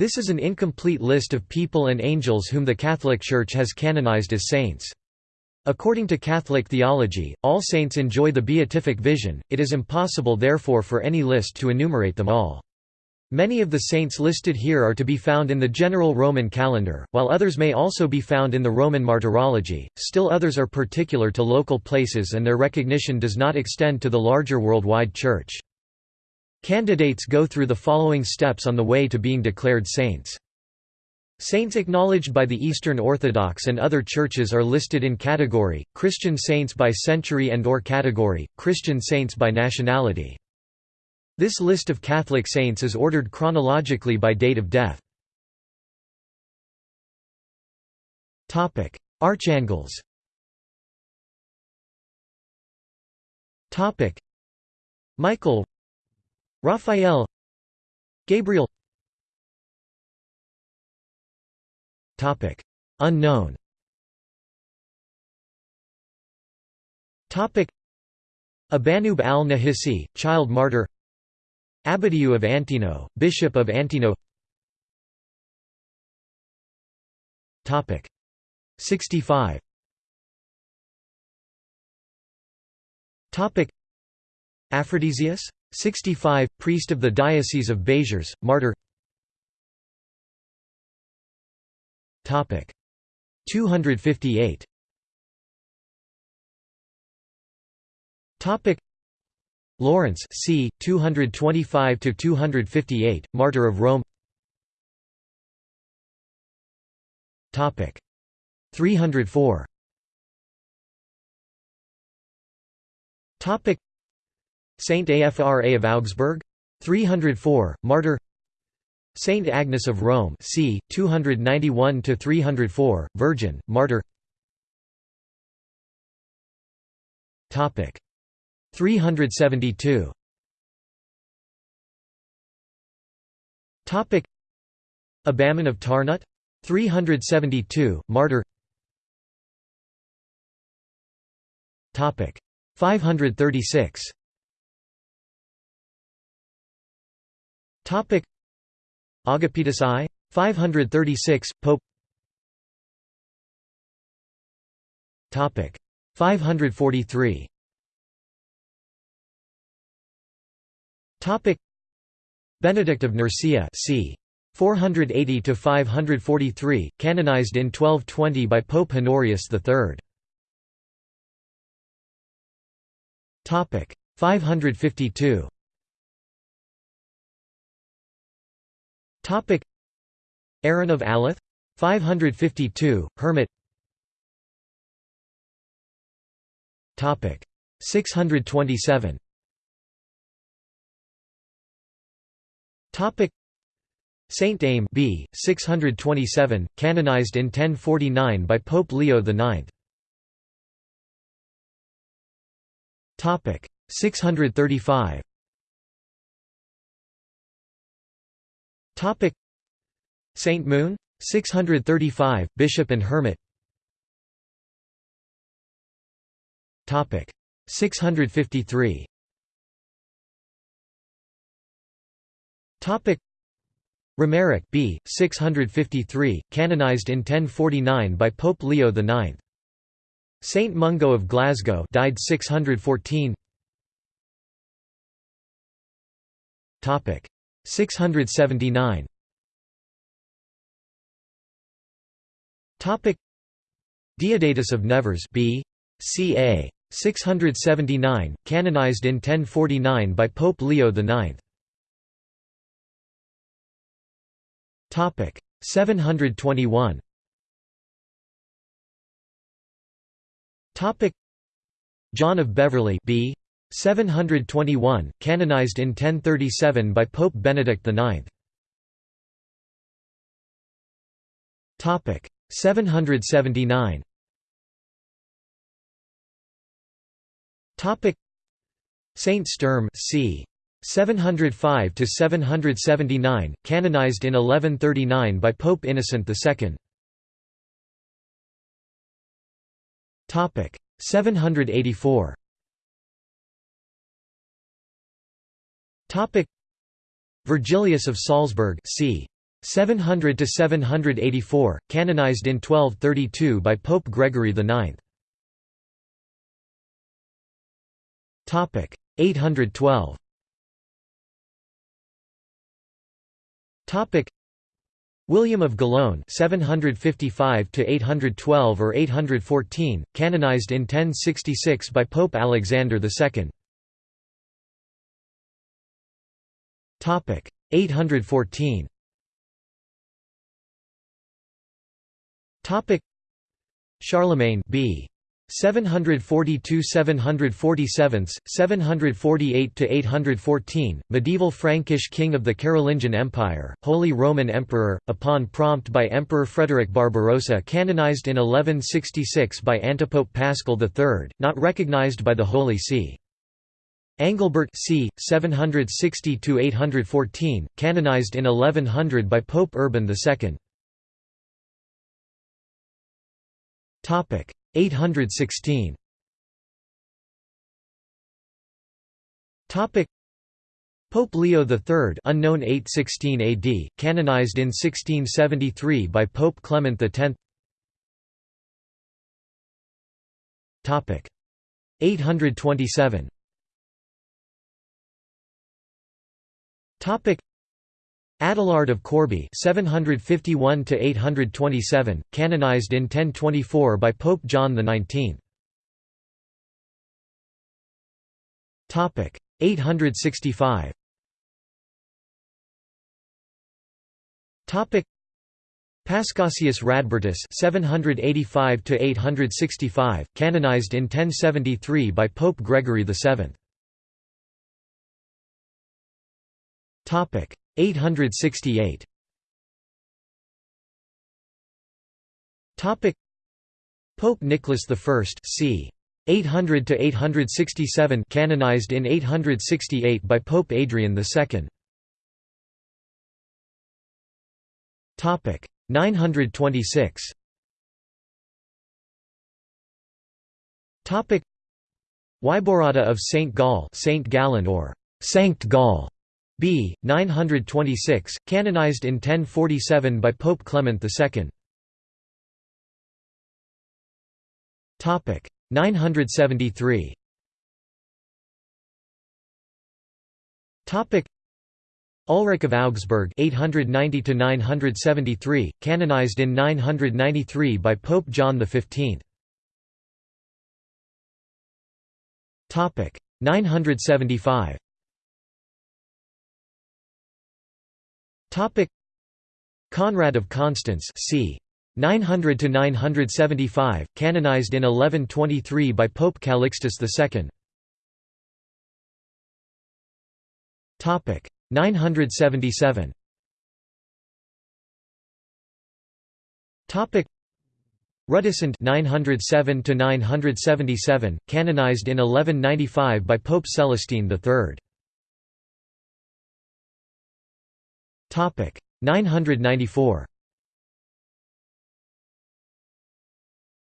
This is an incomplete list of people and angels whom the Catholic Church has canonized as saints. According to Catholic theology, all saints enjoy the beatific vision, it is impossible therefore for any list to enumerate them all. Many of the saints listed here are to be found in the general Roman calendar, while others may also be found in the Roman martyrology, still others are particular to local places and their recognition does not extend to the larger worldwide Church. Candidates go through the following steps on the way to being declared saints. Saints acknowledged by the Eastern Orthodox and other churches are listed in category, Christian saints by century and or category, Christian saints by nationality. This list of Catholic saints is ordered chronologically by date of death. Archangels Michael Raphael Gabriel. Unknown. Abanub al-Nahisi, child martyr. Abbadiu of Antino, Bishop of Antino. Topic. 65 Topic. Aphrodisius? 65, priest of the Diocese of Béziers, martyr. 258 Lawrence c. 225–258, Martyr of Rome. 304 Saint Afra of Augsburg 304, Martyr. Saint Agnes of Rome c. 291–304, Virgin, Martyr. 372 Topic. Abaman of Tarnut 372 martyr. Topic. 536 Topic Agapetus I 536 Pope Topic 543 Topic Benedict of Nursia c. 480 to 543, canonized in 1220 by Pope Honorius III. Topic 552. Topic. Aaron of Aleth 552, hermit. Topic. 627. Topic. Saint Aim B 627 canonized in 1049 by Pope Leo IX Topic. 635 Topic. Saint Moon 635 bishop and hermit. Topic. 653 Topic. Romaric B 653 canonized in 1049 by Pope Leo IX Saint Mungo of Glasgow died 614 Topic 679 Topic. Deodatus of Nevers B. Ca 679 canonized in 1049 by Pope Leo IX Topic. 721. Topic. John of Beverley B 721 canonized in 1037 by Pope Benedict IX Topic 779 Topic Saint Sturm c. 705 to 779 canonized in 1139 by Pope Innocent II topic 784 topic Virgilius of Salzburg c 700 to 784, canonized in 1232 by Pope Gregory IX. Topic 812. Topic William of Gellone 755 to 812 or 814, canonized in 1066 by Pope Alexander II. Topic 814. Topic Charlemagne b. 742–747, 748 to 814 medieval Frankish king of the Carolingian Empire, Holy Roman Emperor, upon prompt by Emperor Frederick Barbarossa canonized in 1166 by Antipope Paschal III, not recognized by the Holy See. Angilbert c. 760–814, canonized in 1100 by Pope Urban II. 816 Topic Pope Leo III unknown 816 AD canonized in 1673 by Pope Clement X Topic 827 Topic. Adelard of Corbie 751 to 827 canonized in 1024 by Pope John XIX topic. 865 topic. Paschasius Radbertus 785 to 865 canonized in 1073 by Pope Gregory VII topic 868 Topic Pope Nicholas I c. 800 to 867 canonized in 868 by Pope Adrian II Topic 926 Topic Wiborada of Saint Gall Saint Gallen or Sankt Gall b. 926, canonized in 1047 by Pope Clement II. Topic 973. Topic Ulrich of Augsburg 890 to 973, canonized in 993 by Pope John XV. Topic 975. Topic. Conrad of Constance c. 900 to 975 canonized in 1123 by Pope Calixtus II Topic. 977 Topic. Rudisund 907 to 977 canonized in 1195 by Pope Celestine III Topic 994.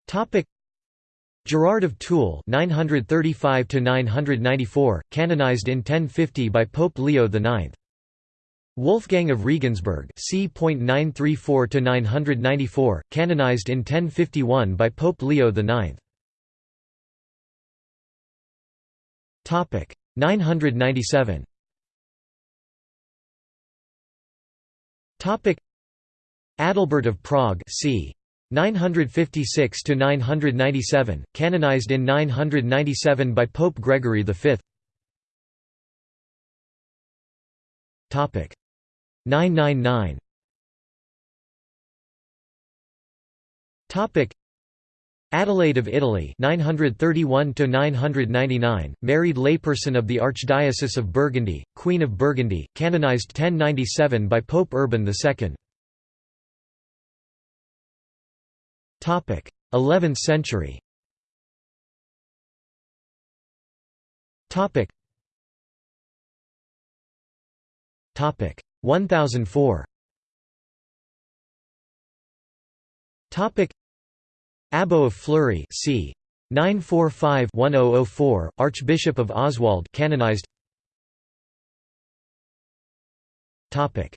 Topic Gerard of Toul 935 to 994 canonized in 1050 by Pope Leo IX Wolfgang of Regensburg c.934 to 994 canonized in 1051 by Pope Leo IX Topic 997 Topic. Adalbert of Prague c. 956 to 997 canonized in 997 by Pope Gregory V Topic. 999 Topic Adelaide of Italy 931 to 999 married layperson of the Archdiocese of Burgundy Queen of Burgundy canonized 1097 by Pope Urban II topic 11th century. Topic topic 1004 topic Abbo of Fleury c. 945-1004, Archbishop of Oswald canonized. Topic.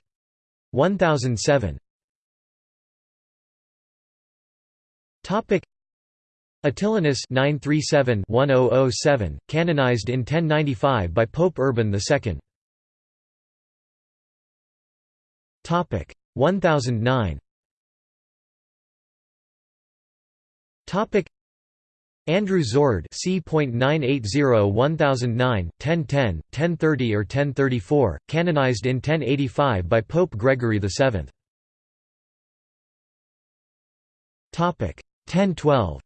1007 Topic. Attilinus 937-1007 canonized in 1095 by Pope Urban II Topic. 1009 Topic. Andrew Zord c.980 1009 1010 1030 or 1034 canonized in 1085 by Pope Gregory VII Topic. 1012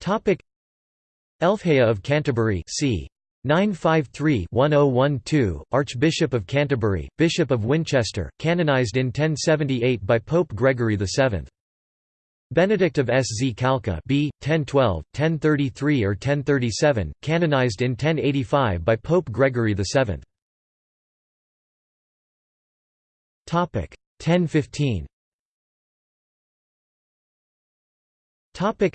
Topic. Elfhea of Canterbury c 953-1012 Archbishop of Canterbury Bishop of Winchester canonized in 1078 by Pope Gregory VII Benedict of Skalka b. 1012, 1033 or 1037, canonized in 1085 by Pope Gregory VII. Topic 1015. Topic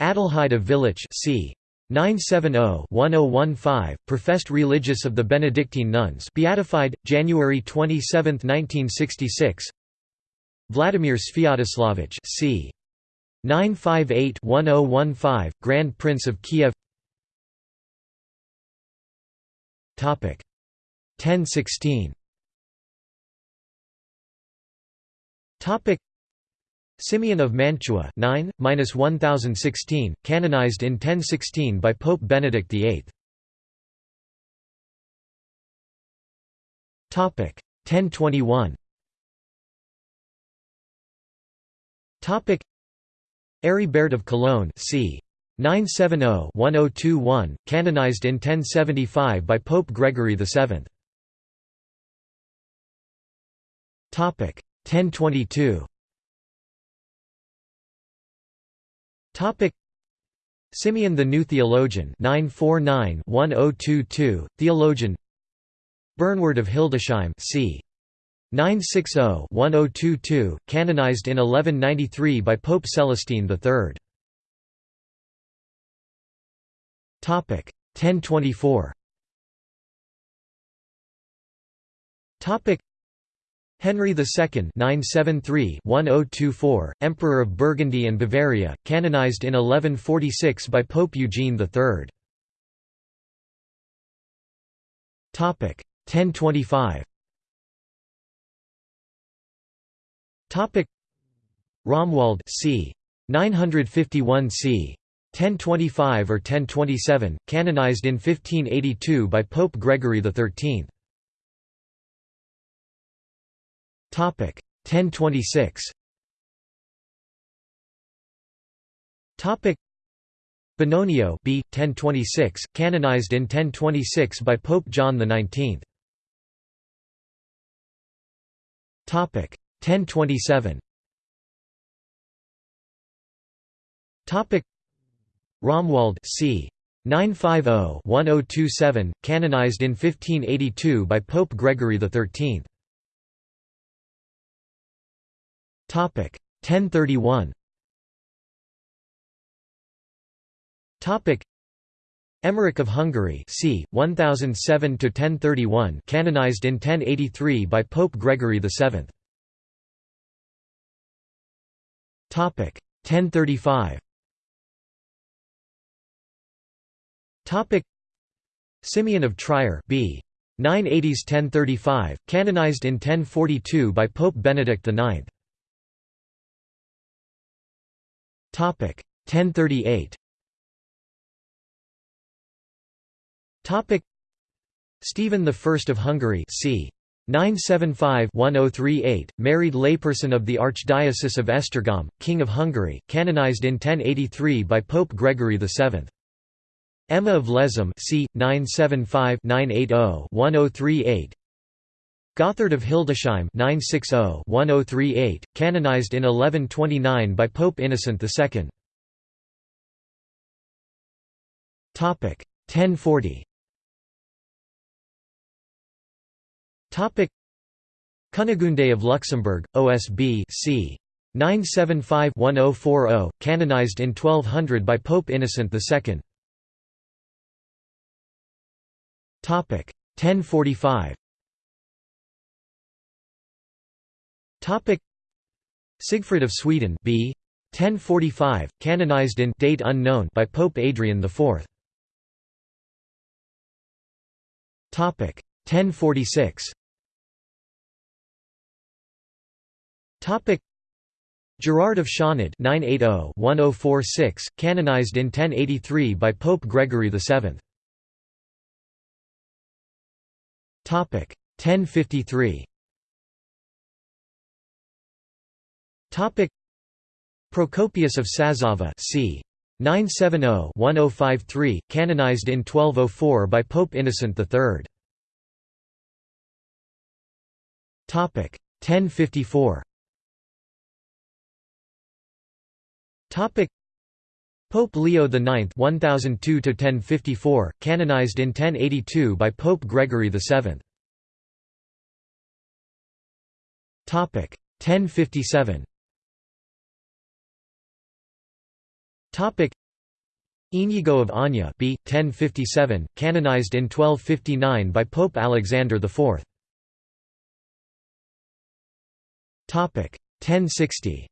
Adelheid of Villach c. 970-1015, professed religious of the Benedictine nuns, beatified January 27, 1966. Vladimir Sviatoslavich c. 958-1015, Grand Prince of Kiev. Topic 1016. Simeon of Mantua 9-1016, canonized in 1016 by Pope Benedict VIII. Topic 1021. Topic Aribert of Cologne c. 970-1021, canonized in 1075 by Pope Gregory VII. Topic 1022. Topic Simeon the New Theologian 949-1022, theologian Bernward of Hildesheim c. 960-1022, canonized in 1193 by Pope Celestine III. Topic 1024. Topic Henry II (973–1024), Emperor of Burgundy and Bavaria, canonized in 1146 by Pope Eugene III. Topic 1025. Topic Romuald c. 951 c. 1025 or 1027, canonized in 1582 by Pope Gregory XIII. 1026. Topic Benonio B 1026 canonized in 1026 by Pope John XIX. Topic 1027. Topic Romuald c. 950-1027 canonized in 1582 by Pope Gregory XIII. 1031. Topic Emmerich of Hungary c. 1007 to 1031 canonized in 1083 by Pope Gregory VII. Topic 1035. Topic Simeon of Trier b. 980s 1035 canonized in 1042 by Pope Benedict IX. 1038. Topic Stephen I of Hungary c. 975-1038, married layperson of the Archdiocese of Esztergom, King of Hungary, canonized in 1083 by Pope Gregory VII. Emma of Lezhom c. 975-980-1038, Gotthard of Hildesheim 960-1038, canonized in 1129 by Pope Innocent II. Topic 1040. Topic Cunegunde of Luxembourg, OSB c. 975-1040, canonized in 1200 by Pope Innocent II. Topic 1045. Topic Sigfrid of Sweden b. 1045, canonized in date unknown by Pope Adrian IV. Topic 1046. Topic Gerard of Csanád 980-1046, canonized in 1083 by Pope Gregory VII. Topic 1053. Topic Procopius of Sazava c. 970-1053, canonized in 1204 by Pope Innocent III. 1054. Pope Leo IX 1002 1054 canonized in 1082 by Pope Gregory VII 1057 Topic Inigo of Anya b. 1057, canonized in 1259 by Pope Alexander IV. Topic 1060.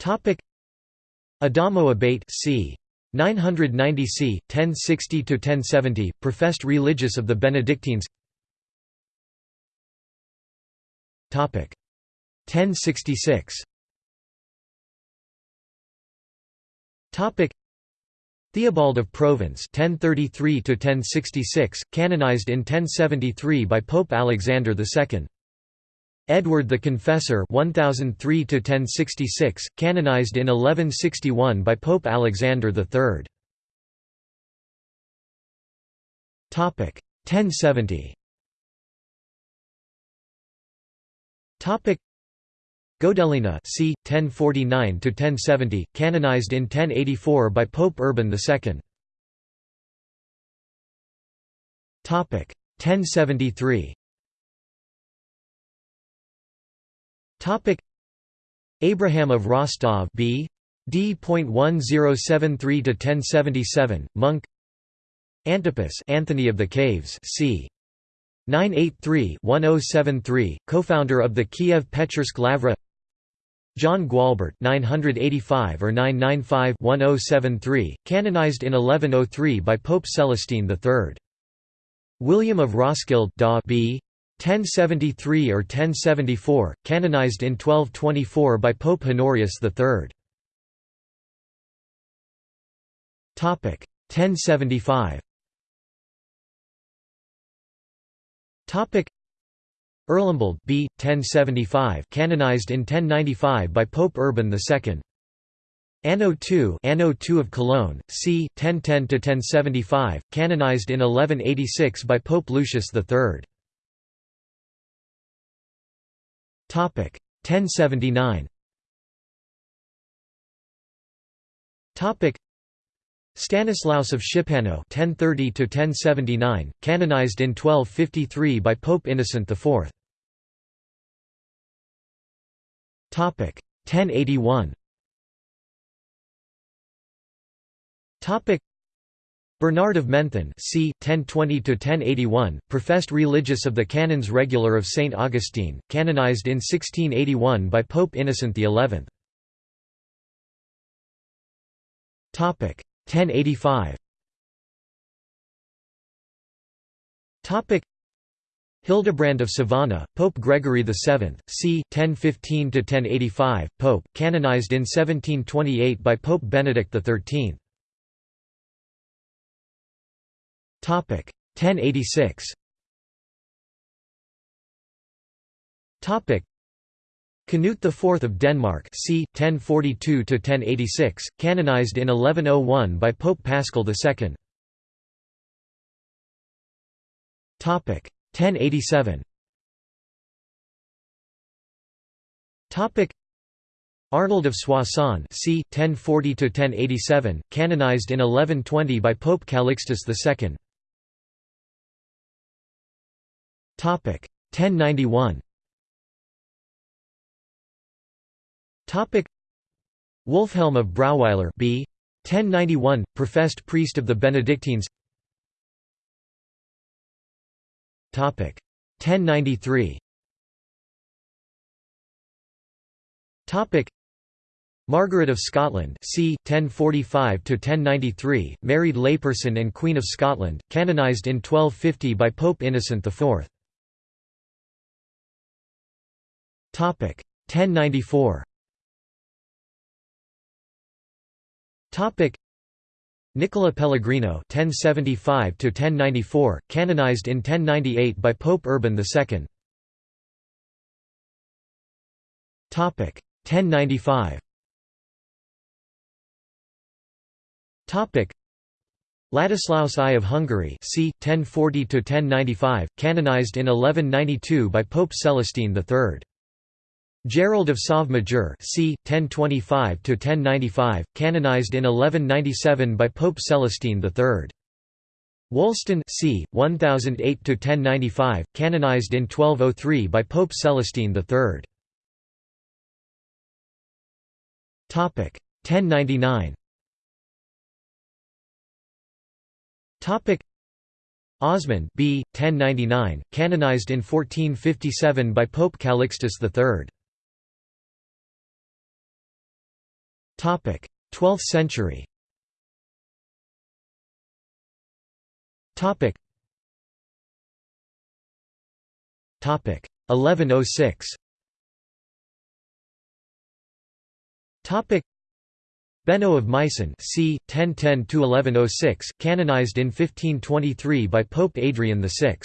Topic Adamo Abate c. 990 c. 1060 to 1070, professed religious of the Benedictines. Topic 1066. Topic. Theobald of Provence 1033 to 1066 canonized in 1073 by Pope Alexander II Edward the Confessor 1003 to 1066 canonized in 1161 by Pope Alexander III Topic. 1070 Topic Godelina c. 1049–1070, canonized in 1084 by Pope Urban II 1073 Abraham of Rostov b. d.1073–1077, monk Antipas Anthony of the Caves c. 983-1073, co-founder of the Kiev Pechersk Lavra John Gualbert 985 or 995-1073, canonized in 1103 by Pope Celestine III. William of Roskilde da b. 1073 or 1074, canonized in 1224 by Pope Honorius III. Topic 1075. Erlembald B. 1075 canonized in 1095 by Pope Urban II Anno II Anno II of Cologne, c. 1010–1075, canonized in 1186 by Pope Lucius III. 1079 Stanislaus of Szczepanów (1030–1079), canonized in 1253 by Pope Innocent IV. 1081. Topic Bernard of Menthon c. 1020–1081, professed religious of the Canons Regular of St. Augustine, canonized in 1681 by Pope Innocent XI. 1085 Hildebrand of Sovana, Pope Gregory VII, c. 1015–1085, Pope, canonized in 1728 by Pope Benedict XIII. 1086 Canute IV of Denmark c. 1042–1086, canonized in 1101 by Pope Paschal II. 1087 Topic Arnold of Soissons c. 1040–1087, canonized in 1120 by Pope Calixtus II. Topic 1091 Topic Wolfhelm of Brauweiler b. 1091, professed priest of the Benedictines 1093 Topic. Margaret of Scotland c. 1045–1093, married layperson and Queen of Scotland, canonised in 1250 by Pope Innocent IV. 1094 Nicola Pellegrino (1075–1094), canonized in 1098 by Pope Urban II. Topic 1095. Topic Ladislaus I of Hungary c. 1040–1095, canonized in 1192 by Pope Celestine III. Gerald of Sauve-Majeur c. 1025–1095, canonized in 1197 by Pope Celestine III. Wulstan c. 1008–1095, canonized in 1203 by Pope Celestine III. 1099 Osmond B. 1099, canonized in 1457 by Pope Calixtus III. 12th century. Topic. 1106 Topic. Benno of Meissen c. 1010–1106, canonized in 1523 by Pope Adrian VI.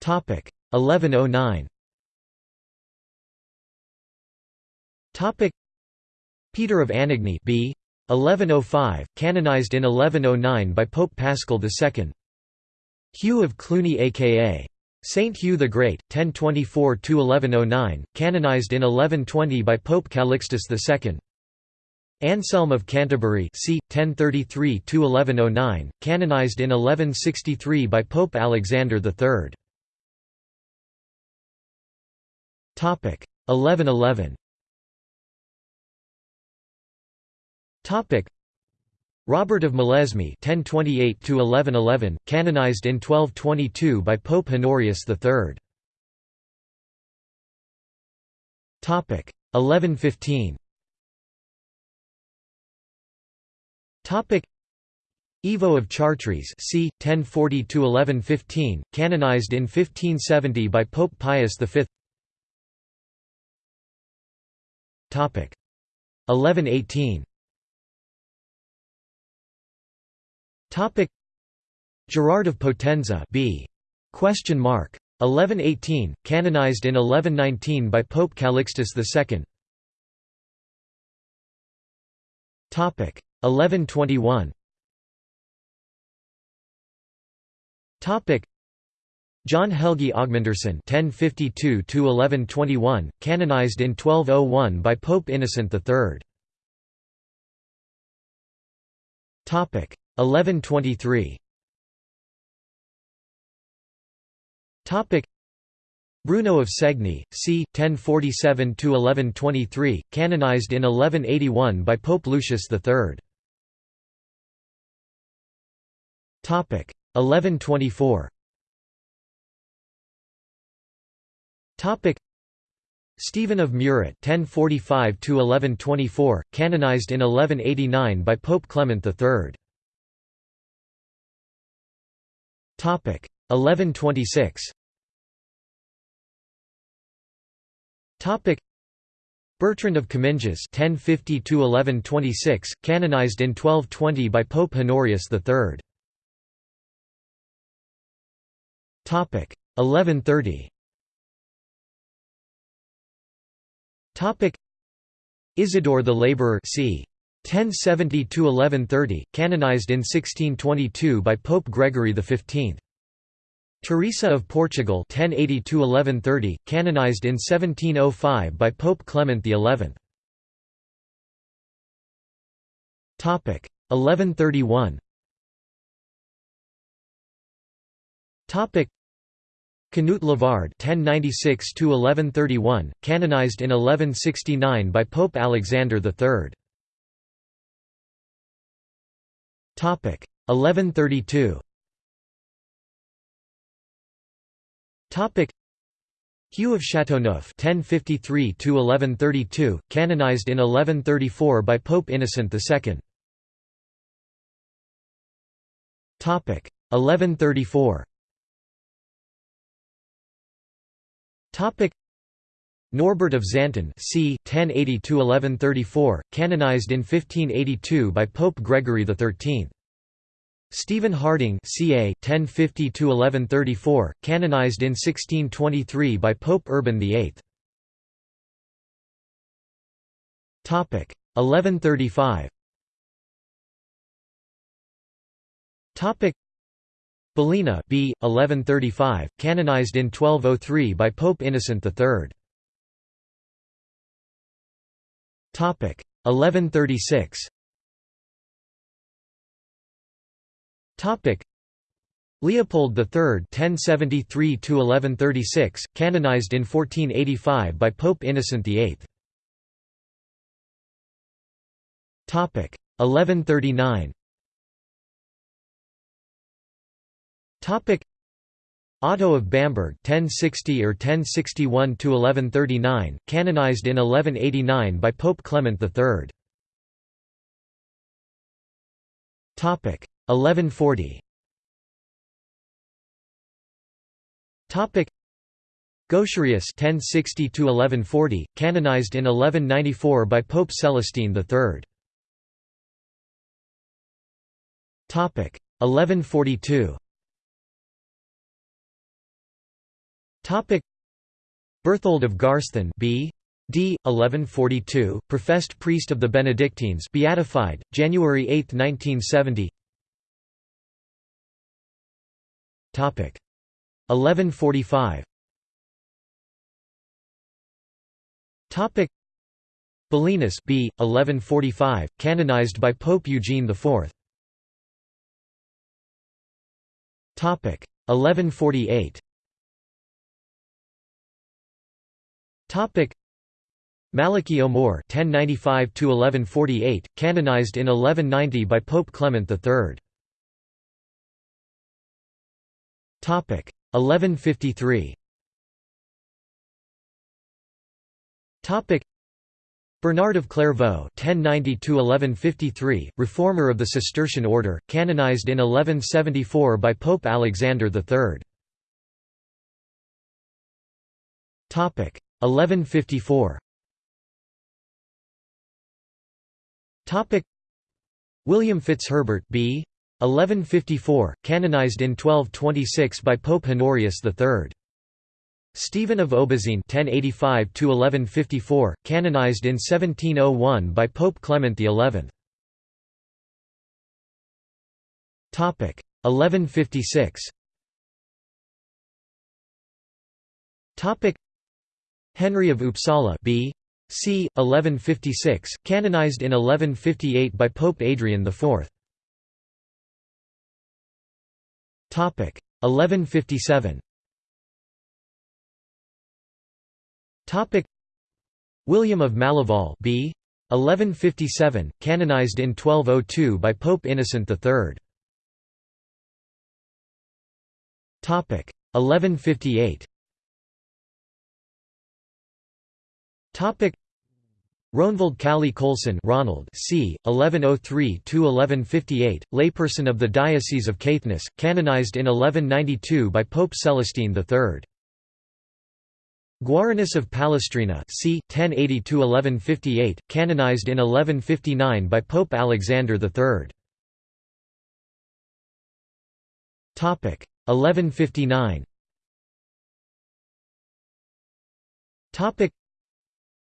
Topic. 1109 Topic Peter of Anagni b. 1105, canonized in 1109 by Pope Paschal II. Hugh of Cluny aka Saint Hugh the Great, 1024–1109, canonized in 1120 by Pope Calixtus II. Anselm of Canterbury c. 1033–1109, canonized in 1163 by Pope Alexander III. 1111 Topic Robert of Molesme (1028–1111), canonized in 1222 by Pope Honorius III. Topic 1115. Topic Ivo of Chartres c. 1040–1115, canonized in 1570 by Pope Pius V. Topic 1118. Topic. Gerard of Potenza B. Question mark. 1118 canonized in 1119 by Pope Calixtus II Topic. 1121 Topic. John Helgi Augmundarson (1052–1121), canonized in 1201 by Pope Innocent III. Topic 1123 Topic Bruno of Segni, c. 1047–1123, canonized in 1181 by Pope Lucius III. Topic 1124 Topic Stephen of Muret (1045–1124), canonized in 1189 by Pope Clement III. 1126 Bertrand of Comminges (1050–1126), canonized in 1220 by Pope Honorius III. Topic 1130. Topic Isidore the Laborer c. 1070–1130, canonized in 1622 by Pope Gregory XV. Teresa of Portugal 1080–1130, canonized in 1705 by Pope Clement XI. 1131 Canute Lavard (1096–1131), canonized in 1169 by Pope Alexander III. 1132. Topic Hugh of Chateauneuf (1053–1132), canonized in 1134 by Pope Innocent II. Topic 1134. Topic Norbert of Xanten c. 1080–1134, canonized in 1582 by Pope Gregory XIII. Stephen Harding ca. 1050–1134, canonized in 1623 by Pope Urban VIII. 1135 Bellina b. 1135, canonized in 1203 by Pope Innocent III. 1136 Leopold III (1073–1136), canonized in 1485 by Pope Innocent VIII. 1139 Otto of Bamberg 1060 or 1061 to 1139 canonized in 1189 by Pope Clement III topic 1140 topic Gaucherius 1060 to 1140 canonized in 1194 by Pope Celestine III topic 1142 Topic. Berthold of Garsten B. D. 1142, professed priest of the Benedictines beatified, January 8, 1970 Topic. 1145 Topic. Bellinus B. 1145, canonized by Pope Eugene IV Topic. 1148 Topic Malachy O'More (1095–1148), canonized in 1190 by Pope Clement III. Topic 1153. Topic Bernard of Clairvaux (1090–1153), reformer of the Cistercian order, canonized in 1174 by Pope Alexander III. Topic 1154 Topic. William Fitzherbert B. 1154 canonized in 1226 by Pope Honorius III Stephen of Aubazine 1085 1154 canonized in 1701 by Pope Clement XI Topic. 1156 Topic Henry of Uppsala b. c. 1156, canonized in 1158 by Pope Adrian IV. Topic 1157. Topic William of Maleval b. 1157, canonized in 1202 by Pope Innocent III. Topic 1158. Topic Rognvald Kali Kolsson Ronald c. 1103–1158, layperson of the Diocese of Caithness, canonized in 1192 by Pope Celestine III. Guarinus of Palestrina c. 1080–1158, canonized in 1159 by Pope Alexander III. 1159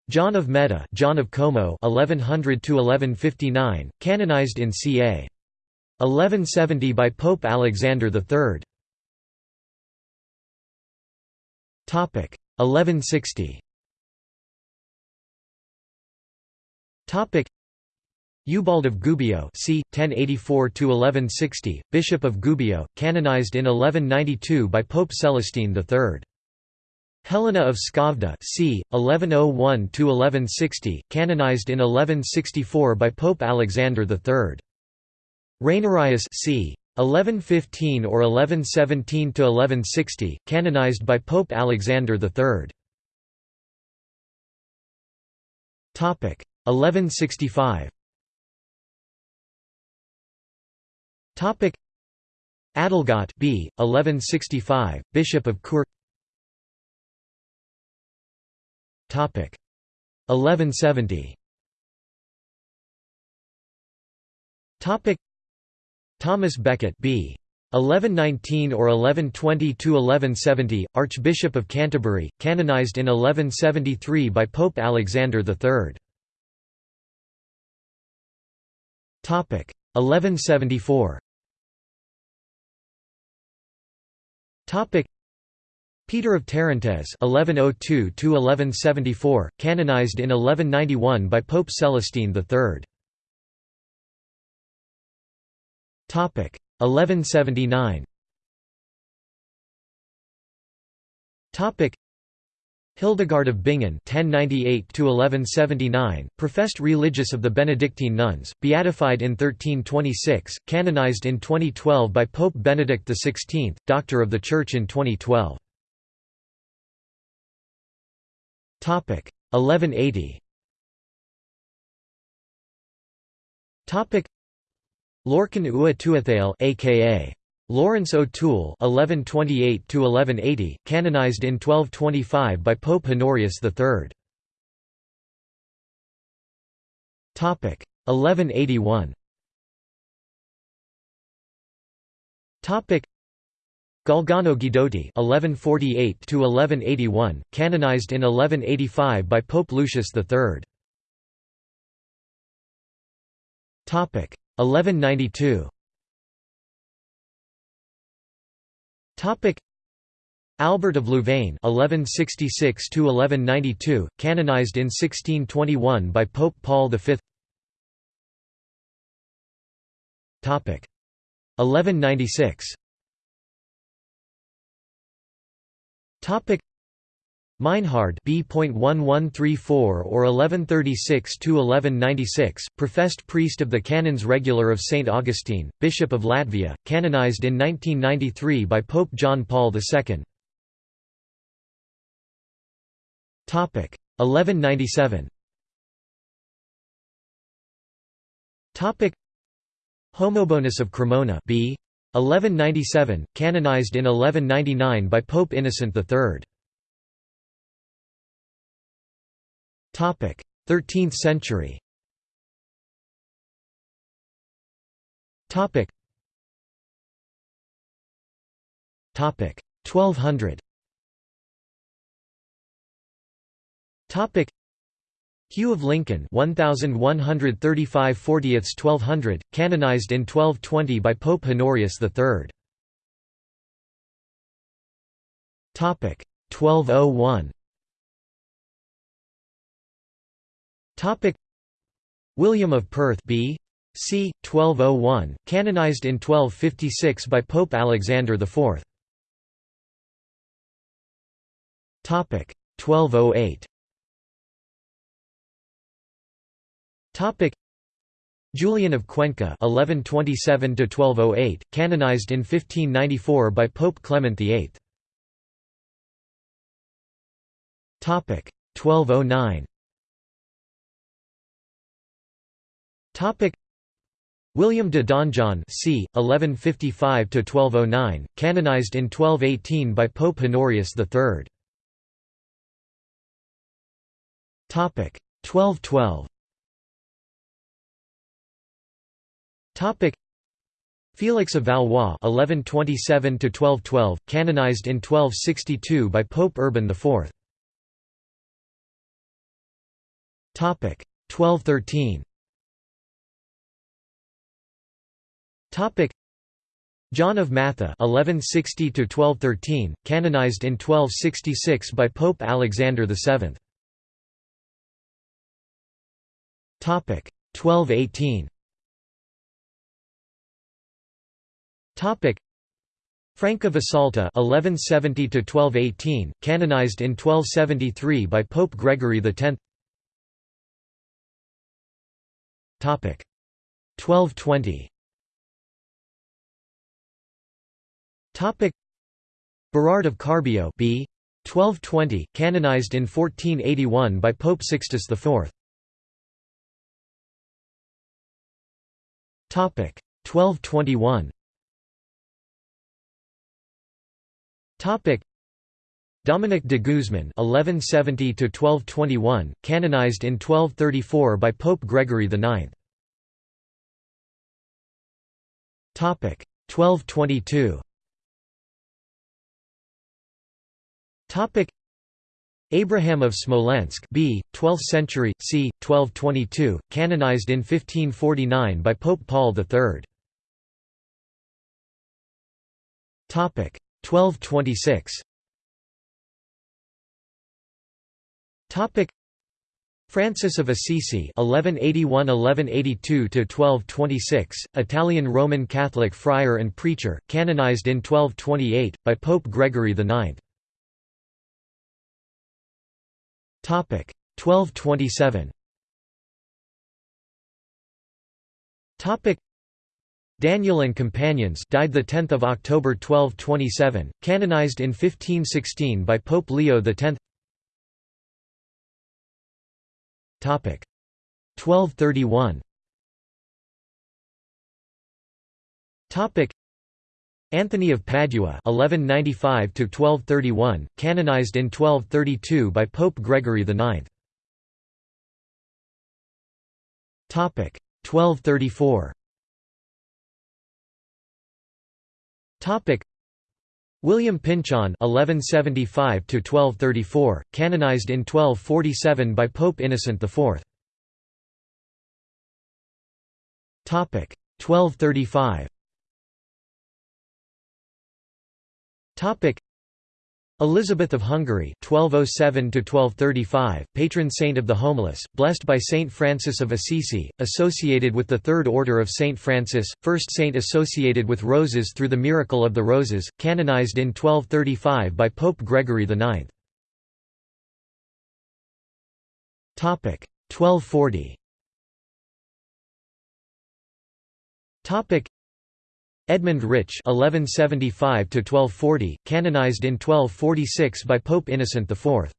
John of Meda, John of Como 1100 to 1159 canonized in ca 1170 by Pope Alexander III topic 1160 topic Eubald of Gubbio c. 1084–1160, Bishop of Gubbio, canonized in 1192 by Pope Celestine III. Helena of Skövde c. 1101–1160, canonized in 1164 by Pope Alexander III. Rainerius c. 1115 or 1117 to 1160, canonized by Pope Alexander III. Topic 1165. Topic Adelgot B 1165 Bishop of Chur 1170 Topic. Thomas Becket B. 1119 or 1120 to 1170 Archbishop of Canterbury canonized in 1173 by Pope Alexander III Topic. 1174 Topic Peter of Tarentaise (1102–1174), canonized in 1191 by Pope Celestine III. Topic 1179. Topic Hildegard of Bingen (1098–1179), professed religious of the Benedictine nuns, beatified in 1326, canonized in 2012 by Pope Benedict XVI, Doctor of the Church in 2012. 1180. Topic Lorcan Ua Tuathail, aka Lawrence O'Toole 1128 to 1180 canonized in 1225 by Pope Honorius III. Topic 1181. Topic Galgano Guidotti (1148–1181), canonized in 1185 by Pope Lucius III. Topic 1192. Topic Albert of Louvain (1166–1192), canonized in 1621 by Pope Paul V. Topic 1196. Topic Meinhard B.1134 or 1136–1196, professed priest of the Canons Regular of St. Augustine, Bishop of Latvia, canonized in 1993 by Pope John Paul II. 1197 Homobonus of Cremona B. 1197, canonized in 1199 by Pope Innocent III. 13th century Topic 1200 Topic Hugh of Lincoln 1135 40ths 1200 canonized in 1220 by Pope Honorius III Topic 1201 Topic William of Perth B. c. 1201, canonized in 1256 by Pope Alexander IV. Topic 1208. Topic Julian of Cuenca (1127–1208), canonized in 1594 by Pope Clement VIII. Topic 1209. Topic William de Donjon c. 1155–1209, canonized in 1218 by Pope Honorius III. Topic 1212. Topic Felix of Valois (1127–1212), canonized in 1262 by Pope Urban IV. Topic 1213. Topic John of Matha (1160–1213), canonized in 1266 by Pope Alexander VII. Topic 1218. Topic Frank of Assalta (1170–1218), canonized in 1273 by Pope Gregory X. Topic 1220. Topic Berard of Carbio b. 1220, canonized in 1481 by Pope Sixtus IV. Topic 1221. Topic Dominic de Guzman (1170–1221), canonized in 1234 by Pope Gregory IX. Topic 1222. Topic Abraham of Smolensk b. 12th century, c. 1222, canonized in 1549 by Pope Paul III. Topic 1226. Topic Francis of Assisi (1181–1182–1226), Italian Roman Catholic friar and preacher, canonized in 1228 by Pope Gregory IX. Topic 1227. Topic Daniel and Companions died the 10th of October 1227, canonized in 1516 by Pope Leo X. Topic 1231. Topic Anthony of Padua (1195–1231), canonized in 1232 by Pope Gregory IX. Topic 1234. Topic William Pinchon (1175–1234), canonized in 1247 by Pope Innocent IV. Topic 1235. Topic Elizabeth of Hungary 1207–1235, patron saint of the homeless, blessed by Saint Francis of Assisi, associated with the Third Order of Saint Francis, first saint associated with roses through the Miracle of the Roses, canonized in 1235 by Pope Gregory IX. 1240 Edmund Rich (1175–1240), canonized in 1246 by Pope Innocent IV.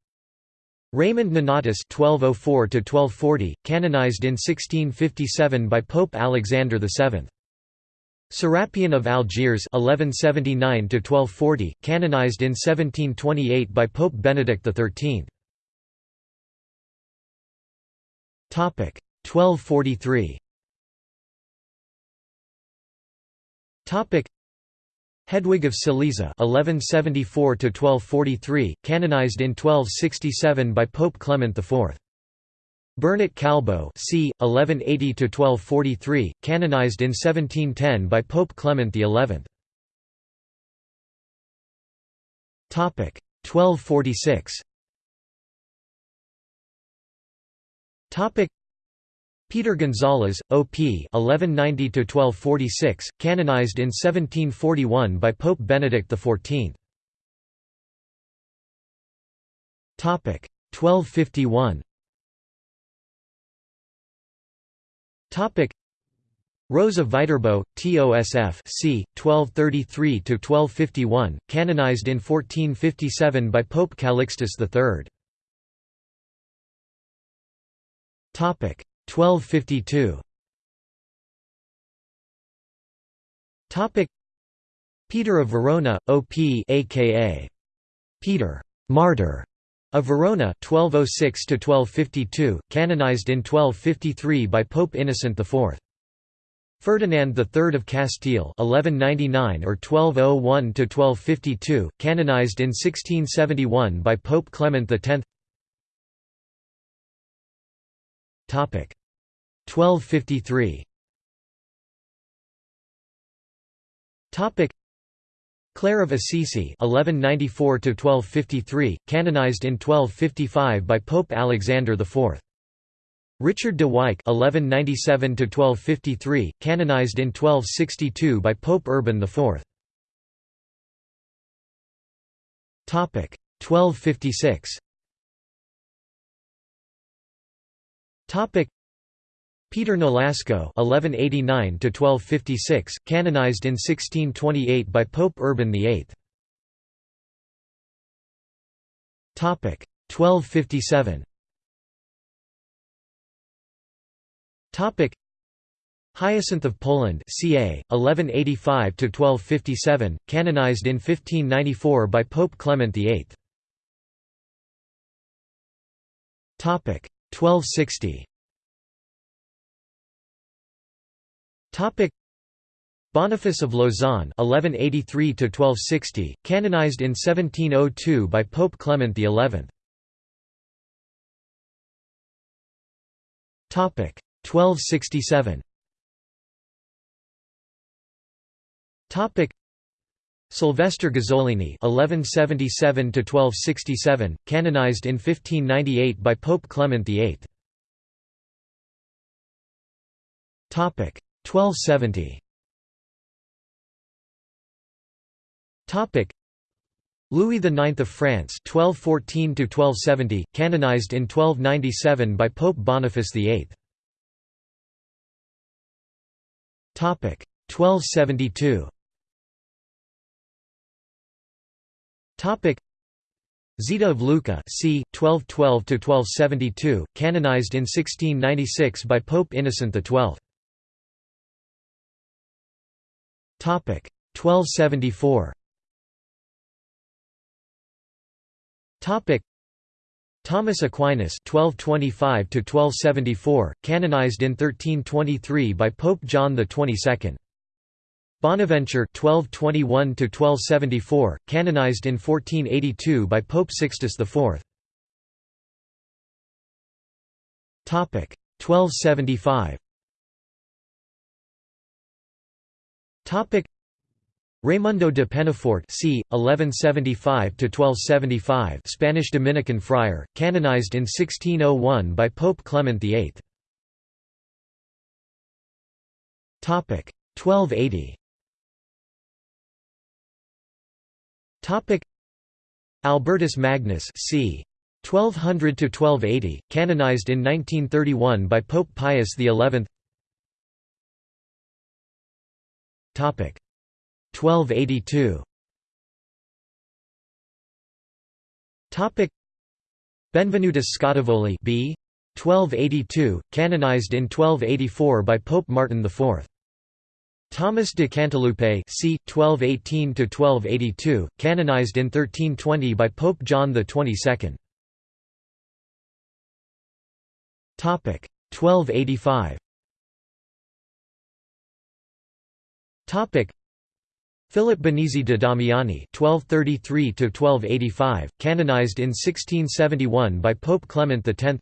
Raymond Nonatus (1204–1240), canonized in 1657 by Pope Alexander VII. Serapion of Algiers (1179–1240), canonized in 1728 by Pope Benedict XIII. Topic 1243. Topic Hedwig of Silesia (1174–1243), canonized in 1267 by Pope Clement IV. Bernat Calbo, c. 1180–1243, canonized in 1710 by Pope Clement XI. Topic 1246. Topic Peter Gonzalez, O.P. (1190–1246), canonized in 1741 by Pope Benedict XIV. Topic 1251. Topic Rose Viterbo, TOSF c. 1233–1251, canonized in 1457 by Pope Calixtus III. Topic 1252 Topic. Peter of Verona OP aka Peter Martyr of Verona 1206 to 1252 canonized in 1253 by Pope Innocent IV Ferdinand III of Castile 1199 or 1201 to 1252 canonized in 1671 by Pope Clement X Topic 1253 Topic. Clare of Assisi 1194 1253 canonized in 1255 by Pope Alexander IV Richard de Wyck 1197 1253 canonized in 1262 by Pope Urban IV Topic. 1256 Topic Peter Nolasco (1189–1256), canonized in 1628 by Pope Urban VIII. Topic 1257. Topic Hyacinth of Poland ca. 1185–1257, canonized in 1594 by Pope Clement VIII. Topic 1260. Topic Boniface of Lausanne (1183–1260), canonized in 1702 by Pope Clement XI. Topic 1267. Topic Sylvester Gazzolini (1177–1267), canonized in 1598 by Pope Clement VIII. Topic 1270. Topic Louis IX of France (1214–1270), canonized in 1297 by Pope Boniface VIII. Topic 1272. Topic Zita of Lucca c. 1212–1272, canonized in 1696 by Pope Innocent XII. 1274. Topic Thomas Aquinas (1225–1274), canonized in 1323 by Pope John XXII. Bonaventure (1221–1274), canonized in 1482 by Pope Sixtus IV. Topic 1275. Topic Raimundo de Penafort c. 1175–1275 Spanish Dominican friar, canonized in 1601 by Pope Clement VIII. 1280 Albertus Magnus c. 1200–1280, canonized in 1931 by Pope Pius XI 1282 Topic. Benvenutus Scottivoli B. 1282 canonized in 1284 by Pope Martin IV Thomas de Cantilupe c. 1218 to 1282 canonized in 1320 by Pope John the 22nd topic. 1285 topic Philip Benizi de Damiani (1233–1285), canonized in 1671 by Pope Clement X.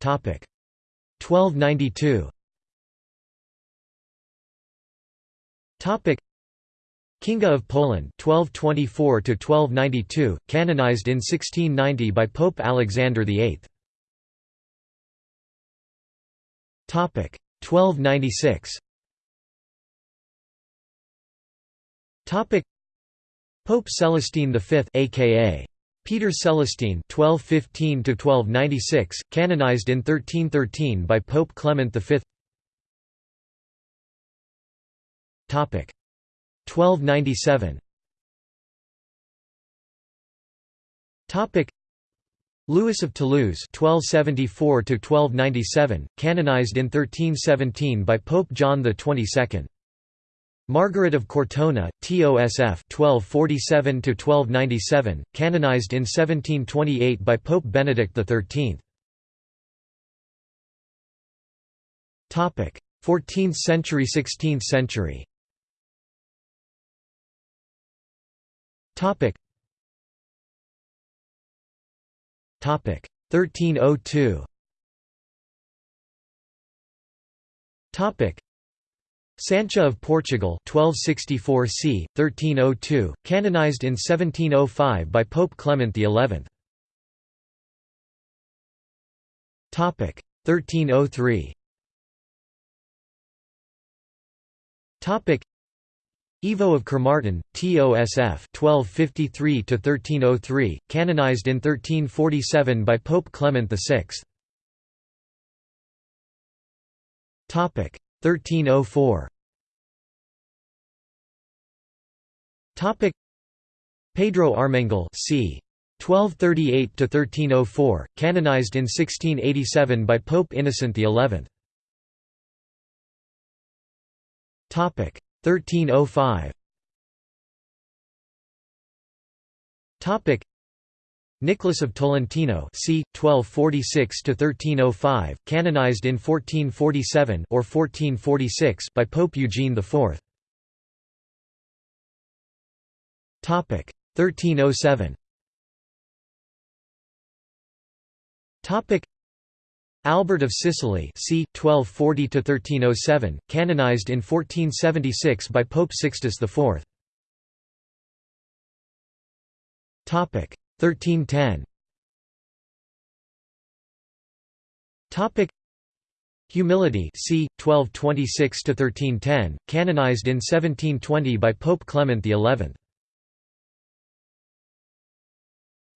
Topic 1292. Topic Kinga of Poland 1224 to 1292 canonized in 1690 by Pope Alexander VIII. Topic 1296. Topic Pope Celestine V aka Peter Celestine (1215–1296), canonized in 1313 by Pope Clement V. Topic 1297. Topic Louis of Toulouse (1274–1297), canonized in 1317 by Pope John XXII. Margaret of Cortona, TOSF 1247–1297, canonized in 1728 by Pope Benedict XIII. Topic: 14th century 16th century Topic 1302 Topic. Sancha of Portugal 1264 c. 1302, canonized in 1705 by Pope Clement XI. 1303 Ivo of Kermartin, TOSF 1253 canonized in 1347 by Pope Clement VI. Topic 1304. Topic Pedro Armengol c. 1238 to 1304, canonized in 1687 by Pope Innocent XI. Topic 1305. Topic Nicholas of Tolentino, c. 1246 to 1305, canonized in 1447 or 1446 by Pope Eugene IV. Topic 1307. Topic Albert of Sicily, c. 1240–1307, canonized in 1476 by Pope Sixtus IV. Topic 1310 Topic Humility c 1226–1310, canonized in 1720 by Pope Clement XI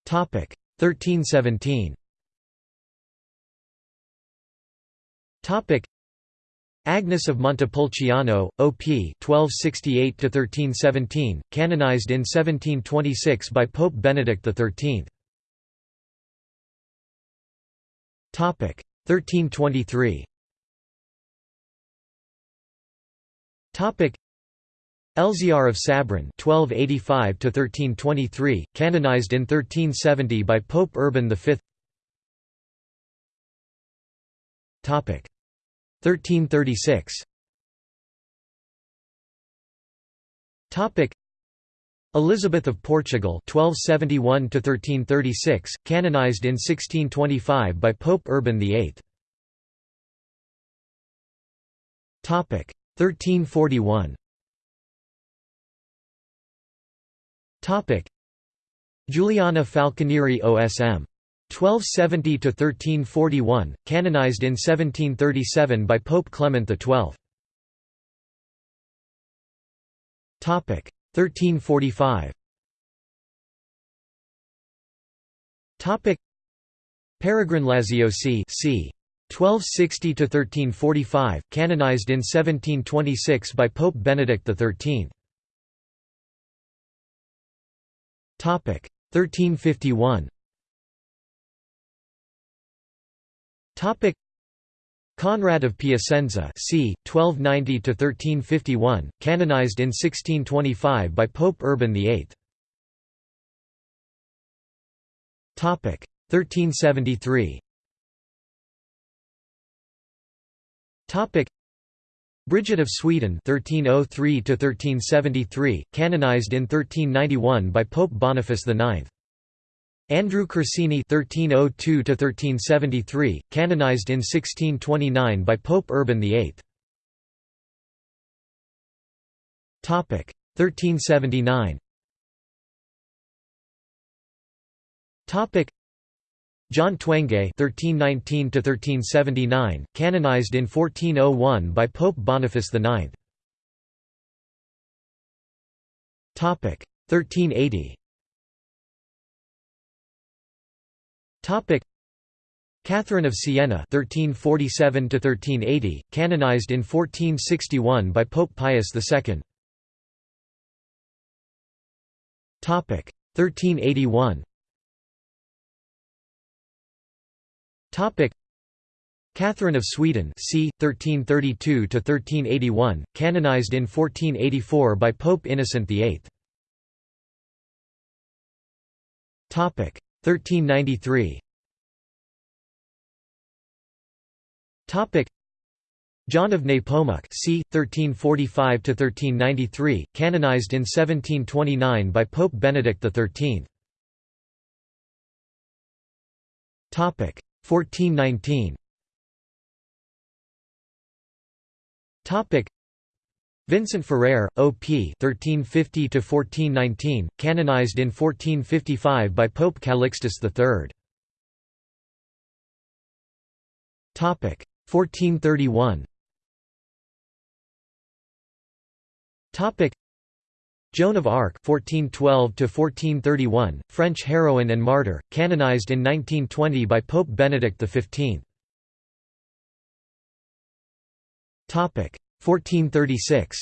Topic 1317 Agnes of Montepulciano, OP 1268–1317, canonized in 1726 by Pope Benedict XIII. 1323 Elzéar of Sabran 1285–1323, canonized in 1370 by Pope Urban V 1336 Topic. Elizabeth of Portugal 1271 1336 canonized in 1625 by Pope Urban VIII Topic. 1341 Topic. Juliana Falconieri OSM 1270–1341, canonized in 1737 by Pope Clement XII. 1345 Peregrine Laziosi c. 1260–1345, canonized in 1726 by Pope Benedict XIII. 1351 Topic Conrad of Piacenza c. 1290–1351, canonized in 1625 by Pope Urban VIII. Topic 1373. Topic Bridget of Sweden 1303–1373, canonized in 1391 by Pope Boniface IX. Andrew Corsini (1302–1373), canonized in 1629 by Pope Urban VIII. Topic 1379. Topic John Twenge (1319–1379), canonized in 1401 by Pope Boniface IX. Topic 1380. Topic Catherine of Siena (1347–1380), canonized in 1461 by Pope Pius II. Topic 1381. Topic Catherine of Sweden, c. 1332–1381, canonized in 1484 by Pope Innocent VIII. Topic 1393 John of Nepomuk c. 1345–1393, canonized in 1729 by Pope Benedict XIII. Topic 1419. Vincent Ferrer, O.P. (1350–1419), canonized in 1455 by Pope Calixtus III. Topic 1431. Topic Joan of Arc (1412–1431), French heroine and martyr, canonized in 1920 by Pope Benedict XV. Topic 1436.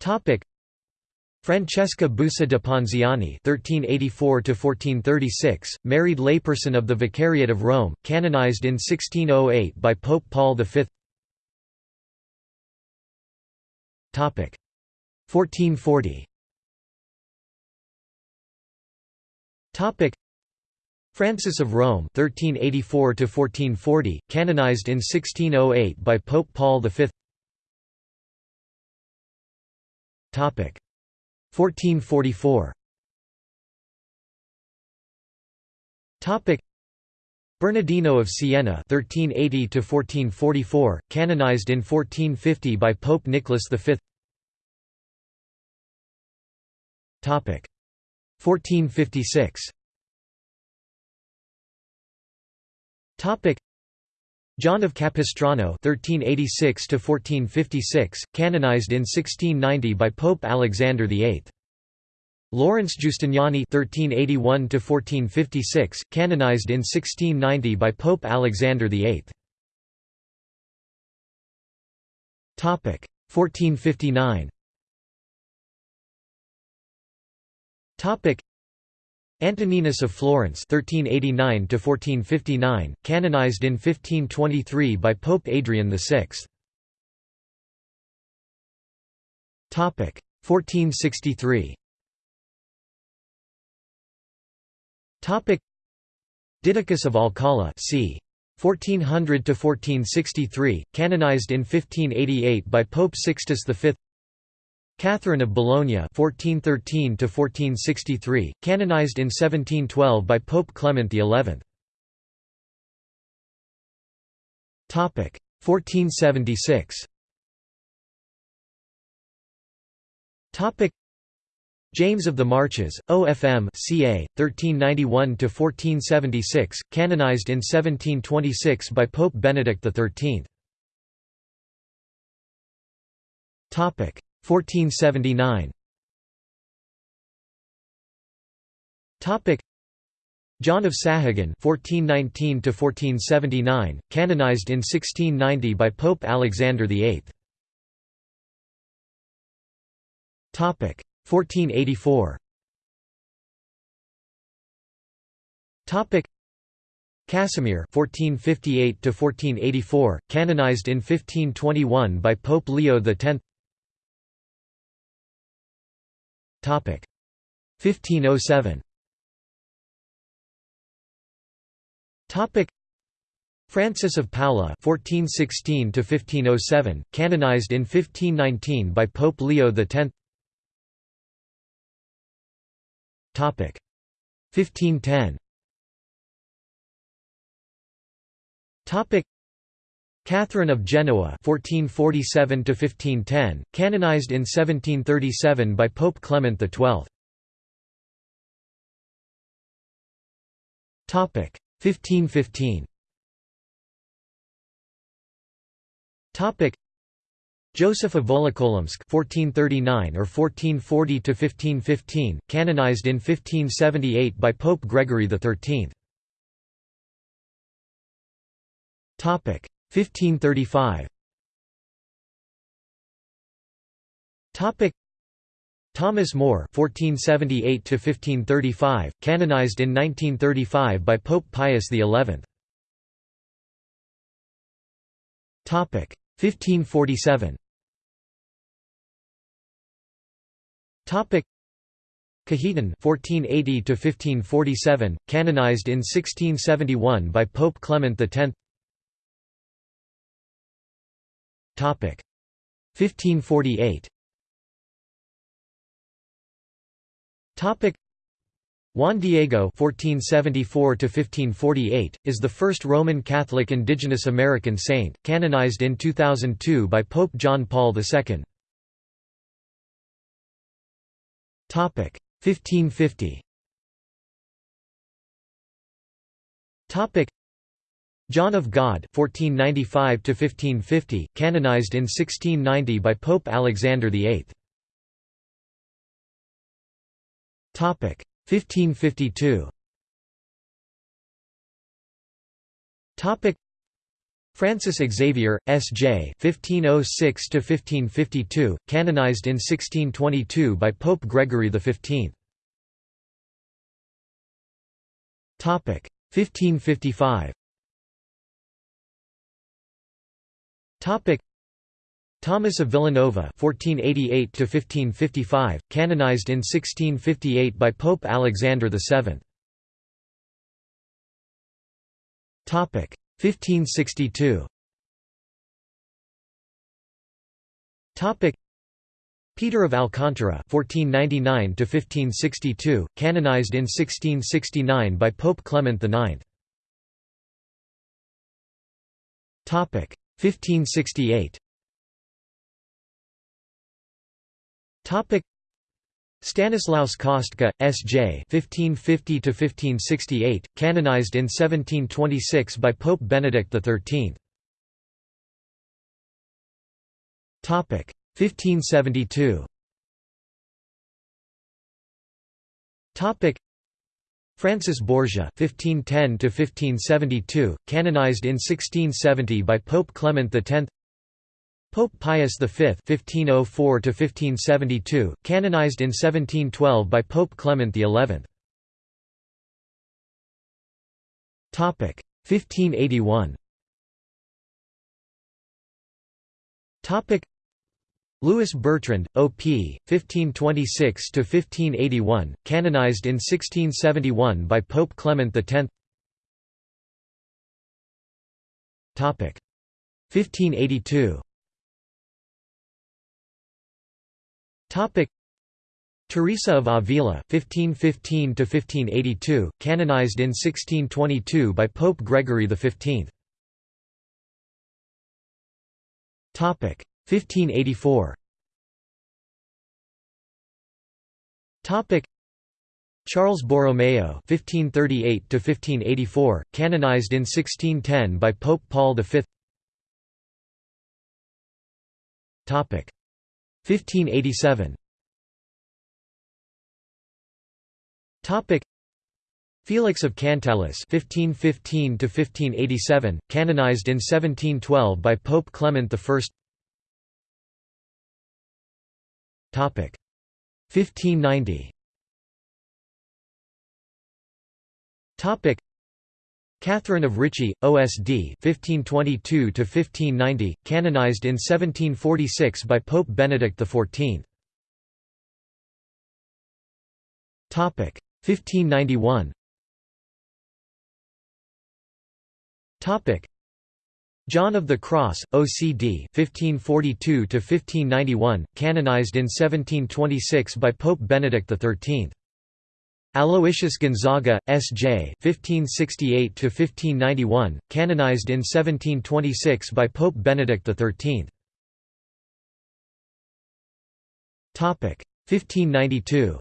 Topic Francesca Bussa de Ponziani (1384–1436), married layperson of the Vicariate of Rome, canonized in 1608 by Pope Paul V. Topic 1440. Topic Frances of Rome (1384–1440), canonized in 1608 by Pope Paul V. Topic 1444. Topic Bernardino of Siena (1380–1444), canonized in 1450 by Pope Nicholas V. Topic 1456. Topic John of Capistrano (1386–1456), canonized in 1690 by Pope Alexander VIII. Lawrence Giustiniani (1381–1456), canonized in 1690 by Pope Alexander VIII. Topic 1459. Topic Antoninus of Florence (1389–1459), canonized in 1523 by Pope Adrian VI. Topic 1463. Topic Didacus of Alcala, c. 1400 to 1463, canonized in 1588 by Pope Sixtus V. Catherine of Bologna (1413–1463), canonized in 1712 by Pope Clement XI. Topic 1476. Topic James of the Marches, OFM ca. 1391–1476, canonized in 1726 by Pope Benedict XIII. Topic 1479 John of Sahagun (1419–1479), canonized in 1690 by Pope Alexander VIII. Topic 1484. Topic Casimir (1458–1484), canonized in 1521 by Pope Leo X. 1507. Topic Francis of Paula (1416–1507), canonized in 1519 by Pope Leo X. Topic 1510. Topic Catherine of Genoa (1447–1510), canonized in 1737 by Pope Clement XII. Topic 1515. Topic Joseph of Volokolamsk (1439 or 1440 to 1515), canonized in 1578 by Pope Gregory XIII. Topic 1535 Topic Thomas More (1478–1535), canonized in 1935 by Pope Pius XI. Topic 1547. Topic Cajetan (1480–1547), canonized in 1671 by Pope Clement X. 1548. Topic Juan Diego (1474–1548) is the first Roman Catholic indigenous American saint, canonized in 2002 by Pope John Paul II. Topic 1550. Topic John of God (1495–1550), canonized in 1690 by Pope Alexander VIII. Topic 1552. Topic Francis Xavier, S.J. (1506–1552), canonized in 1622 by Pope Gregory XV. Topic 1555. Topic Thomas of Villanova (1488–1555), canonized in 1658 by Pope Alexander VII. Topic 1562. Topic Peter of Alcantara (1499–1562), canonized in 1669 by Pope Clement IX. Topic 1568. Topic Stanislaus Kostka, S.J. (1550–1568), canonized in 1726 by Pope Benedict XIII. Topic 1572. Topic Francis Borgia (1510–1572), canonized in 1670 by Pope Clement X. Pope Pius V (1504–1572), canonized in 1712 by Pope Clement XI. Topic 1581. Topic Louis Bertrand, O.P., 1526–1581, canonized in 1671 by Pope Clement X. Topic 1582. Topic Teresa of Avila, 1515–1582, canonized in 1622 by Pope Gregory XV. Topic 1584. Topic Charles Borromeo (1538–1584), canonized in 1610 by Pope Paul V. Topic 1587. Topic Felix of Cantalice (1515–1587), canonized in 1712 by Pope Clement I. 1590. Topic Catherine of Ricci, OSD 1522–1590, canonized in 1746 by Pope Benedict XIV. Topic 1591. John of the Cross, OCD 1542–1591, canonized in 1726 by Pope Benedict XIII. Aloysius Gonzaga, S.J. (1568–1591), canonized in 1726 by Pope Benedict XIII. Topic 1592.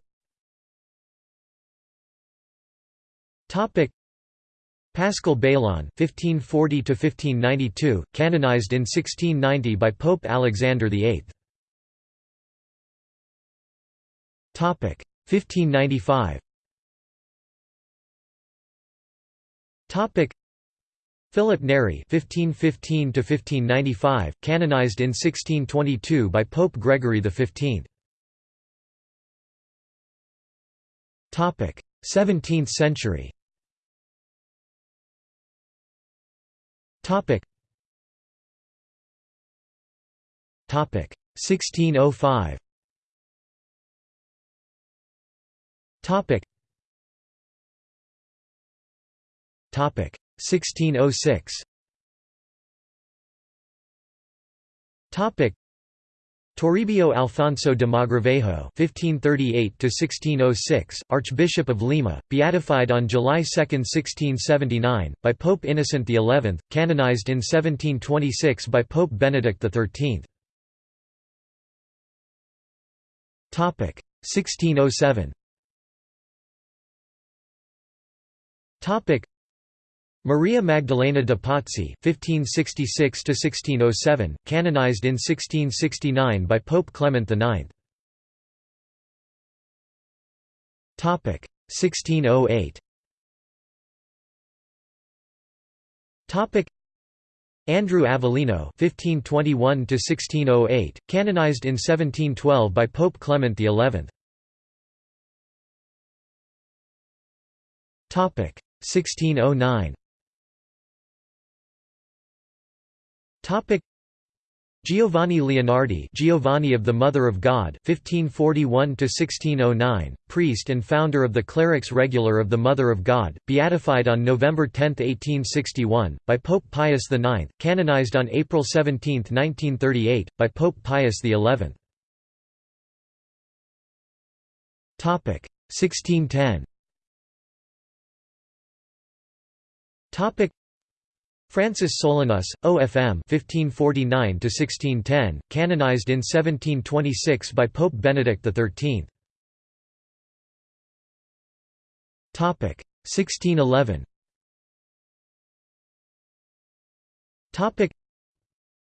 Topic Paschal Baylon (1540–1592), canonized in 1690 by Pope Alexander VIII. Topic 1595. Topic Philip Neri (1515–1595), canonized in 1622 by Pope Gregory XV. Topic 17th century. Topic. Topic. 1605. Topic. Topic. 1606. Topic Toribio Alfonso de Mogrovejo (1538–1606), Archbishop of Lima, beatified on July 2, 1679, by Pope Innocent XI, canonized in 1726 by Pope Benedict XIII. Topic 1607. Topic Maria Magdalena de Pazzi (1566–1607), canonized in 1669 by Pope Clement IX. Topic 1608. Topic Andrew Avellino (1521–1608), canonized in 1712 by Pope Clement XI. Topic 1609. Topic. Giovanni Leonardi Giovanni of the Mother of God 1541 priest and founder of the Clerics Regular of the Mother of God, beatified on November 10, 1861, by Pope Pius IX, canonized on April 17, 1938, by Pope Pius XI. 1610 Francis Solanus, OFM 1549 canonized in 1726 by Pope Benedict XIII. 1611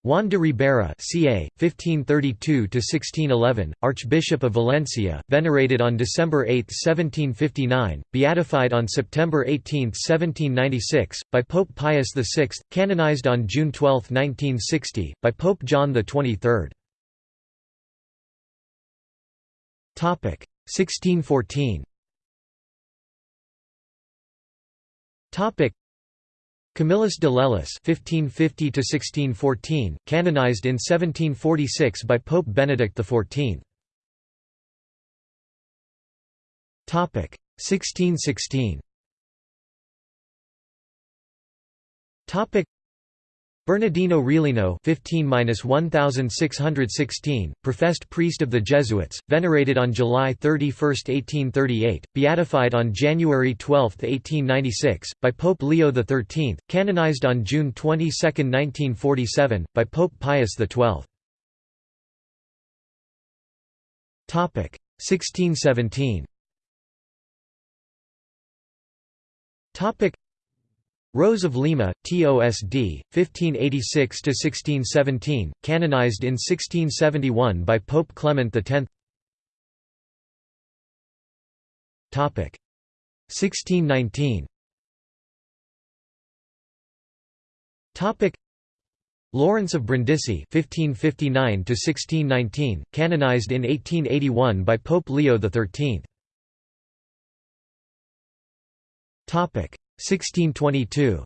Juan de Ribera ca. 1532–1611, Archbishop of Valencia, venerated on December 8, 1759, beatified on September 18, 1796, by Pope Pius VI, canonized on June 12, 1960, by Pope John XXIII. 1614 Camillus de Lellis (1550–1614), canonized in 1746 by Pope Benedict XIV. Topic 1616. Topic Bernardino Realino 15–1616, professed priest of the Jesuits, venerated on July 31, 1838, beatified on January 12, 1896, by Pope Leo XIII, canonized on June 22, 1947, by Pope Pius XII. Topic 1617 Rose of Lima, TOSD, 1586–1617, canonized in 1671 by Pope Clement X 1619 Lawrence of Brindisi (1559–1619), canonized in 1881 by Pope Leo XIII. Topic 1622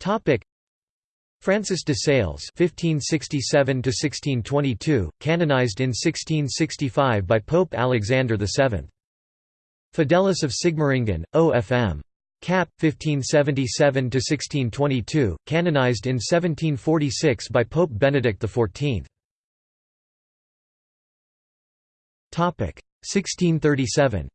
Topic Francis de Sales (1567–1622), canonized in 1665 by Pope Alexander VII. Fidelis of Sigmaringen, O.F.M. Cap. 1577–1622, canonized in 1746 by Pope Benedict XIV. Topic 1637.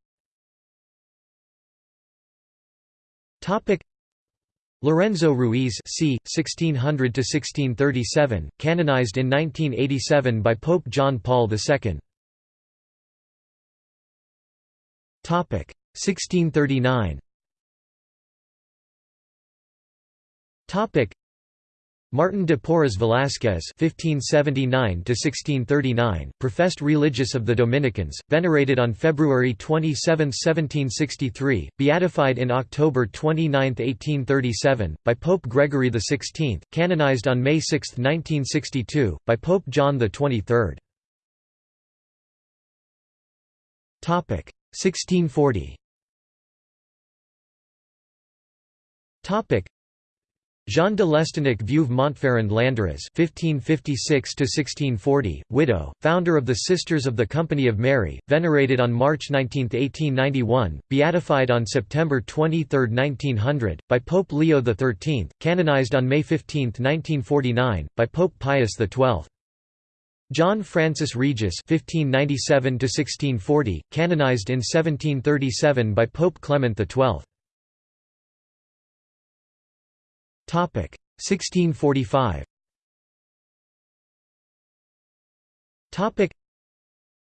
Lorenzo Ruiz c. 1600–1637, canonized in 1987 by Pope John Paul II. 1639 Martin de Porres Velázquez (1579–1639), professed religious of the Dominicans, venerated on February 27, 1763, beatified in October 29, 1837, by Pope Gregory XVI, canonized on May 6, 1962, by Pope John XXIII. Topic 1640. Topic Jean de Lestonnac Veuve Montferrand Landerez (1556–1640), widow, founder of the Sisters of the Company of Mary, venerated on March 19, 1891, beatified on September 23, 1900, by Pope Leo XIII, canonized on May 15, 1949, by Pope Pius XII. John Francis Regis (1597–1640), canonized in 1737 by Pope Clement XII. 1645. Topic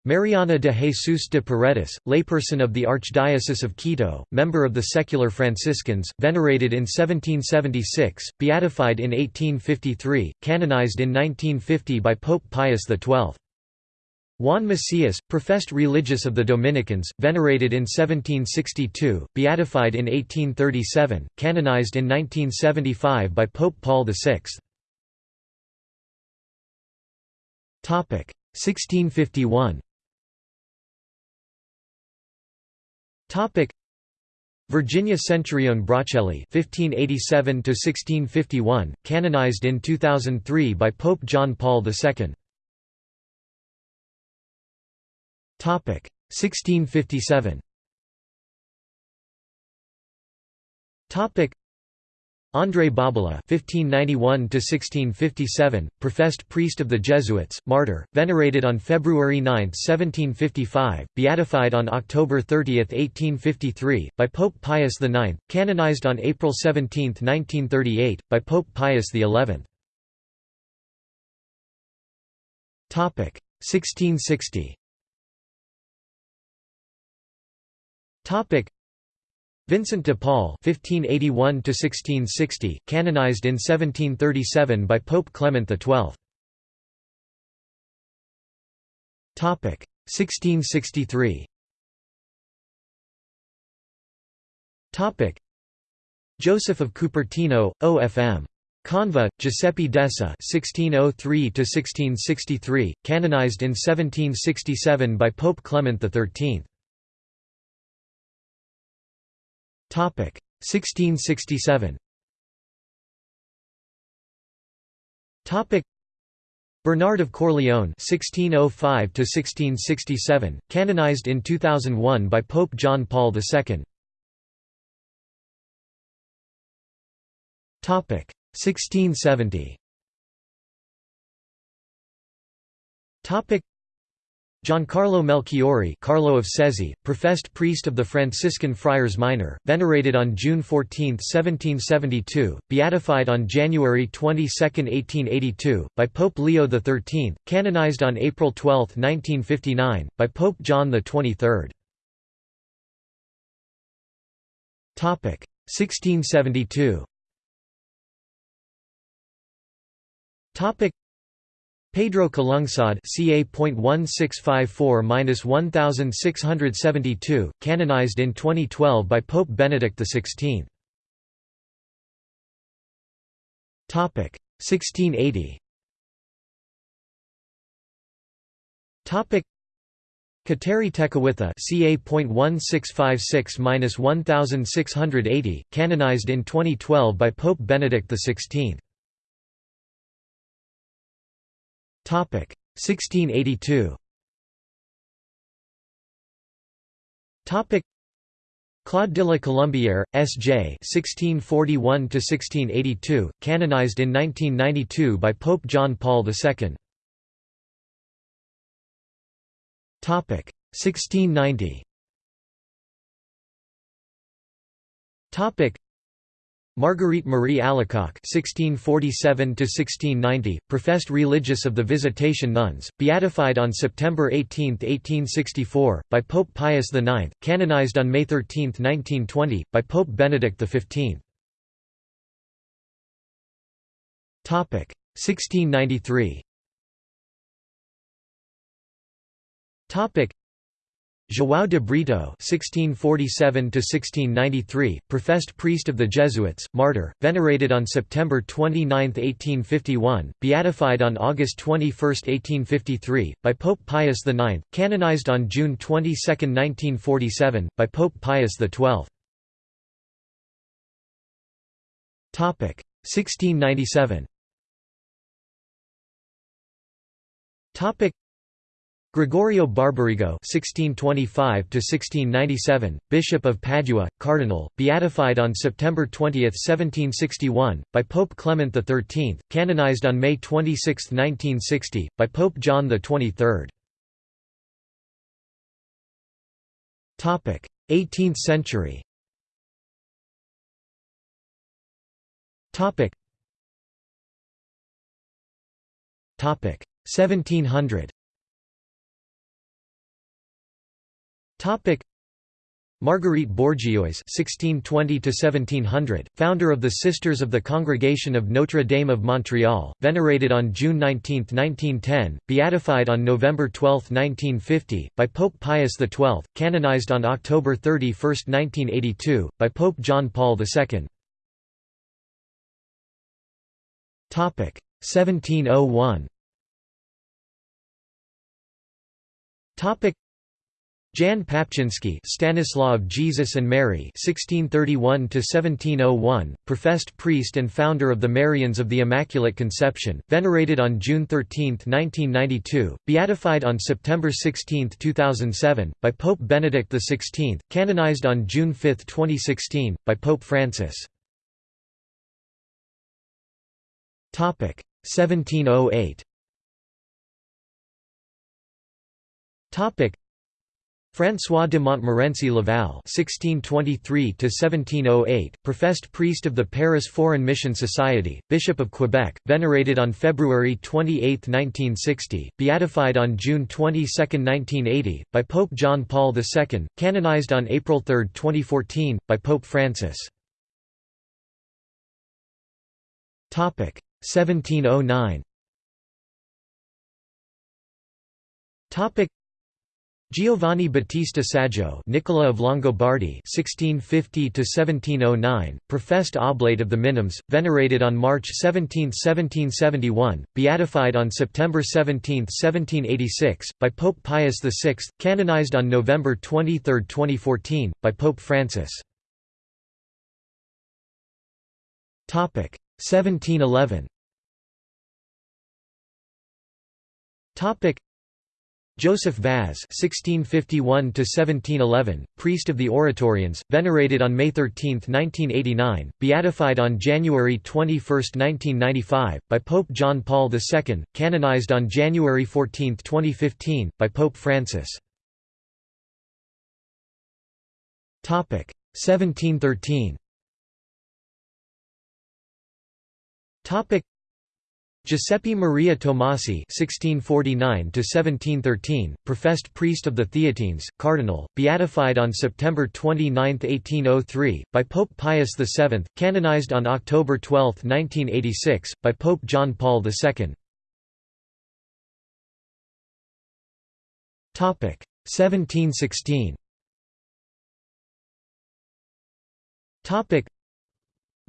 Mariana de Jesus de Paredes, layperson of the Archdiocese of Quito, member of the secular Franciscans, venerated in 1776, beatified in 1853, canonized in 1950 by Pope Pius XII. Juan Macias, professed religious of the Dominicans, venerated in 1762, beatified in 1837, canonized in 1975 by Pope Paul VI. 1651 Virginia Centurion Bracelli (1587–1651), canonized in 2003 by Pope John Paul II. 1657. Topic André Bobola (1591–1657), professed priest of the Jesuits, martyr, venerated on February 9, 1755, beatified on October 30, 1853, by Pope Pius IX, canonized on April 17, 1938, by Pope Pius XI. Topic 1660. Vincent de Paul (1581–1660), canonized in 1737 by Pope Clement XII. Topic 1663. Topic Joseph of Cupertino, OFM. Canva, Giuseppe Desa (1603–1663), canonized in 1767 by Pope Clement XIII. 1667. Topic Bernard of Corleone (1605–1667), canonized in 2001 by Pope John Paul II. Topic 1670. Topic Giancarlo Melchiori Carlo of Sezze, professed priest of the Franciscan Friars Minor, venerated on June 14, 1772, beatified on January 22, 1882, by Pope Leo XIII, canonized on April 12, 1959, by Pope John XXIII. 1672 Pedro Calungsod ca.1654–1672, canonized in 2012 by Pope Benedict XVI. 1680 Kateri Tekakwitha ca.1656–1680, canonized in 2012 by Pope Benedict XVI. 1682. Topic Claude de la Colombière, S.J. (1641–1682), canonized in 1992 by Pope John Paul II. Topic 1690. Marguerite Marie Alacoque (1647–1690), professed religious of the Visitation Nuns, beatified on September 18, 1864, by Pope Pius IX, canonized on May 13, 1920, by Pope Benedict XV. Topic 1693. Topic João de Brito (1647–1693), professed priest of the Jesuits, martyr, venerated on September 29, 1851, beatified on August 21, 1853, by Pope Pius IX, canonized on June 22, 1947, by Pope Pius XII. Topic 1697. Topic Gregorio Barbarigo (1625–1697), Bishop of Padua, Cardinal, beatified on September 20, 1761, by Pope Clement XIII, canonized on May 26, 1960, by Pope John XXIII. Topic: 18th century. Topic. Topic: 1700. Topic Marguerite Bourgeoys (1620–1700), founder of the Sisters of the Congregation of Notre Dame of Montreal, venerated on June 19, 1910, beatified on November 12, 1950, by Pope Pius XII, canonized on October 31, 1982, by Pope John Paul II. Topic 1701. Topic Jan Papczynski Stanislaw Jesus and Mary 1631 professed priest and founder of the Marians of the Immaculate Conception, venerated on June 13, 1992, beatified on September 16, 2007, by Pope Benedict XVI, canonized on June 5, 2016, by Pope Francis. 1708 François de Montmorency Laval (1623–1708), professed priest of the Paris Foreign Mission Society, Bishop of Quebec, venerated on February 28, 1960, beatified on June 22, 1980, by Pope John Paul II, canonized on April 3, 2014, by Pope Francis. Topic 1709. Topic Giovanni Battista Saggio Nicola of Longobardi (1650–1709), professed oblate of the Minims, venerated on March 17, 1771, beatified on September 17, 1786, by Pope Pius VI, canonized on November 23, 2014, by Pope Francis. Topic 1711. Joseph Vaz (1651–1711), priest of the Oratorians, venerated on May 13, 1989, beatified on January 21, 1995, by Pope John Paul II, canonized on January 14, 2015, by Pope Francis. Topic 1713. Topic Giuseppe Maria Tomasi (1649–1713), professed priest of the Theatines, cardinal, beatified on September 29, 1803, by Pope Pius VII, canonized on October 12, 1986, by Pope John Paul II. Topic 1716. Topic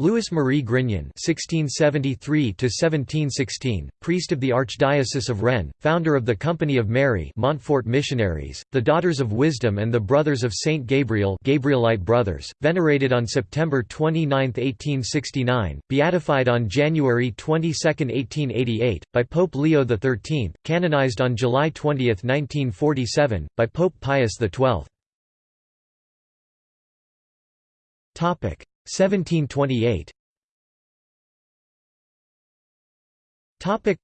Louis Marie Grignion (1673–1716), priest of the Archdiocese of Rennes, founder of the Company of Mary, Montfort Missionaries, the Daughters of Wisdom, and the Brothers of Saint Gabriel, Gabrielite Brothers, venerated on September 29, 1869, beatified on January 22, 1888, by Pope Leo XIII, canonized on July 20, 1947, by Pope Pius XII. Topic 1728 Topic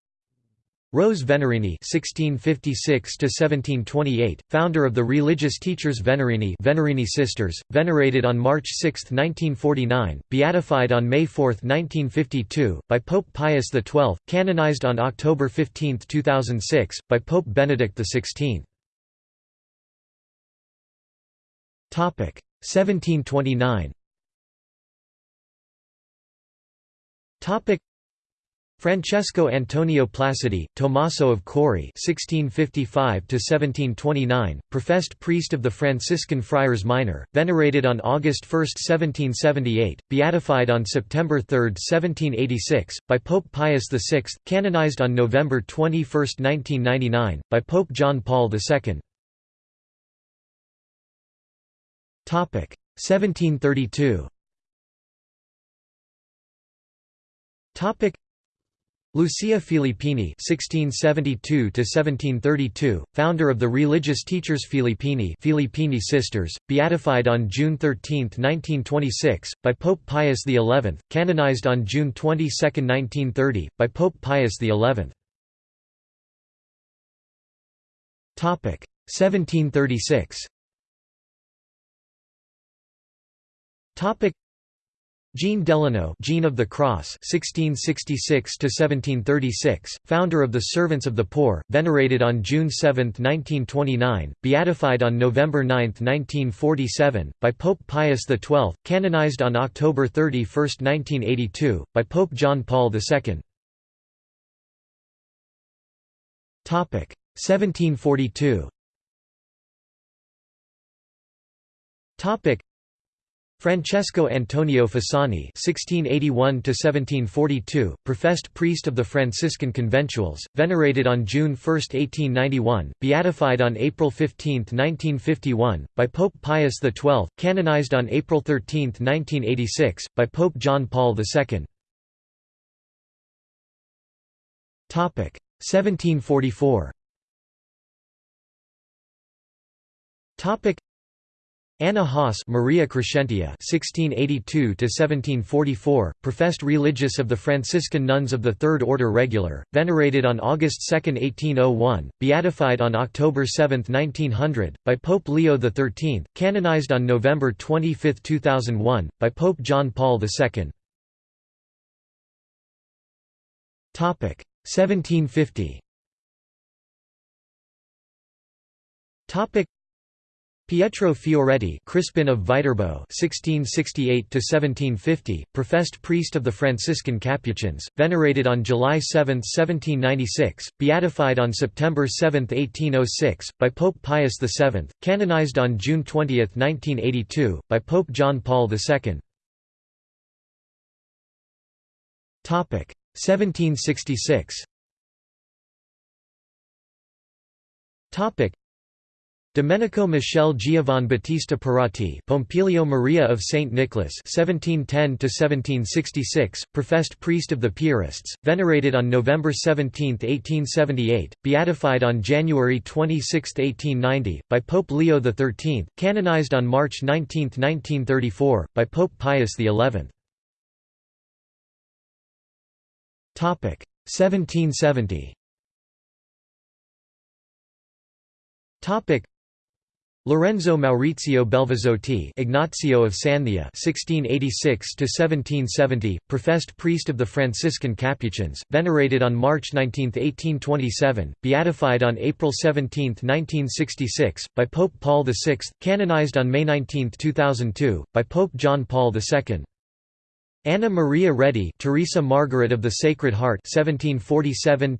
Rose Venerini (1656–1728), founder of the religious teachers Venerini, Venerini Sisters, venerated on March 6, 1949, beatified on May 4, 1952, by Pope Pius XII, canonized on October 15, 2006, by Pope Benedict XVI. Topic 1729. Topic Francesco Antonio Placidi, Tommaso of Cori (1655–1729), professed priest of the Franciscan Friars Minor, venerated on August 1, 1778, beatified on September 3, 1786, by Pope Pius VI, canonized on November 21, 1999, by Pope John Paul II. Topic 1732. Topic Lucia Filippini (1672–1732), founder of the religious teachers Filippini, Filippini Sisters, beatified on June 13, 1926, by Pope Pius XI, canonized on June 22, 1930, by Pope Pius XI. Topic 1736. Topic Jean Delanoue Jean of the Cross 1666–1736, founder of the Servants of the Poor, venerated on June 7, 1929, beatified on November 9, 1947, by Pope Pius XII, canonized on October 31, 1982, by Pope John Paul II. Topic 1742 Francesco Antonio Fasani (1681–1742), professed priest of the Franciscan Conventuals, venerated on June 1, 1891, beatified on April 15, 1951, by Pope Pius XII, canonized on April 13, 1986, by Pope John Paul II. Topic 1744. Topic Anna Haas Maria Crescentia (1682–1744), professed religious of the Franciscan nuns of the Third Order Regular, venerated on August 2, 1801, beatified on October 7, 1900, by Pope Leo XIII, canonized on November 25, 2001, by Pope John Paul II. Topic 1750. Topic Pietro Fioretti Crispin of Viterbo (1668–1750), professed priest of the Franciscan Capuchins, venerated on July 7, 1796, beatified on September 7, 1806, by Pope Pius VII, canonized on June 20, 1982, by Pope John Paul II. Topic 1766. Domenico Michele Giovan Battista Pirrotti Pompilio Maria of St. Nicholas 1710–1766, professed priest of the Piarists, venerated on November 17, 1878, beatified on January 26, 1890, by Pope Leo XIII, canonized on March 19, 1934, by Pope Pius XI. 1770 Lorenzo Maurizio Belvisotti Ignazio of Santhia (1686–1770), professed priest of the Franciscan Capuchins, venerated on March 19, 1827, beatified on April 17, 1966, by Pope Paul VI, canonized on May 19, 2002, by Pope John Paul II. Anna Maria Redi Teresa Margaret of the Sacred Heart 1747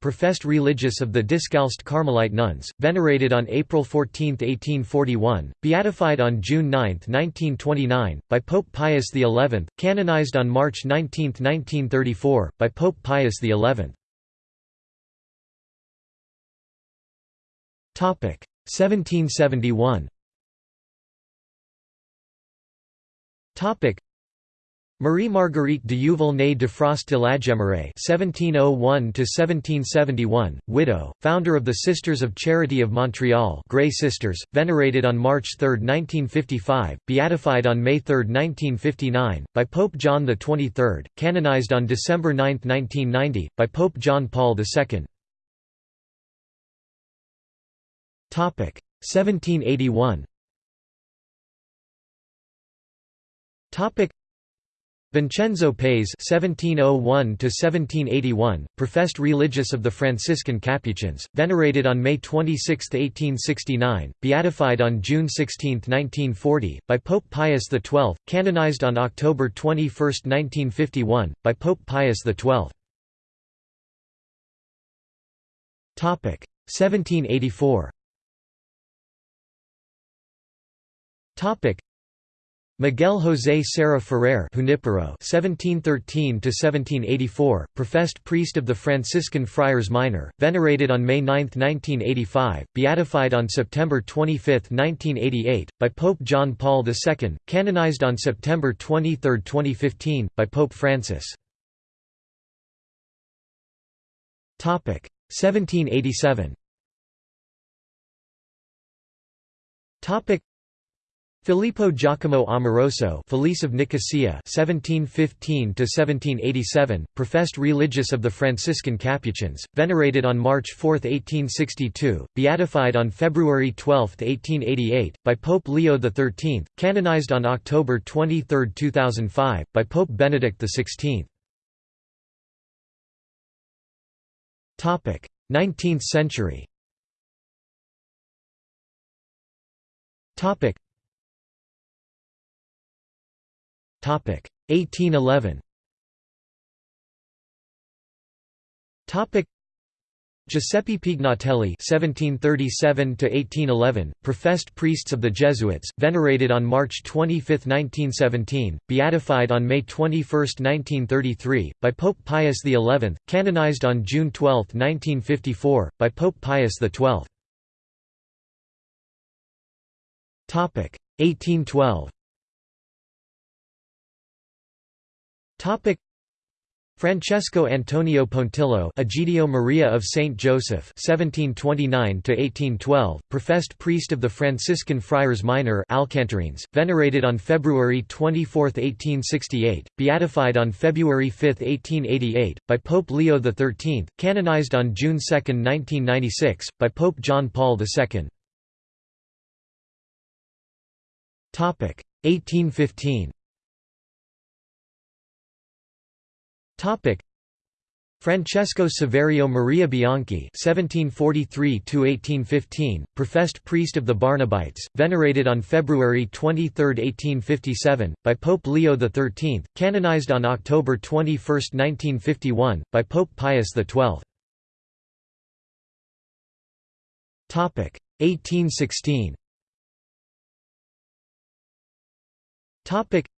professed religious of the Discalced Carmelite nuns, venerated on April 14, 1841, beatified on June 9, 1929, by Pope Pius XI, canonized on March 19, 1934, by Pope Pius XI. 1771 Marie Marguerite de Youville de Frost de la Gemeraye (1701–1771), widow, founder of the Sisters of Charity of Montreal, Grey Sisters, venerated on March 3, 1955, beatified on May 3, 1959, by Pope John XXIII, canonized on December 9, 1990, by Pope John Paul II. Topic 1781. Topic Vincenzo Paes (1701–1781), professed religious of the Franciscan Capuchins, venerated on May 26, 1869, beatified on June 16, 1940, by Pope Pius XII, canonized on October 21, 1951, by Pope Pius XII. Topic 1784. Topic Miguel José Serra Ferrer (1713–1784), professed priest of the Franciscan Friars Minor, venerated on May 9, 1985, beatified on September 25, 1988, by Pope John Paul II, canonized on September 23, 2015, by Pope Francis. Topic 1787. Topic Filippo Giacomo Amoroso Felice of Nicosia 1715 professed religious of the Franciscan Capuchins, venerated on March 4, 1862, beatified on February 12, 1888, by Pope Leo XIII, canonized on October 23, 2005, by Pope Benedict XVI. 19th century 1811 Topic Giuseppe Pignatelli (1737–1811), professed priests of the Jesuits, venerated on March 25, 1917, beatified on May 21, 1933, by Pope Pius XI, canonized on June 12, 1954, by Pope Pius XII. Topic 1812. Topic. Francesco Antonio Pontillo Egidio Maria of Saint Joseph 1729 1812 professed priest of the Franciscan Friars Minor Alcantarines venerated on February 24 1868 beatified on February 5 1888 by Pope Leo XIII canonized on June 2 1996 by Pope John Paul II topic. 1815 Topic Francesco Saverio Maria Bianchi (1743–1815), professed priest of the Barnabites, venerated on February 23, 1857, by Pope Leo XIII, canonized on October 21, 1951, by Pope Pius XII. Topic 1816. Topic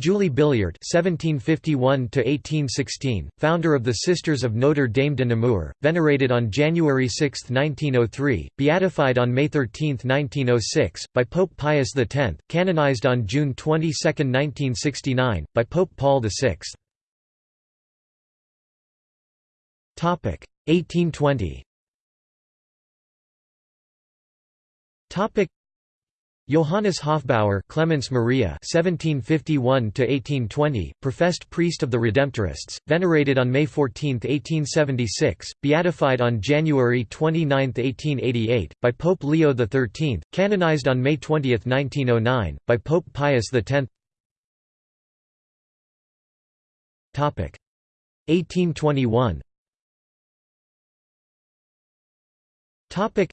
Julie Billiart (1751–1816), founder of the Sisters of Notre Dame de Namur, venerated on January 6, 1903, beatified on May 13, 1906, by Pope Pius X, canonized on June 22, 1969, by Pope Paul VI. Topic 1820. Topic Johannes Hofbauer Clemens Maria (1751–1820), professed priest of the Redemptorists, venerated on May 14, 1876, beatified on January 29, 1888, by Pope Leo XIII, canonized on May 20, 1909, by Pope Pius X. Topic 1821. Topic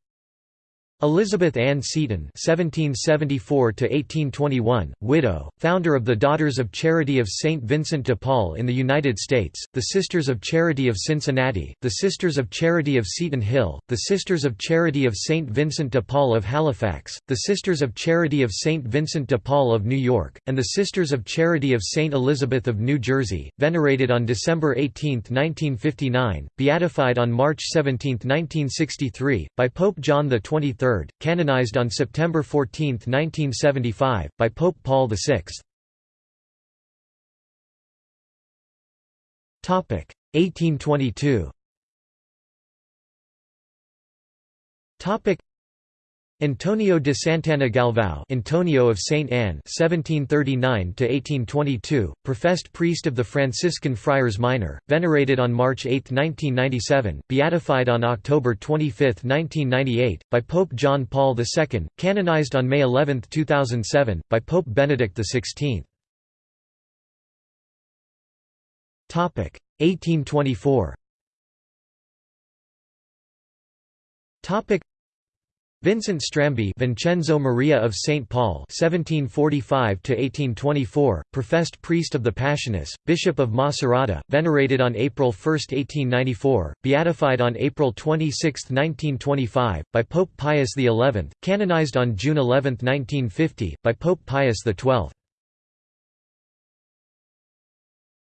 Elizabeth Ann Seton (1774–1821), widow, founder of the Daughters of Charity of Saint Vincent de Paul in the United States, the Sisters of Charity of Cincinnati, the Sisters of Charity of Seton Hill, the Sisters of Charity of Saint Vincent de Paul of Halifax, the Sisters of Charity of Saint Vincent de Paul of New York, and the Sisters of Charity of Saint Elizabeth of New Jersey, venerated on December 18, 1959, beatified on March 17, 1963, by Pope John XXIII canonized on September 14, 1975, by Pope Paul VI. 1822 Antonio de Santana Galvão Antonio of Saint Anne (1739–1822), professed priest of the Franciscan Friars Minor, venerated on March 8, 1997, beatified on October 25, 1998, by Pope John Paul II, canonized on May 11, 2007, by Pope Benedict XVI. Topic 1824. Vincent Strambi Vincenzo Maria of St. Paul (1745–1824), professed priest of the Passionists, Bishop of Macerata, venerated on April 1, 1894, beatified on April 26, 1925, by Pope Pius XI, canonized on June 11, 1950, by Pope Pius XII.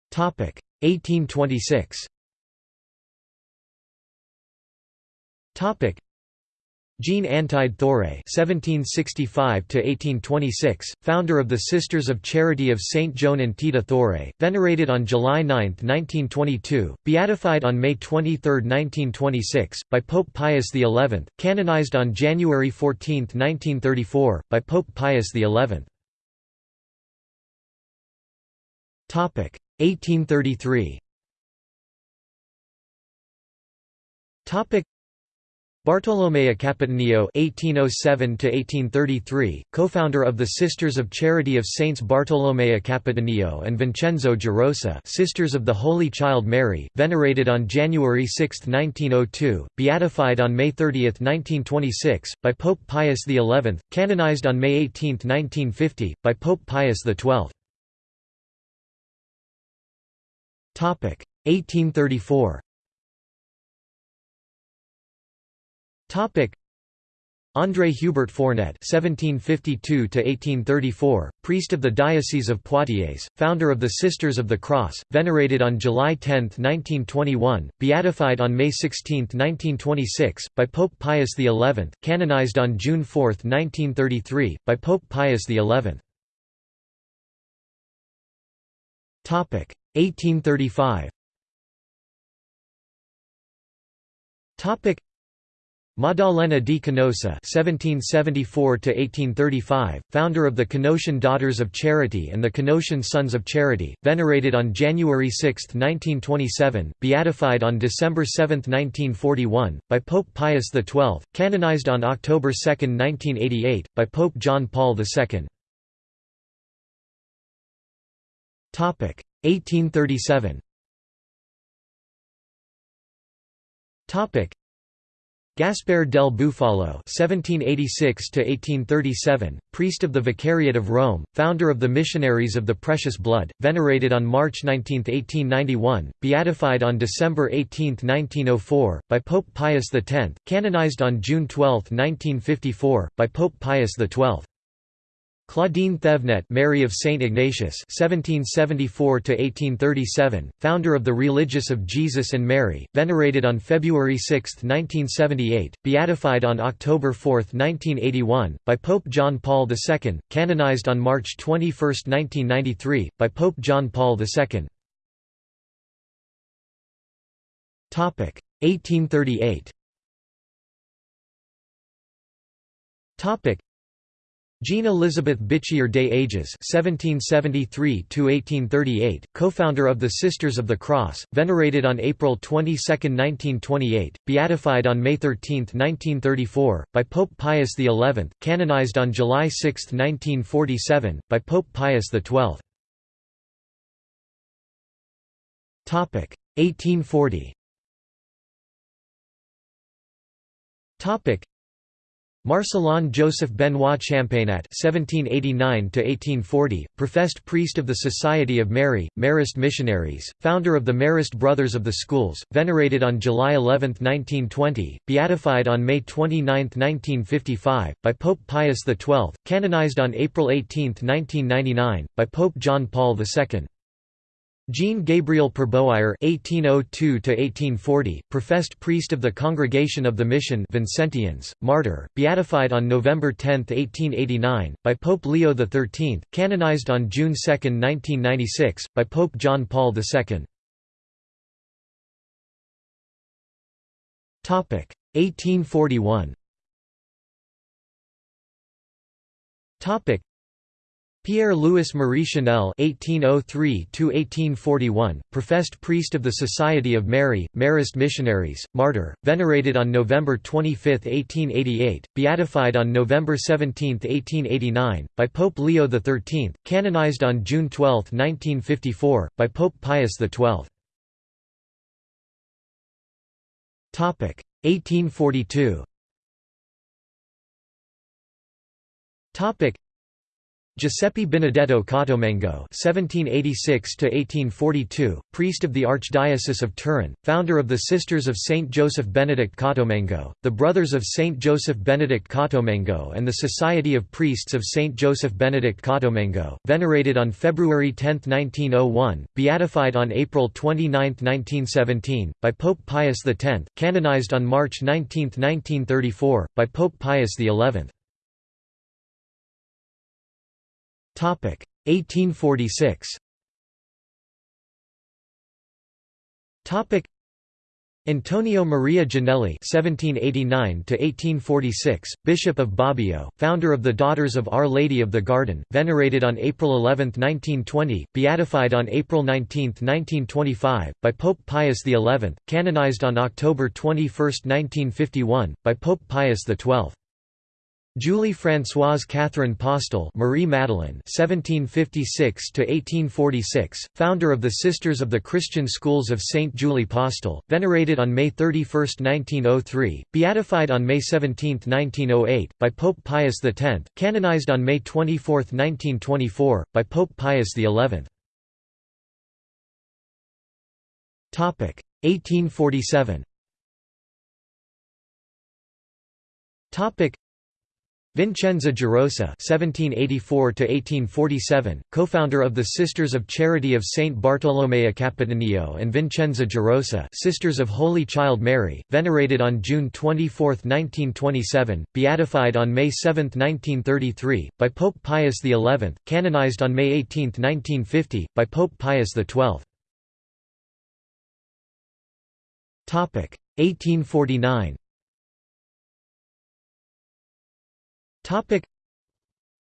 Topic 1826. Jean Antide Thouret (1765–1826), founder of the Sisters of Charity of Saint Joan and Tita Thouret, venerated on July 9, 1922, beatified on May 23, 1926, by Pope Pius XI, canonized on January 14, 1934, by Pope Pius XI. Topic 1833. Topic Bartolomeo Capitanio (1807–1833), co-founder of the Sisters of Charity of Saints Bartolomeo Capitanio and Vincenzo Gerosa, Sisters of the Holy Child Mary, venerated on January 6, 1902, beatified on May 30, 1926, by Pope Pius XI, canonized on May 18, 1950, by Pope Pius XII. Topic 1834. Topic André Hubert Fournet (1752–1834), priest of the Diocese of Poitiers, founder of the Sisters of the Cross, venerated on July 10, 1921, beatified on May 16, 1926, by Pope Pius XI, canonized on June 4, 1933, by Pope Pius XI. Topic 1835. Topic Maddalena di Canossa (1774–1835), founder of the Canossian Daughters of Charity and the Canossian Sons of Charity, venerated on January 6, 1927, beatified on December 7, 1941, by Pope Pius XII, canonized on October 2, 1988, by Pope John Paul II. Topic 1837. Topic Gaspar del Bufalo (1786–1837), priest of the Vicariate of Rome, founder of the Missionaries of the Precious Blood, venerated on March 19, 1891, beatified on December 18, 1904, by Pope Pius X, canonized on June 12, 1954, by Pope Pius XII. Claudine Thevenet Mary of St. Ignatius (1774–1837), founder of the Religious of Jesus and Mary, venerated on February 6, 1978, beatified on October 4, 1981, by Pope John Paul II, canonized on March 21, 1993, by Pope John Paul II. Topic 1838. Jean Elizabeth Bichier des Ages (1773–1838), co-founder of the Sisters of the Cross, venerated on April 22, 1928, beatified on May 13, 1934, by Pope Pius XI, canonized on July 6, 1947, by Pope Pius XII. Topic 1840. Topic Marcelin Joseph Benoit Champagnat (1789–1840), professed priest of the Society of Mary, Marist missionaries, founder of the Marist Brothers of the Schools, venerated on July 11, 1920, beatified on May 29, 1955, by Pope Pius XII, canonized on April 18, 1999, by Pope John Paul II. Jean Gabriel Perboyre (1802–1840), professed priest of the Congregation of the Mission Vincentians, martyr, beatified on November 10, 1889, by Pope Leo XIII, canonized on June 2, 1996, by Pope John Paul II. Topic 1841. Topic Pierre-Louis Marie Chanel (1803–1841), professed priest of the Society of Mary, Marist missionaries, martyr, venerated on November 25, 1888, beatified on November 17, 1889, by Pope Leo XIII, canonized on June 12, 1954, by Pope Pius XII. Topic 1842. Topic Giuseppe Benedetto Cottolengo (1786–1842), priest of the Archdiocese of Turin, founder of the Sisters of Saint Joseph Benedict Cottolengo, the Brothers of Saint Joseph Benedict Cottolengo, and the Society of Priests of Saint Joseph Benedict Cottolengo, venerated on February 10, 1901, beatified on April 29, 1917, by Pope Pius X, canonized on March 19, 1934, by Pope Pius XI. 1846. Topic Antonio Maria Gianelli (1789–1846), Bishop of Bobbio, founder of the Daughters of Our Lady of the Garden, venerated on April 11, 1920, beatified on April 19, 1925, by Pope Pius XI, canonized on October 21, 1951, by Pope Pius XII. Julie Françoise Catherine Postel Marie Madeleine (1756–1846), founder of the Sisters of the Christian Schools of Saint Julie Postel, venerated on May 31, 1903, beatified on May 17, 1908, by Pope Pius X, canonized on May 24, 1924, by Pope Pius XI. Topic 1847. Topic Vincenza Gerosa (1784–1847), co-founder of the Sisters of Charity of Saint Bartolomeo Capitanio and Vincenza Gerosa, Sisters of Holy Child Mary, venerated on June 24, 1927, beatified on May 7, 1933, by Pope Pius XI, canonized on May 18, 1950, by Pope Pius XII. Topic 1849. Topic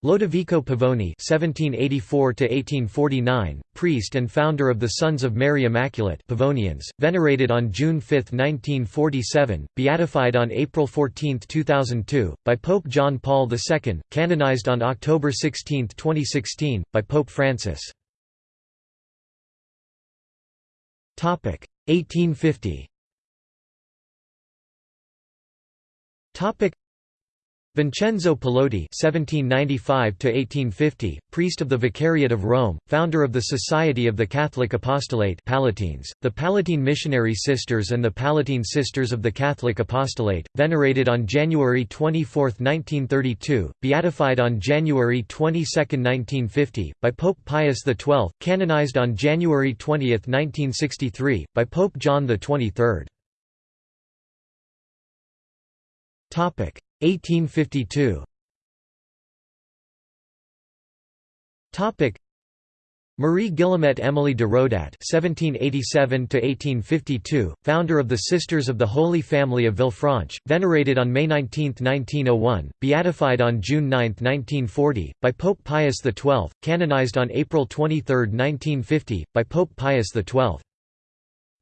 Lodovico Pavoni (1784–1849), priest and founder of the Sons of Mary Immaculate (Pavonians), venerated on June 5, 1947, beatified on April 14, 2002, by Pope John Paul II, canonized on October 16, 2016, by Pope Francis. Topic 1850. Topic Vincenzo Pallotti (1795–1850), priest of the Vicariate of Rome, founder of the Society of the Catholic Apostolate (Pallottines), the Pallottine Missionary Sisters, and the Pallottine Sisters of the Catholic Apostolate, venerated on January 24, 1932, beatified on January 22, 1950, by Pope Pius XII, canonized on January 20, 1963, by Pope John XXIII. Topic 1852 Topic Marie Guillemette Emily de Rodat (1787–1852), founder of the Sisters of the Holy Family of Villefranche, venerated on May 19, 1901, beatified on June 9, 1940, by Pope Pius XII, canonized on April 23, 1950, by Pope Pius XII.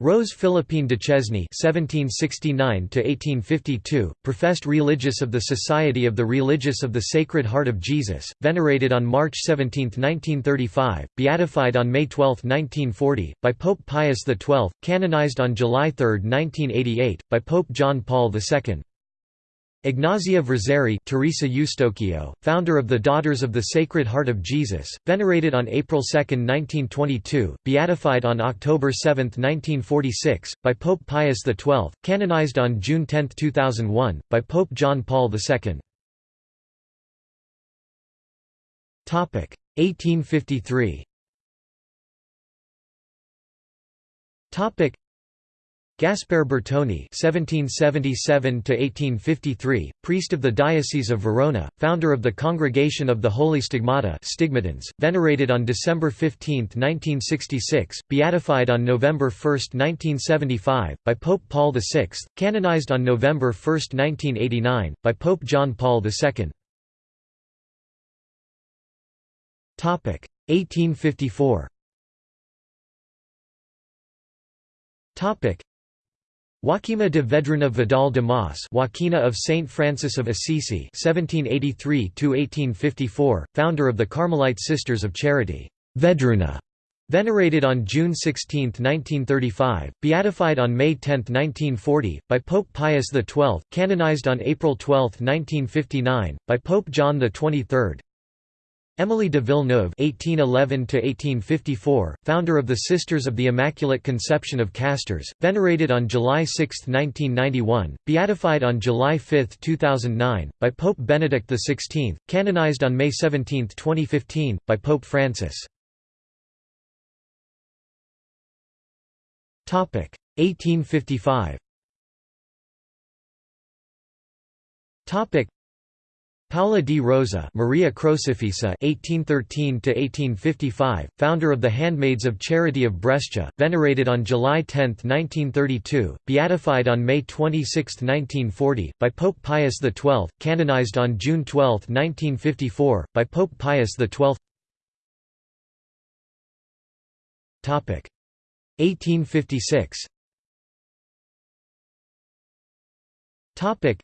Rose Philippine Duchesne (1769–1852), professed religious of the Society of the Religious of the Sacred Heart of Jesus, venerated on March 17, 1935, beatified on May 12, 1940, by Pope Pius XII, canonized on July 3, 1988, by Pope John Paul II. Ignazia Verzeri Teresa Eustocchio, founder of the Daughters of the Sacred Heart of Jesus, venerated on April 2, 1922, beatified on October 7, 1946, by Pope Pius XII, canonized on June 10, 2001, by Pope John Paul II. 1853 Gaspare Bertoni (1777–1853), priest of the Diocese of Verona, founder of the Congregation of the Holy Stigmata (Stigmatines), venerated on December 15, 1966, beatified on November 1, 1975, by Pope Paul VI, canonized on November 1, 1989, by Pope John Paul II. Topic 1854. Topic Joaquima de Vedruna Vidal de Mas Joaquina of Saint Francis of Assisi (1783–1854), founder of the Carmelite Sisters of Charity, Vedruna, venerated on June 16, 1935, beatified on May 10, 1940, by Pope Pius XII, canonized on April 12, 1959, by Pope John XXIII. Émilie de Villeneuve (1811–1854), founder of the Sisters of the Immaculate Conception of Castres, venerated on July 6, 1991, beatified on July 5, 2009, by Pope Benedict XVI, canonized on May 17, 2015, by Pope Francis. Topic 1855. Paula di Rosa Maria Crocifissa (1813–1855), founder of the Handmaids of Charity of Brescia, venerated on July 10, 1932, beatified on May 26, 1940, by Pope Pius XII, canonized on June 12, 1954, by Pope Pius XII. Topic 1856. Topic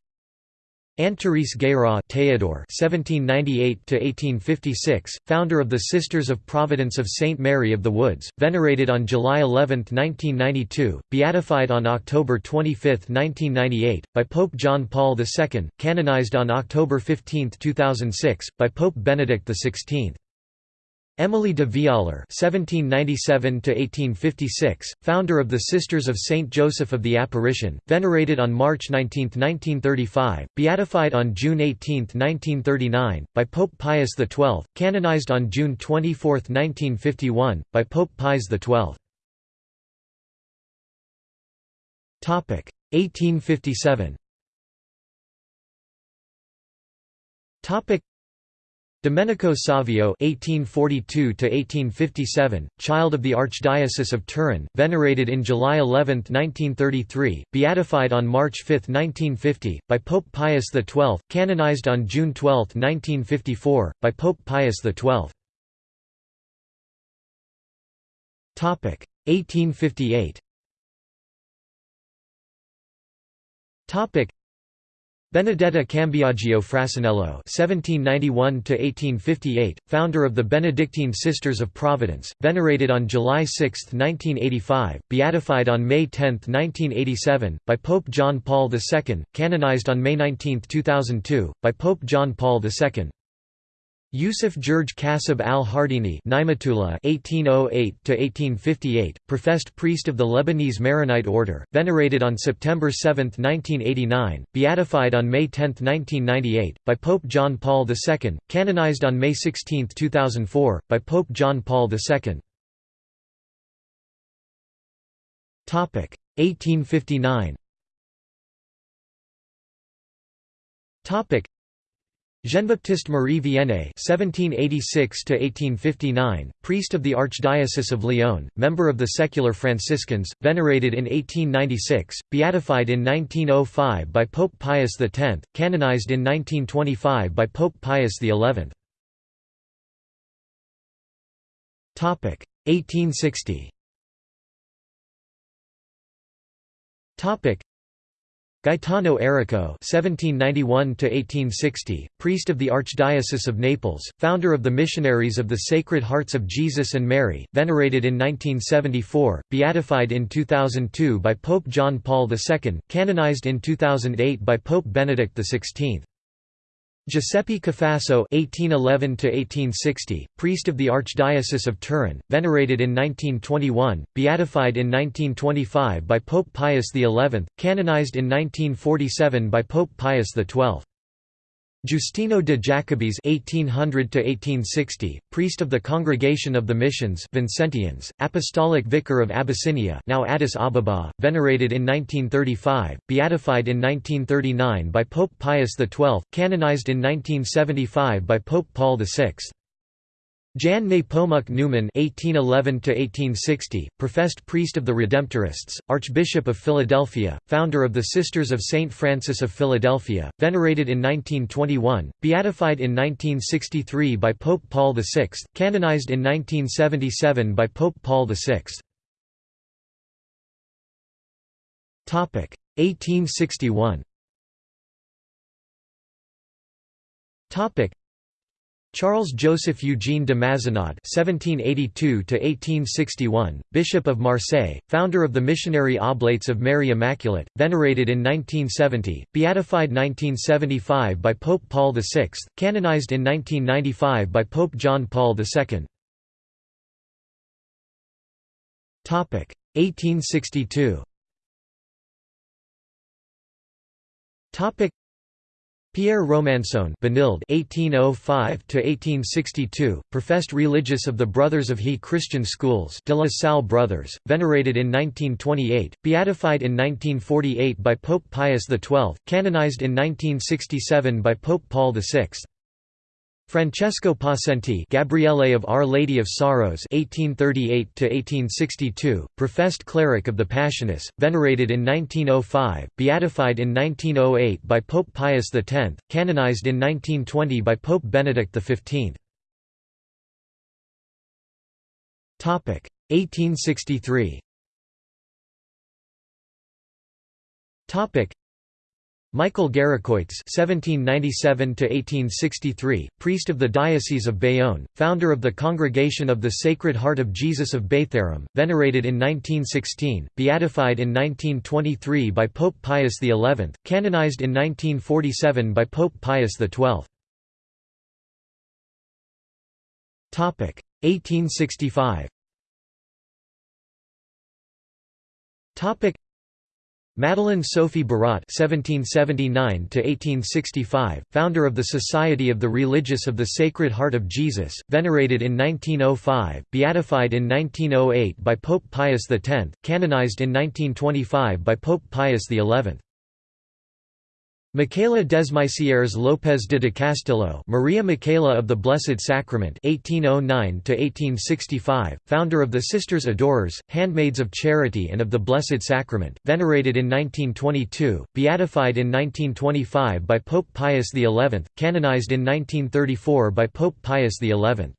Anne-Therese Guérin Théodore (1798–1856), founder of the Sisters of Providence of Saint Mary of the Woods, venerated on July 11, 1992, beatified on October 25, 1998, by Pope John Paul II, canonized on October 15, 2006, by Pope Benedict XVI. Émilie de Vialar (1797–1856), founder of the Sisters of Saint Joseph of the Apparition, venerated on March 19, 1935, beatified on June 18, 1939, by Pope Pius XII, canonized on June 24, 1951, by Pope Pius XII. Topic 1857. Topic Domenico Savio (1842–1857), child of the Archdiocese of Turin, venerated in July 11, 1933, beatified on March 5, 1950, by Pope Pius XII, canonized on June 12, 1954, by Pope Pius XII. Topic 1858. Topic Benedetta Cambiagio Frassinello (1791–1858), founder of the Benedictine Sisters of Providence, venerated on July 6, 1985, beatified on May 10, 1987, by Pope John Paul II, canonized on May 19, 2002, by Pope John Paul II. Yusuf George Kasab al-Hardini (1808–1858), professed priest of the Lebanese Maronite order, venerated on September 7, 1989, beatified on May 10, 1998, by Pope John Paul II, canonized on May 16, 2004, by Pope John Paul II. Topic 1859. Topic Jean-Baptiste Marie Vianney (1786–1859), priest of the Archdiocese of Lyon, member of the Secular Franciscans, venerated in 1896, beatified in 1905 by Pope Pius X, canonized in 1925 by Pope Pius XI. Topic 1860. Topic Gaetano Errico (1791–1860), priest of the Archdiocese of Naples, founder of the Missionaries of the Sacred Hearts of Jesus and Mary, venerated in 1974, beatified in 2002 by Pope John Paul II, canonized in 2008 by Pope Benedict XVI. Giuseppe Cafasso (1811–1860), priest of the Archdiocese of Turin, venerated in 1921, beatified in 1925 by Pope Pius XI, canonized in 1947 by Pope Pius XII. Giustino de Jacobis (1800–1860), priest of the Congregation of the Missions Vincentians, Apostolic Vicar of Abyssinia, now Addis Ababa, venerated in 1935, beatified in 1939 by Pope Pius XII, canonized in 1975 by Pope Paul VI. Jan Nepomuk Neumann (1811–1860), professed priest of the Redemptorists, Archbishop of Philadelphia, founder of the Sisters of Saint Francis of Philadelphia, venerated in 1921, beatified in 1963 by Pope Paul VI, canonized in 1977 by Pope Paul VI. Topic 1861. Topic Charles Joseph Eugene de Mazenod (1782–1861), Bishop of Marseille, founder of the Missionary Oblates of Mary Immaculate, venerated in 1970, beatified 1975 by Pope Paul VI, canonized in 1995 by Pope John Paul II. Topic 1862. Topic Pierre Benilde (1805–1862), professed religious of the Brothers of He Christian Schools de la Salle Brothers, venerated in 1928, beatified in 1948 by Pope Pius XII, canonized in 1967 by Pope Paul VI. Francesco Possenti Gabriele of Our Lady of Sorrows 1838 professed cleric of the Passionists, venerated in 1905, beatified in 1908 by Pope Pius X, canonized in 1920 by Pope Benedict XV. 1863 Michael Garicoïts (1797–1863), priest of the Diocese of Bayonne, founder of the Congregation of the Sacred Heart of Jesus of Bétharram, venerated in 1916, beatified in 1923 by Pope Pius XI, canonized in 1947 by Pope Pius XII. Topic 1865. Topic Madeleine Sophie Barat (1779–1865), founder of the Society of the Religious of the Sacred Heart of Jesus, venerated in 1905, beatified in 1908 by Pope Pius X, canonized in 1925 by Pope Pius XI. Michaela Desmaisières López de de Castillo Maria Michaela of the Blessed Sacrament 1809 founder of the Sisters Adorers, Handmaids of Charity and of the Blessed Sacrament, venerated in 1922, beatified in 1925 by Pope Pius XI, canonized in 1934 by Pope Pius XI.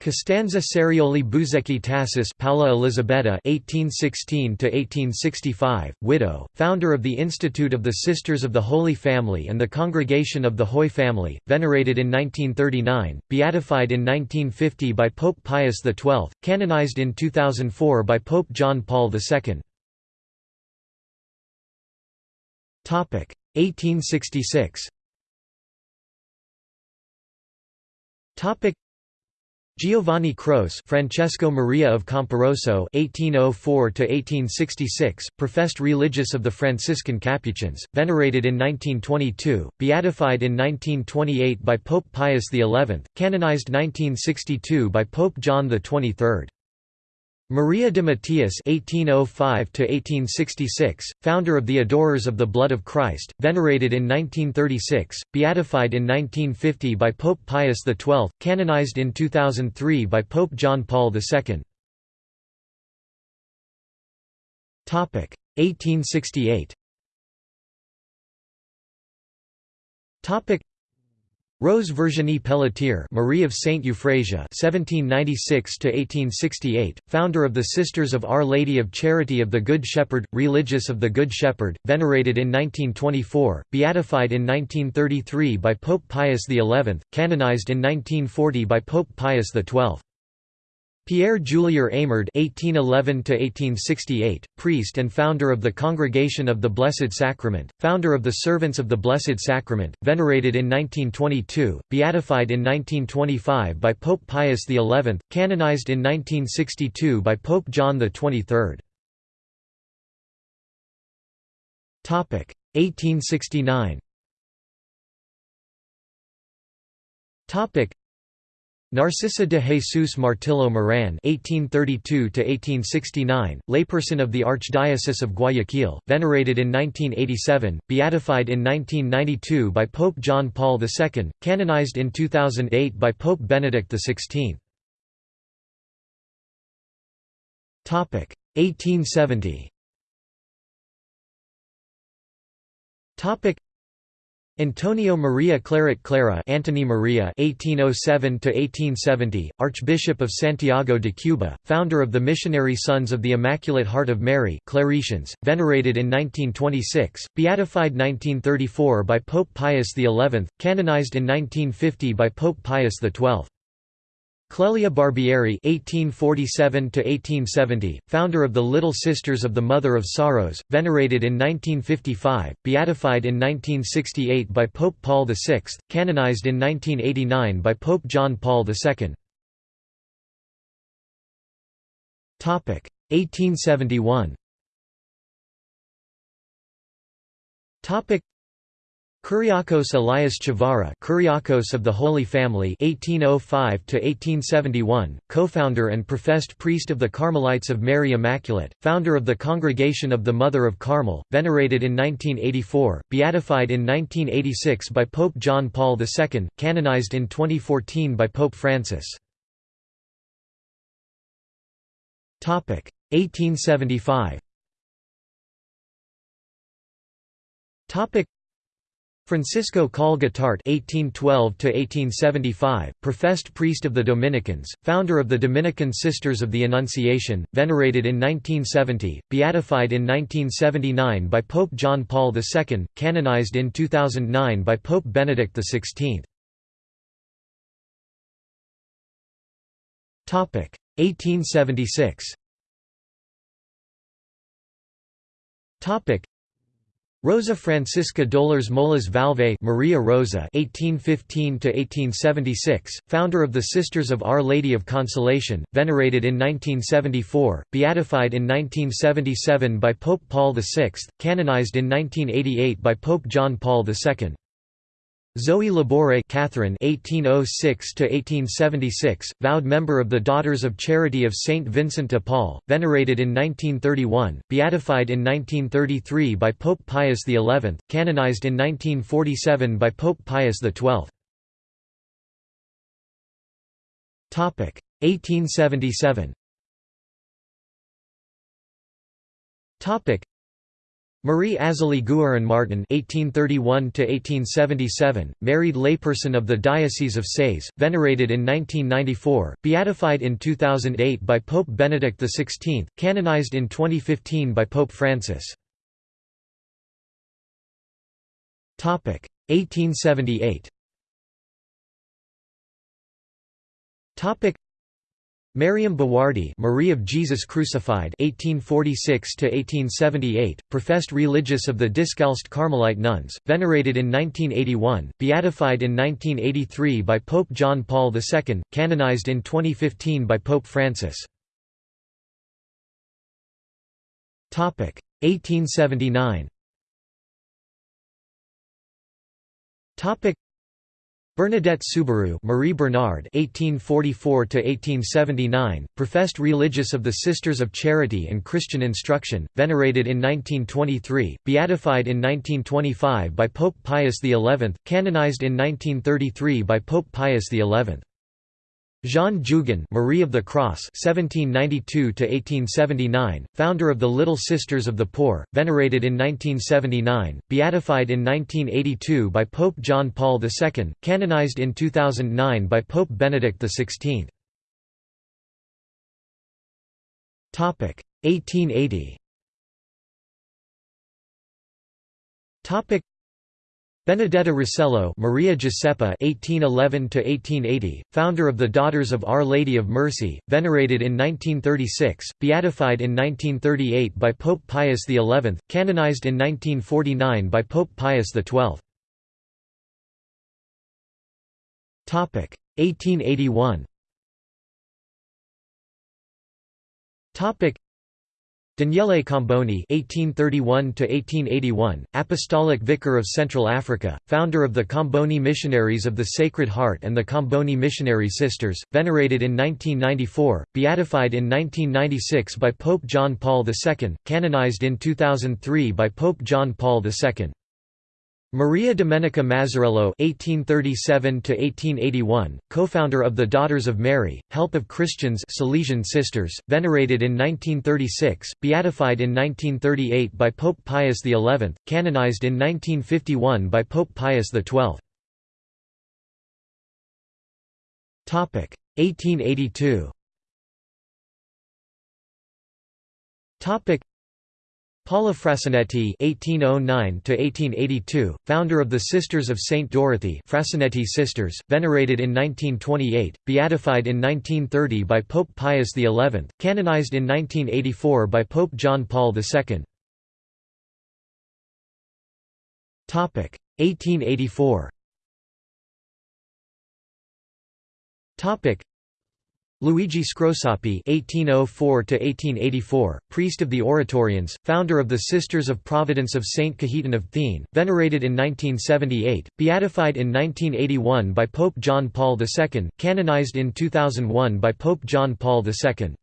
Costanza Cerioli Buzecchi Tassis Paula Elisabetta (1816–1865), widow, founder of the Institute of the Sisters of the Holy Family and the Congregation of the Hoy Family, venerated in 1939, beatified in 1950 by Pope Pius XII, canonized in 2004 by Pope John Paul II. Topic 1866. Topic Giovanni Croce Francesco Maria of Camporosso (1804–1866), professed religious of the Franciscan Capuchins, venerated in 1922, beatified in 1928 by Pope Pius XI, canonized 1962 by Pope John XXIII. Maria de Matias (1805–1866), founder of the Adorers of the Blood of Christ, venerated in 1936, beatified in 1950 by Pope Pius XII, canonized in 2003 by Pope John Paul II. Topic 1868. Topic Rose Virginie Pelletier Marie of Saint Euphrasia (1796–1868), founder of the Sisters of Our Lady of Charity of the Good Shepherd, religious of the Good Shepherd, venerated in 1924, beatified in 1933 by Pope Pius XI, canonized in 1940 by Pope Pius XII. Pierre Julien Eymard (1811–1868), priest and founder of the Congregation of the Blessed Sacrament, founder of the Servants of the Blessed Sacrament, venerated in 1922, beatified in 1925 by Pope Pius XI, canonized in 1962 by Pope John XXIII. Topic 1869. Topic Narcissa de Jesus Martillo Moran (1832–1869), layperson of the Archdiocese of Guayaquil, venerated in 1987, beatified in 1992 by Pope John Paul II, canonized in 2008 by Pope Benedict XVI. Topic 1870. Topic Antonio Maria Claret Clara Antony Maria (1807–1870), Archbishop of Santiago de Cuba, founder of the Missionary Sons of the Immaculate Heart of Mary (Claretians), venerated in 1926, beatified 1934 by Pope Pius XI, canonized in 1950 by Pope Pius XII. Clelia Barbieri (1847–1870), founder of the Little Sisters of the Mother of Sorrows, venerated in 1955, beatified in 1968 by Pope Paul VI, canonized in 1989 by Pope John Paul II. Topic: 1871. Topic: Kuriakos Elias Chavara Kuriakos of the Holy Family 1805–1871, co-founder and professed priest of the Carmelites of Mary Immaculate, founder of the Congregation of the Mother of Carmel, venerated in 1984, beatified in 1986 by Pope John Paul II, canonized in 2014 by Pope Francis. 1875 Francisco Coll Guitart (1812–1875), professed priest of the Dominicans, founder of the Dominican Sisters of the Annunciation, venerated in 1970, beatified in 1979 by Pope John Paul II, canonized in 2009 by Pope Benedict XVI. Topic: 1876. Topic: Rosa Francisca Dolores Molas Vallvé Maria Rosa (1815–1876), founder of the Sisters of Our Lady of Consolation, venerated in 1974, beatified in 1977 by Pope Paul VI, canonized in 1988 by Pope John Paul II. Zoe Labouré Catherine (1806–1876), vowed member of the Daughters of Charity of Saint Vincent de Paul, venerated in 1931, beatified in 1933 by Pope Pius XI, canonized in 1947 by Pope Pius XII. Topic 1877. Topic Marie Azélie Guérin Martin (1831–1877), married layperson of the Diocese of Séez, venerated in 1994, beatified in 2008 by Pope Benedict XVI, canonized in 2015 by Pope Francis. Topic 1878. Topic Mariam Bawardi Marie of Jesus Crucified 1846–1878, professed religious of the Discalced Carmelite nuns, venerated in 1981, beatified in 1983 by Pope John Paul II, canonized in 2015 by Pope Francis. 1879 Bernadette Soubirous Marie Bernard (1844–1879), professed religious of the Sisters of Charity and Christian Instruction, venerated in 1923, beatified in 1925 by Pope Pius XI, canonized in 1933 by Pope Pius XI. Jean Jugan Marie of the Cross (1792–1879), founder of the Little Sisters of the Poor, venerated in 1979, beatified in 1982 by Pope John Paul II, canonized in 2009 by Pope Benedict XVI. Topic 1880. Topic Benedetta Rossello Maria Giuseppa (1811–1880), founder of the Daughters of Our Lady of Mercy, venerated in 1936, beatified in 1938 by Pope Pius XI, canonized in 1949 by Pope Pius XII. Topic 1881. Topic Daniele Comboni (1831–1881), Apostolic Vicar of Central Africa, founder of the Comboni Missionaries of the Sacred Heart and the Comboni Missionary Sisters, venerated in 1994, beatified in 1996 by Pope John Paul II, canonized in 2003 by Pope John Paul II. Maria Domenica Mazzarello (1837–1881), co-founder of the Daughters of Mary, Help of Christians, Salesian Sisters, venerated in 1936, beatified in 1938 by Pope Pius XI, canonized in 1951 by Pope Pius XII. Topic 1882. Topic Paula Frasinetti (1809–1882), founder of the Sisters of Saint Dorothy, Frasinetti Sisters, venerated in 1928, beatified in 1930 by Pope Pius XI, canonized in 1984 by Pope John Paul II. Topic 1884. Topic Luigi Scrosoppi (1804–1884), priest of the Oratorians, founder of the Sisters of Providence of Saint Cajetan of Thiene, venerated in 1978, beatified in 1981 by Pope John Paul II, canonized in 2001 by Pope John Paul II.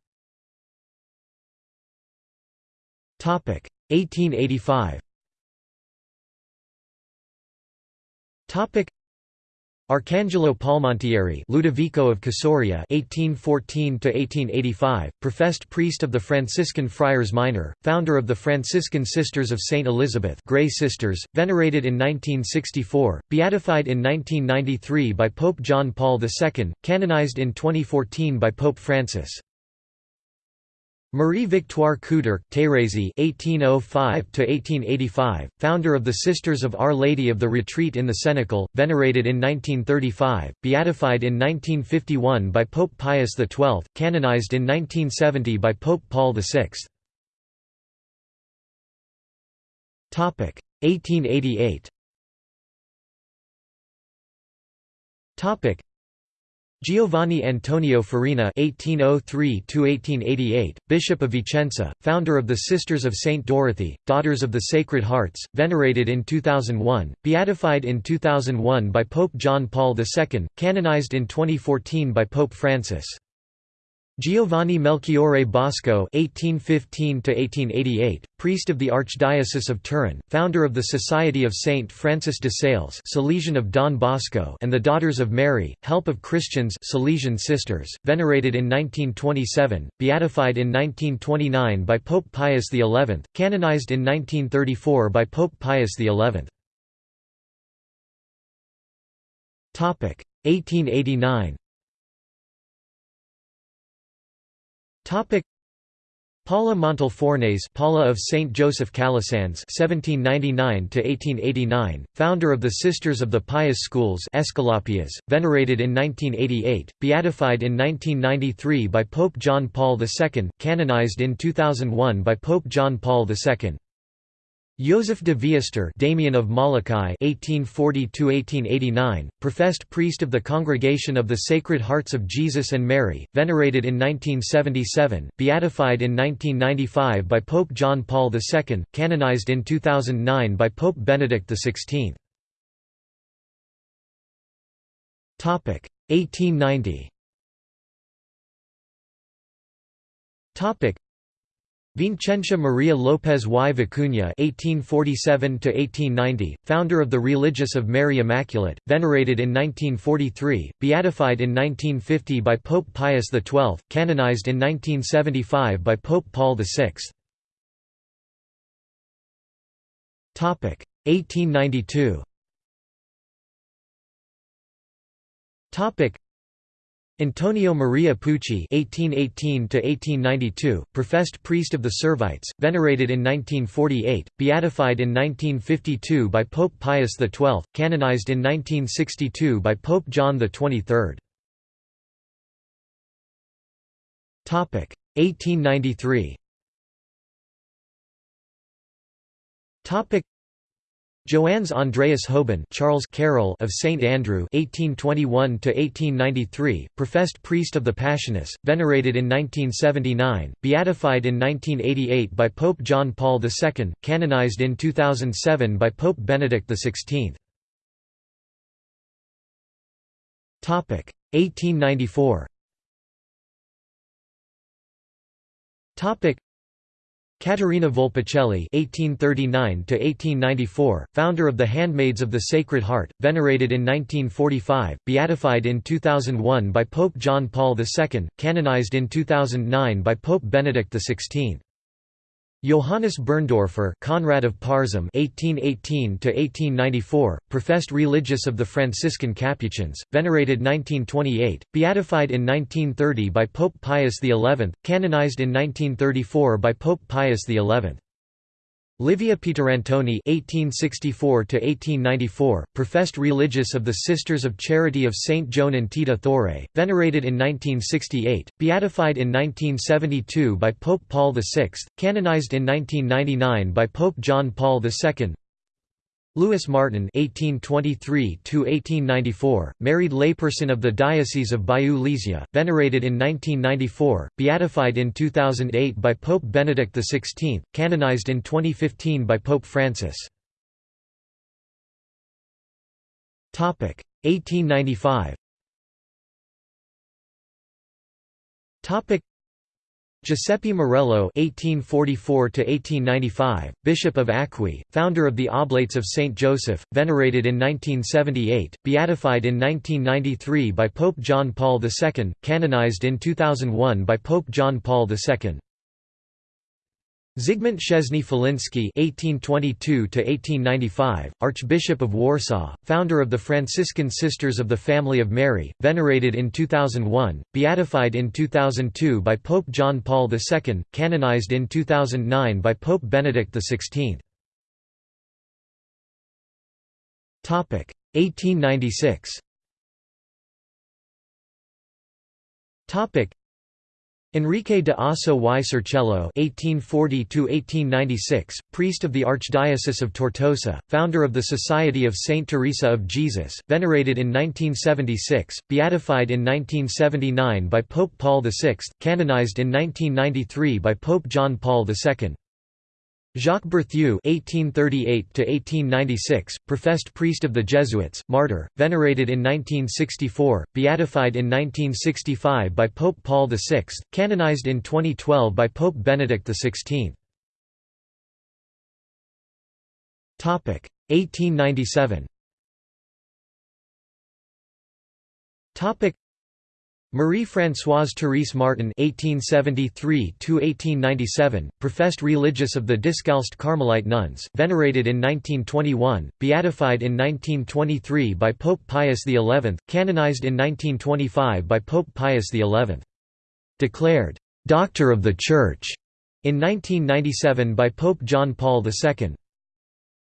Topic 1885. Topic Arcangelo Palmentieri Ludovico of Casoria (1814–1885), professed priest of the Franciscan Friars Minor, founder of the Franciscan Sisters of Saint Elizabeth, Grey Sisters, venerated in 1964, beatified in 1993 by Pope John Paul II, canonized in 2014 by Pope Francis. Marie Victoire Couderc (1805–1885), founder of the Sisters of Our Lady of the Retreat in the Cenacle, venerated in 1935, beatified in 1951 by Pope Pius XII, canonized in 1970 by Pope Paul VI. Topic 1888. Topic Giovanni Antonio Farina (1803–1888), Bishop of Vicenza, founder of the Sisters of Saint Dorothy, Daughters of the Sacred Hearts, venerated in 2001, beatified in 2001 by Pope John Paul II, canonized in 2014 by Pope Francis. Giovanni Melchiorre Bosco (1815–1888), priest of the Archdiocese of Turin, founder of the Society of Saint Francis de Sales, Salesian of Don Bosco, and the Daughters of Mary, Help of Christians, Salesian Sisters, venerated in 1927, beatified in 1929 by Pope Pius XI, canonized in 1934 by Pope Pius XI. Topic 1889. Topic Paula Montalfornes Paula of St. Joseph Calasanz (1799–1889), founder of the Sisters of the Pious Schools Esculapias, venerated in 1988, beatified in 1993 by Pope John Paul II, canonized in 2001 by Pope John Paul II. Joseph de Veuster Damian of Molokai (1840–1889), professed priest of the Congregation of the Sacred Hearts of Jesus and Mary, venerated in 1977, beatified in 1995 by Pope John Paul II, canonized in 2009 by Pope Benedict XVI. Topic 1890. Vincentia Maria López y Vicuña (1847–1890), founder of the Religious of Mary Immaculate, venerated in 1943, beatified in 1950 by Pope Pius XII, canonized in 1975 by Pope Paul VI. Topic 1892. Topic Antonio Maria Pucci (1818–1892), professed priest of the Servites, venerated in 1948, beatified in 1952 by Pope Pius XII, canonized in 1962 by Pope John XXIII. Topic 1893. Topic Joannes Andreas Houben Charles Carroll of St Andrew (1821–1893), professed priest of the Passionists, venerated in 1979, beatified in 1988 by Pope John Paul II, canonized in 2007 by Pope Benedict XVI. Topic 1894. Caterina Volpicelli (1839–1894), founder of the Handmaids of the Sacred Heart, venerated in 1945, beatified in 2001 by Pope John Paul II, canonized in 2009 by Pope Benedict XVI. Johannes Birndorfer Conrad of Parzham (1818–1894), professed religious of the Franciscan Capuchins, venerated 1928, beatified in 1930 by Pope Pius XI, canonized in 1934 by Pope Pius XI. Livia Pietrantoni (1864–1894), professed religious of the Sisters of Charity of Saint Joan Antida Thouret, venerated in 1968, beatified in 1972 by Pope Paul VI, canonized in 1999 by Pope John Paul II. Louis Martin (1823–1894), married layperson of the Diocese of Bayeux-Lisieux, venerated in 1994, beatified in 2008 by Pope Benedict XVI, canonized in 2015 by Pope Francis. Topic 1895. Topic Giuseppe Marello (1844–1895), Bishop of Acqui, founder of the Oblates of Saint Joseph, venerated in 1978, beatified in 1993 by Pope John Paul II, canonized in 2001 by Pope John Paul II. Zygmunt Szczesny Feliński (1822–1895), Archbishop of Warsaw, founder of the Franciscan Sisters of the Family of Mary, venerated in 2001, beatified in 2002 by Pope John Paul II, canonized in 2009 by Pope Benedict XVI. Topic 1896. Topic Enrique de Ossó y Cervelló (1840–1896), priest of the Archdiocese of Tortosa, founder of the Society of Saint Teresa of Jesus, venerated in 1976, beatified in 1979 by Pope Paul VI, canonized in 1993 by Pope John Paul II. Jacques Berthieu (1838–1896), professed priest of the Jesuits, martyr, venerated in 1964, beatified in 1965 by Pope Paul VI, canonized in 2012 by Pope Benedict XVI. Topic 1897. Topic Marie-Françoise Therese Martin (1873–1897), professed religious of the Discalced Carmelite nuns, venerated in 1921, beatified in 1923 by Pope Pius XI, canonized in 1925 by Pope Pius XI. Declared Doctor of the Church in 1997 by Pope John Paul II.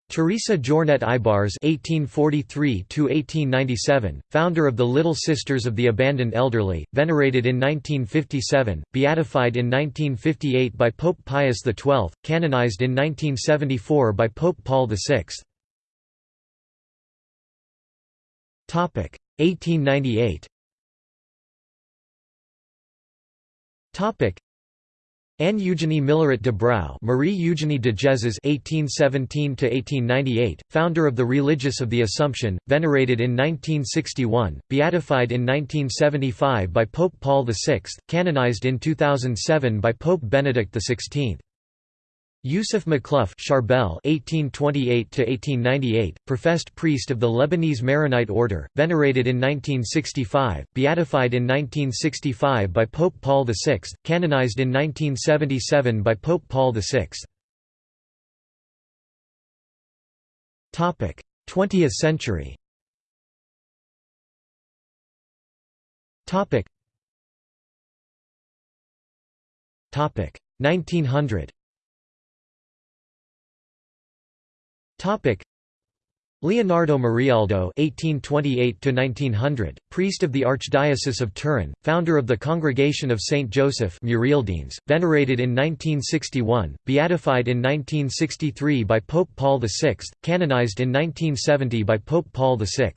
Teresa Jornet Ibars (1843–1897), founder of the Little Sisters of the Abandoned Elderly, venerated in 1957, beatified in 1958 by Pope Pius XII, canonized in 1974 by Pope Paul VI. Topic 1898. Topic Anne Eugenie Milleret de Brou Marie Eugenie de Jesus (1817–1898), founder of the Religious of the Assumption, venerated in 1961, beatified in 1975 by Pope Paul VI, canonized in 2007 by Pope Benedict XVI. Yusuf Makhlouf Charbel (1828–1898), professed priest of the Lebanese Maronite order, venerated in 1965, beatified in 1965 by Pope Paul VI, canonized in 1977 by Pope Paul VI. Topic: 20th century. Topic: 1900. Topic Leonardo Murialdo (1828–1900), priest of the Archdiocese of Turin, founder of the Congregation of Saint Joseph Murialdines, venerated in 1961, beatified in 1963 by Pope Paul VI, canonized in 1970 by Pope Paul VI.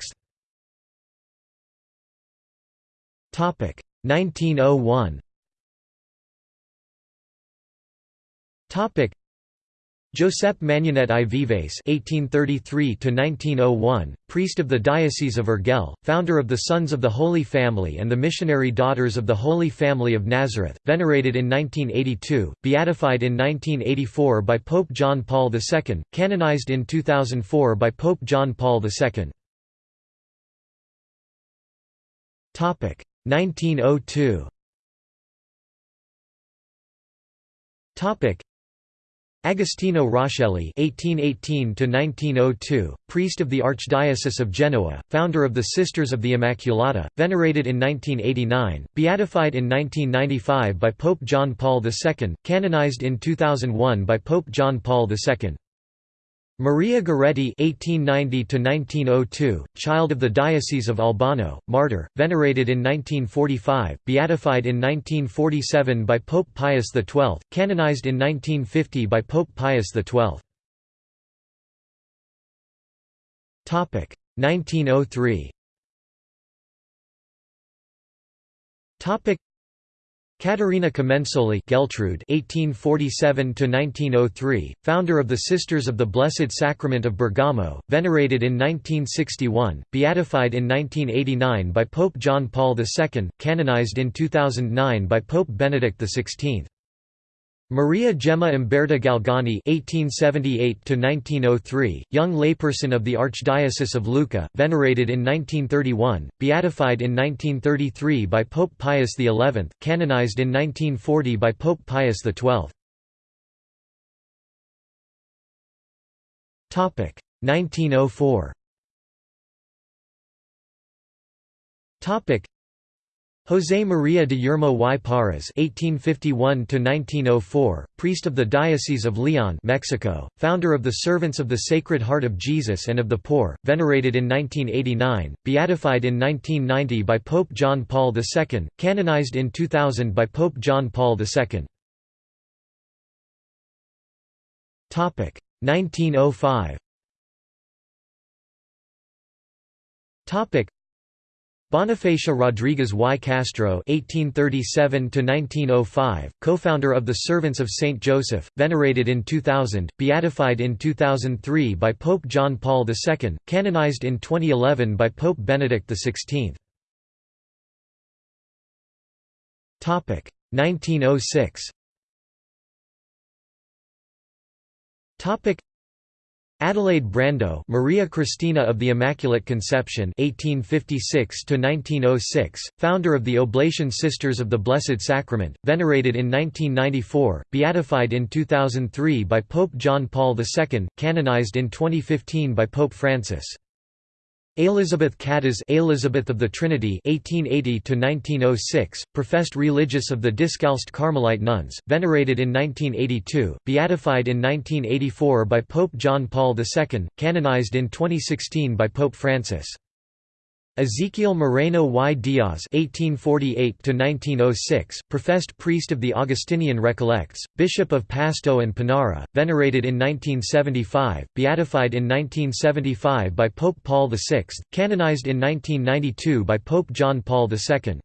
Topic 1901. Topic Josep Manyanet i Vives (1833–1901), priest of the Diocese of Urgell, founder of the Sons of the Holy Family and the Missionary Daughters of the Holy Family of Nazareth, venerated in 1982, beatified in 1984 by Pope John Paul II, canonized in 2004 by Pope John Paul II. Topic 1902. Topic Agostino Roscelli (1818–1902), priest of the Archdiocese of Genoa, founder of the Sisters of the Immaculata, venerated in 1989, beatified in 1995 by Pope John Paul II, canonized in 2001 by Pope John Paul II. Maria Goretti (1890–1902), child of the Diocese of Albano, martyr, venerated in 1945, beatified in 1947 by Pope Pius XII, canonized in 1950 by Pope Pius XII. Topic 1903. Topic Caterina Comensoli Geltrude (1847–1903), founder of the Sisters of the Blessed Sacrament of Bergamo, venerated in 1961, beatified in 1989 by Pope John Paul II, canonized in 2009 by Pope Benedict XVI. Maria Gemma Umberta Galgani (1878–1903), young layperson of the Archdiocese of Lucca, venerated in 1931, beatified in 1933 by Pope Pius XI, canonized in 1940 by Pope Pius XII. Topic 1904. Topic José María de Yermo y Parras (1851–1904), priest of the Diocese of León, Mexico, founder of the Servants of the Sacred Heart of Jesus and of the Poor, venerated in 1989, beatified in 1990 by Pope John Paul II, canonized in 2000 by Pope John Paul II. Topic 1905. Topic Bonifacia Rodriguez y Castro (1837–1905), co-founder of the Servants of Saint Joseph, venerated in 2000, beatified in 2003 by Pope John Paul II, canonized in 2011 by Pope Benedict XVI. Topic 1906. Topic Adelaide Brando, Maria Cristina of the Immaculate Conception (1856–1906), founder of the Oblation Sisters of the Blessed Sacrament, venerated in 1994, beatified in 2003 by Pope John Paul II, canonized in 2015 by Pope Francis. Elizabeth Catez Elizabeth of the Trinity 1880 professed religious of the Discalced Carmelite nuns, venerated in 1982, beatified in 1984 by Pope John Paul II, canonized in 2016 by Pope Francis. Ezequiel Moreno y Diaz (1848–1906), professed priest of the Augustinian Recollects, Bishop of Pasto and Panara, venerated in 1975, beatified in 1975 by Pope Paul VI, canonized in 1992 by Pope John Paul II.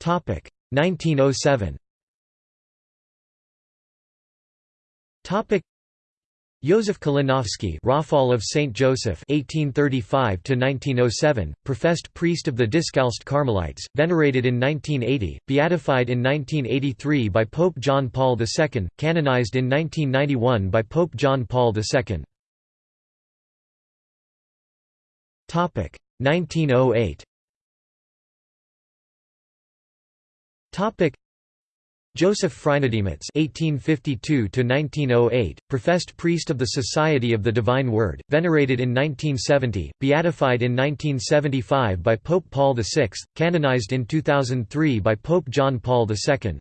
Topic 1907. Topic Józef Kalinowski Rafal of St. Joseph 1835 professed priest of the Discalced Carmelites, venerated in 1980, beatified in 1983 by Pope John Paul II, canonized in 1991 by Pope John Paul II. 1908 Joseph Freinademetz (1852–1908), professed priest of the Society of the Divine Word, venerated in 1970, beatified in 1975 by Pope Paul VI, canonized in 2003 by Pope John Paul II.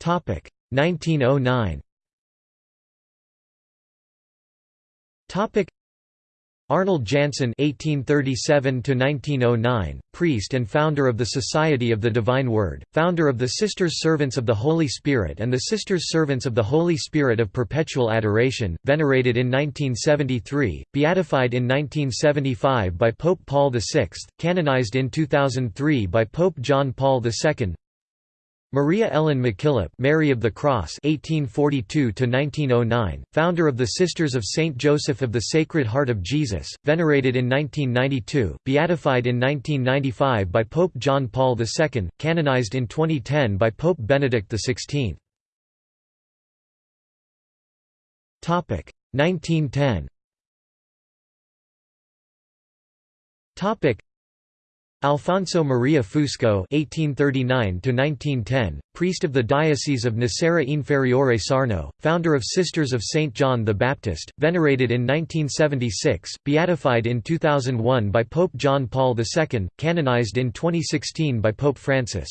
Topic 1909. Topic Arnold Janssen (1837–1909), priest and founder of the Society of the Divine Word, founder of the Sisters Servants of the Holy Spirit and the Sisters Servants of the Holy Spirit of Perpetual Adoration, venerated in 1973, beatified in 1975 by Pope Paul VI, canonized in 2003 by Pope John Paul II. Maria Ellen MacKillop, Mary of the Cross (1842–1909), founder of the Sisters of Saint Joseph of the Sacred Heart of Jesus, venerated in 1992, beatified in 1995 by Pope John Paul II, canonized in 2010 by Pope Benedict XVI. Topic 1910. Alfonso Maria Fusco (1839–1910), priest of the Diocese of Nocera Inferiore Sarno, founder of Sisters of Saint John the Baptist, venerated in 1976, beatified in 2001 by Pope John Paul II, canonized in 2016 by Pope Francis.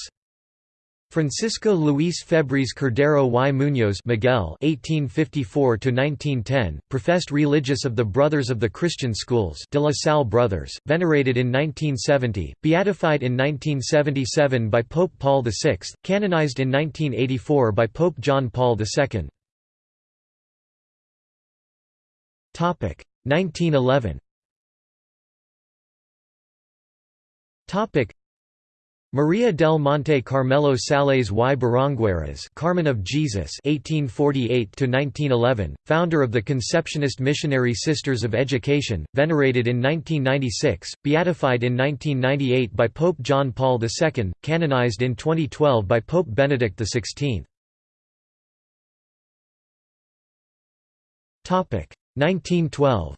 Francisco Luis Febres Cordero y Muñoz Miguel (1854–1910), professed religious of the Brothers of the Christian Schools De La Salle Brothers, venerated in 1970, beatified in 1977 by Pope Paul VI, canonized in 1984 by Pope John Paul II. Topic 1911. Topic Maria del Monte Carmelo Sales y Barangueras Carmen of Jesus 1848 founder of the Conceptionist Missionary Sisters of Education, venerated in 1996, beatified in 1998 by Pope John Paul II, canonized in 2012 by Pope Benedict XVI. 1912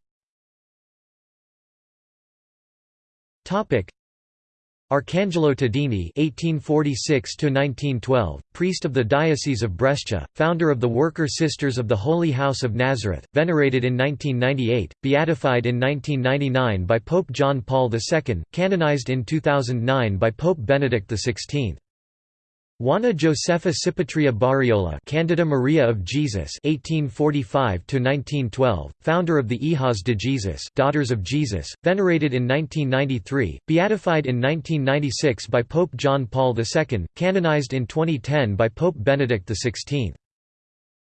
Arcangelo Tadini (1846–1912), priest of the Diocese of Brescia, founder of the Worker Sisters of the Holy House of Nazareth, venerated in 1998, beatified in 1999 by Pope John Paul II, canonized in 2009 by Pope Benedict XVI. Juana Josefa Cipitria Barriola Candida Maria of Jesus 1845–1912, founder of the Hijas de Jesus Daughters of Jesus, venerated in 1993, beatified in 1996 by Pope John Paul II, canonized in 2010 by Pope Benedict XVI.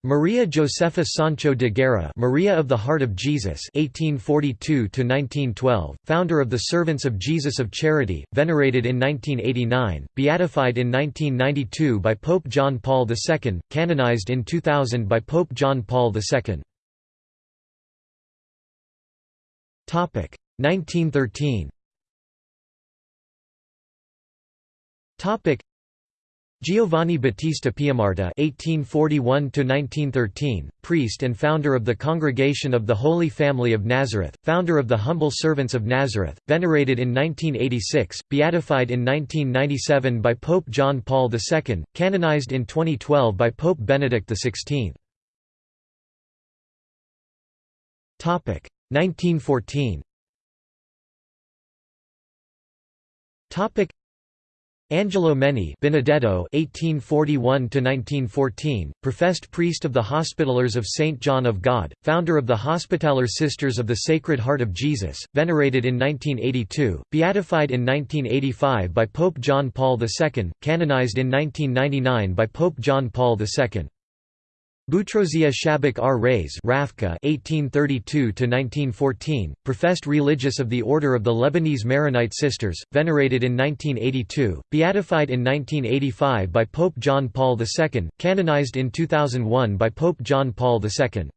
Maria Josefa Sancho de Guerra Maria of the Heart of Jesus 1842–1912, founder of the Servants of Jesus of Charity, venerated in 1989, beatified in 1992 by Pope John Paul II, canonized in 2000 by Pope John Paul II. 1913 Giovanni Battista Piamarta (1841–1913), priest and founder of the Congregation of the Holy Family of Nazareth, founder of the Humble Servants of Nazareth, venerated in 1986, beatified in 1997 by Pope John Paul II, canonized in 2012 by Pope Benedict XVI. Topic 1914. Topic Angelo Menni Benedetto (1841–1914), professed priest of the Hospitallers of Saint John of God, founder of the Hospitaller Sisters of the Sacred Heart of Jesus, venerated in 1982, beatified in 1985 by Pope John Paul II, canonized in 1999 by Pope John Paul II. Boutrozia Shabak R. Reis (1832–1914), professed religious of the Order of the Lebanese Maronite Sisters, venerated in 1982, beatified in 1985 by Pope John Paul II, canonized in 2001 by Pope John Paul II.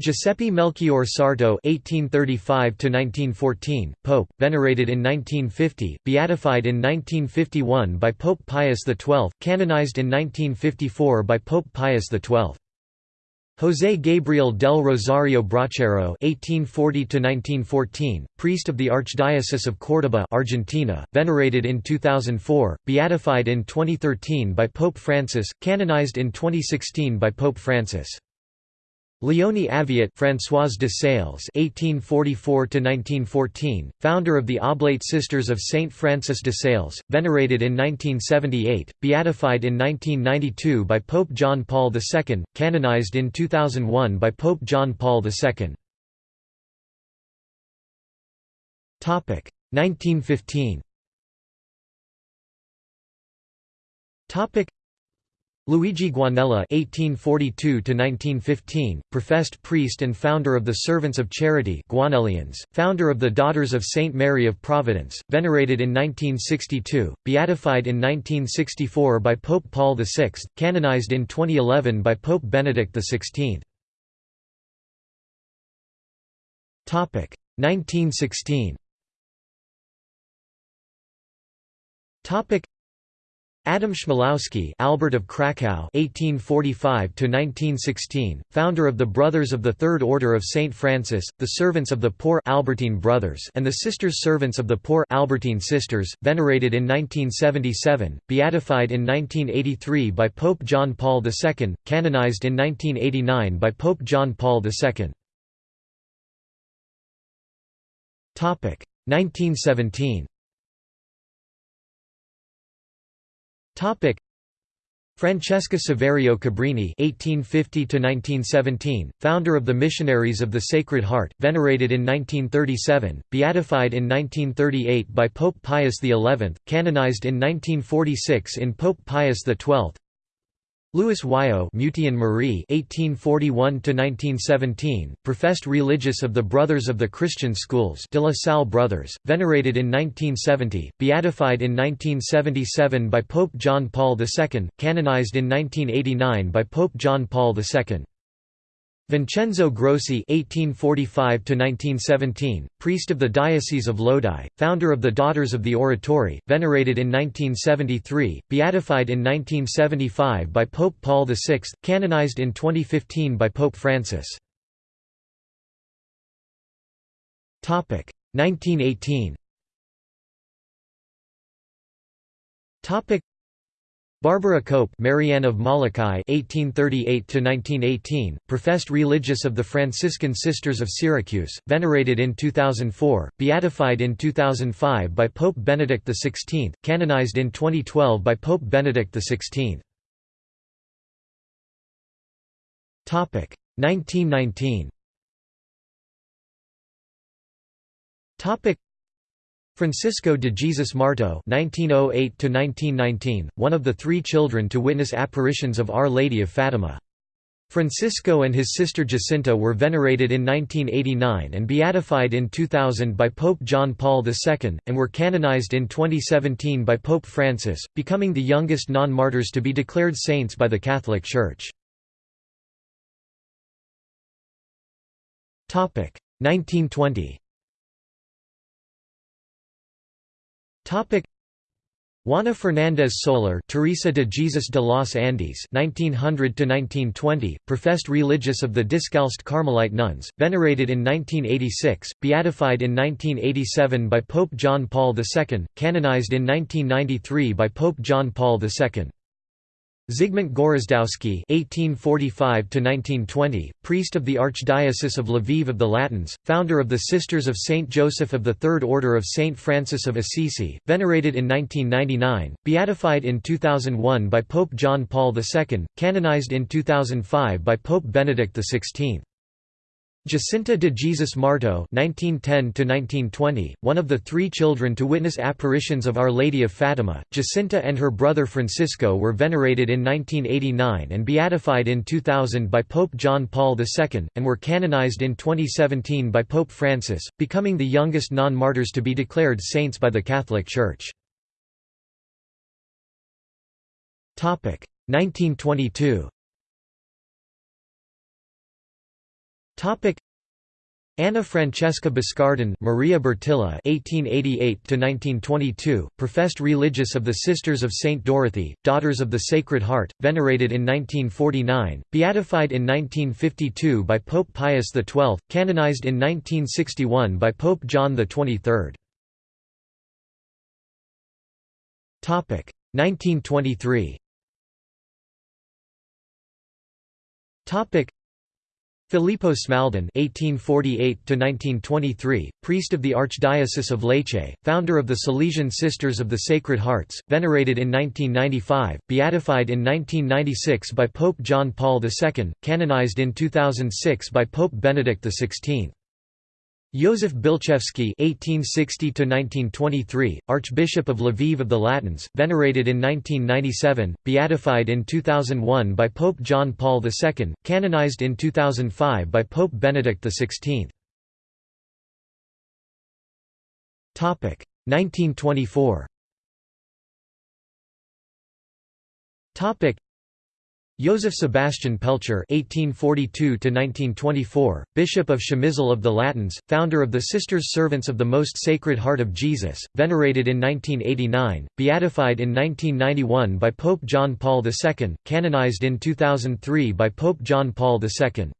Giuseppe Melchior Sarto (1835–1914), Pope, venerated in 1950, beatified in 1951 by Pope Pius XII, canonized in 1954 by Pope Pius XII. José Gabriel del Rosario Brochero (1840–1914), priest of the Archdiocese of Córdoba, Argentina, venerated in 2004, beatified in 2013 by Pope Francis, canonized in 2016 by Pope Francis. Leonie Aviat Françoise de Sales (1844–1914), founder of the Oblate Sisters of Saint Francis de Sales, venerated in 1978, beatified in 1992 by Pope John Paul II, canonized in 2001 by Pope John Paul II. Topic 1915. Topic Luigi Guanella (1842–1915), professed priest and founder of the Servants of Charity Guanellians, founder of the Daughters of Saint Mary of Providence, venerated in 1962, beatified in 1964 by Pope Paul VI, canonized in 2011 by Pope Benedict XVI. Topic 1916. Topic Adam Chmielowski Albert of Krakow (1845–1916), founder of the Brothers of the Third Order of Saint Francis, the Servants of the Poor Albertine Brothers, and the Sisters Servants of the Poor Albertine Sisters, venerated in 1977, beatified in 1983 by Pope John Paul II, canonized in 1989 by Pope John Paul II. Topic 1917. Topic Francesca Saverio Cabrini (1850–1917), founder of the Missionaries of the Sacred Heart, venerated in 1937, beatified in 1938 by Pope Pius XI, canonized in 1946 in Pope Pius XII. Louis Wiaux Mutian Marie (1841–1917), professed religious of the Brothers of the Christian Schools, De La Salle Brothers, venerated in 1970, beatified in 1977 by Pope John Paul II, canonized in 1989 by Pope John Paul II. Vincenzo Grossi (1845–1917), priest of the Diocese of Lodi, founder of the Daughters of the Oratory, venerated in 1973, beatified in 1975 by Pope Paul VI, canonized in 2015 by Pope Francis. Topic 1918. Topic Barbara Cope Marianne of Molokai (1838–1918), professed religious of the Franciscan Sisters of Syracuse, venerated in 2004, beatified in 2005 by Pope Benedict XVI, canonized in 2012 by Pope Benedict XVI. Topic 1919. Francisco de Jesus Marto (1908–1919), one of the three children to witness apparitions of Our Lady of Fatima. Francisco and his sister Jacinta were venerated in 1989 and beatified in 2000 by Pope John Paul II, and were canonized in 2017 by Pope Francis, becoming the youngest non-martyrs to be declared saints by the Catholic Church. 1920 Topic Juana Fernández Solar Teresa de Jesus de los Andes 1900 professed religious of the Discalced Carmelite nuns, venerated in 1986, beatified in 1987 by Pope John Paul II, canonized in 1993 by Pope John Paul II. Zygmunt Gorazdowski (1845–1920), priest of the Archdiocese of Lviv of the Latins, founder of the Sisters of Saint Joseph of the Third Order of Saint Francis of Assisi, venerated in 1999, beatified in 2001 by Pope John Paul II, canonized in 2005 by Pope Benedict XVI. Jacinta de Jesus Marto (1910–1920), one of the three children to witness apparitions of Our Lady of Fatima, Jacinta and her brother Francisco were venerated in 1989 and beatified in 2000 by Pope John Paul II, and were canonized in 2017 by Pope Francis, becoming the youngest non-martyrs to be declared saints by the Catholic Church. Topic 1922. Topic Anna Francesca Boscardin Maria Bertilla (1888–1922), professed religious of the Sisters of Saint Dorothy, Daughters of the Sacred Heart, venerated in 1949, beatified in 1952 by Pope Pius XII, canonized in 1961 by Pope John XXIII. Topic 1923. Topic Filippo Smaldon (1848–1923), priest of the Archdiocese of Lecce, founder of the Salesian Sisters of the Sacred Hearts, venerated in 1995, beatified in 1996 by Pope John Paul II, canonized in 2006 by Pope Benedict XVI. Józef Bilczewski (1860–1923), Archbishop of Lviv of the Latins, venerated in 1997, beatified in 2001 by Pope John Paul II, canonized in 2005 by Pope Benedict XVI. Topic 1924. Topic Joseph Sebastian Pelczar (1842–1924), Bishop of Przemysl of the Latins, founder of the Sisters Servants of the Most Sacred Heart of Jesus, venerated in 1989, beatified in 1991 by Pope John Paul II, canonized in 2003 by Pope John Paul II.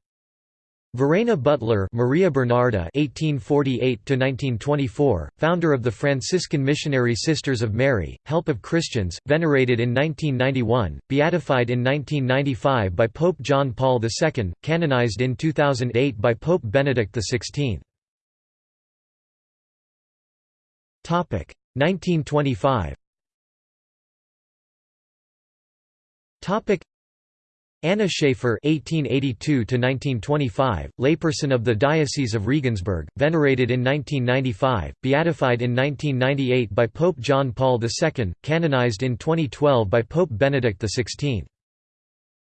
Verena Butler Maria Bernarda (1848–1924), founder of the Franciscan Missionary Sisters of Mary, Help of Christians, venerated in 1991, beatified in 1995 by Pope John Paul II, canonized in 2008 by Pope Benedict XVI. Topic 1925. Topic Anna Schaefer (1882–1925), layperson of the Diocese of Regensburg, venerated in 1995, beatified in 1998 by Pope John Paul II, canonized in 2012 by Pope Benedict XVI.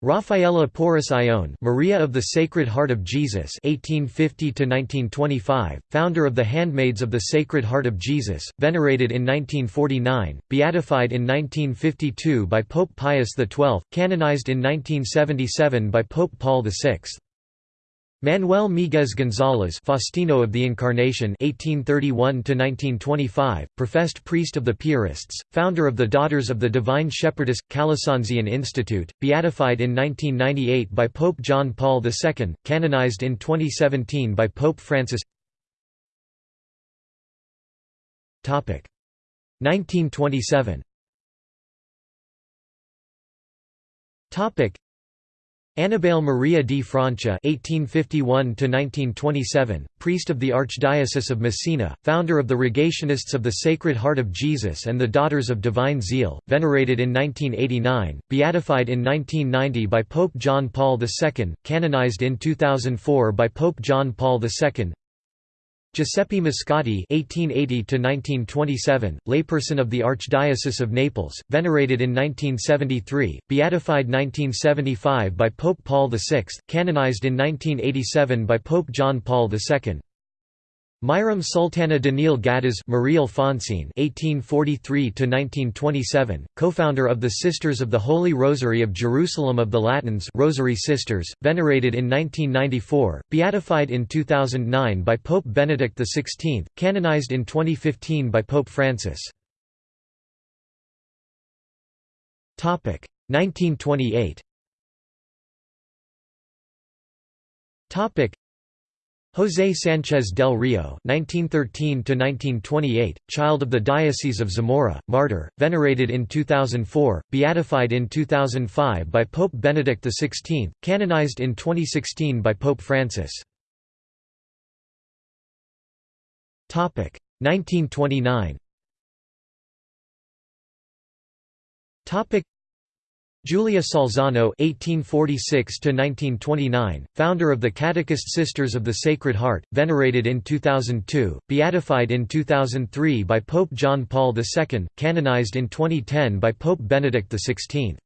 Raffaella Porras Ione, Maria of the Sacred Heart of Jesus (1850–1925), founder of the Handmaids of the Sacred Heart of Jesus, venerated in 1949, beatified in 1952 by Pope Pius XII, canonized in 1977 by Pope Paul VI. Manuel Míguez González Faustino of the Incarnation 1831 professed priest of the Piarists, founder of the Daughters of the Divine Shepherdess, Calasanzian Institute, beatified in 1998 by Pope John Paul II, canonized in 2017 by Pope Francis. 1927 Annibale Maria di Francia (1851–1927), priest of the Archdiocese of Messina, founder of the Rogationists of the Sacred Heart of Jesus and the Daughters of Divine Zeal, venerated in 1989, beatified in 1990 by Pope John Paul II, canonized in 2004 by Pope John Paul II. Giuseppe Moscati (1880–1927), layperson of the Archdiocese of Naples, venerated in 1973, beatified 1975 by Pope Paul VI, canonized in 1987 by Pope John Paul II. Myram Sultana Daniil Gaddis Marie Alphonsine (1843–1927), co-founder of the Sisters of the Holy Rosary of Jerusalem of the Latins, Rosary Sisters, venerated in 1994, beatified in 2009 by Pope Benedict XVI, canonized in 2015 by Pope Francis. Topic 1928. Topic José Sánchez del Rio (1913–1928), child of the Diocese of Zamora, martyr, venerated in 2004, beatified in 2005 by Pope Benedict XVI, canonized in 2016 by Pope Francis. Topic 1929. Topic Julia Salzano (1846–1929), founder of the Catechist Sisters of the Sacred Heart, venerated in 2002, beatified in 2003 by Pope John Paul II, canonized in 2010 by Pope Benedict XVI.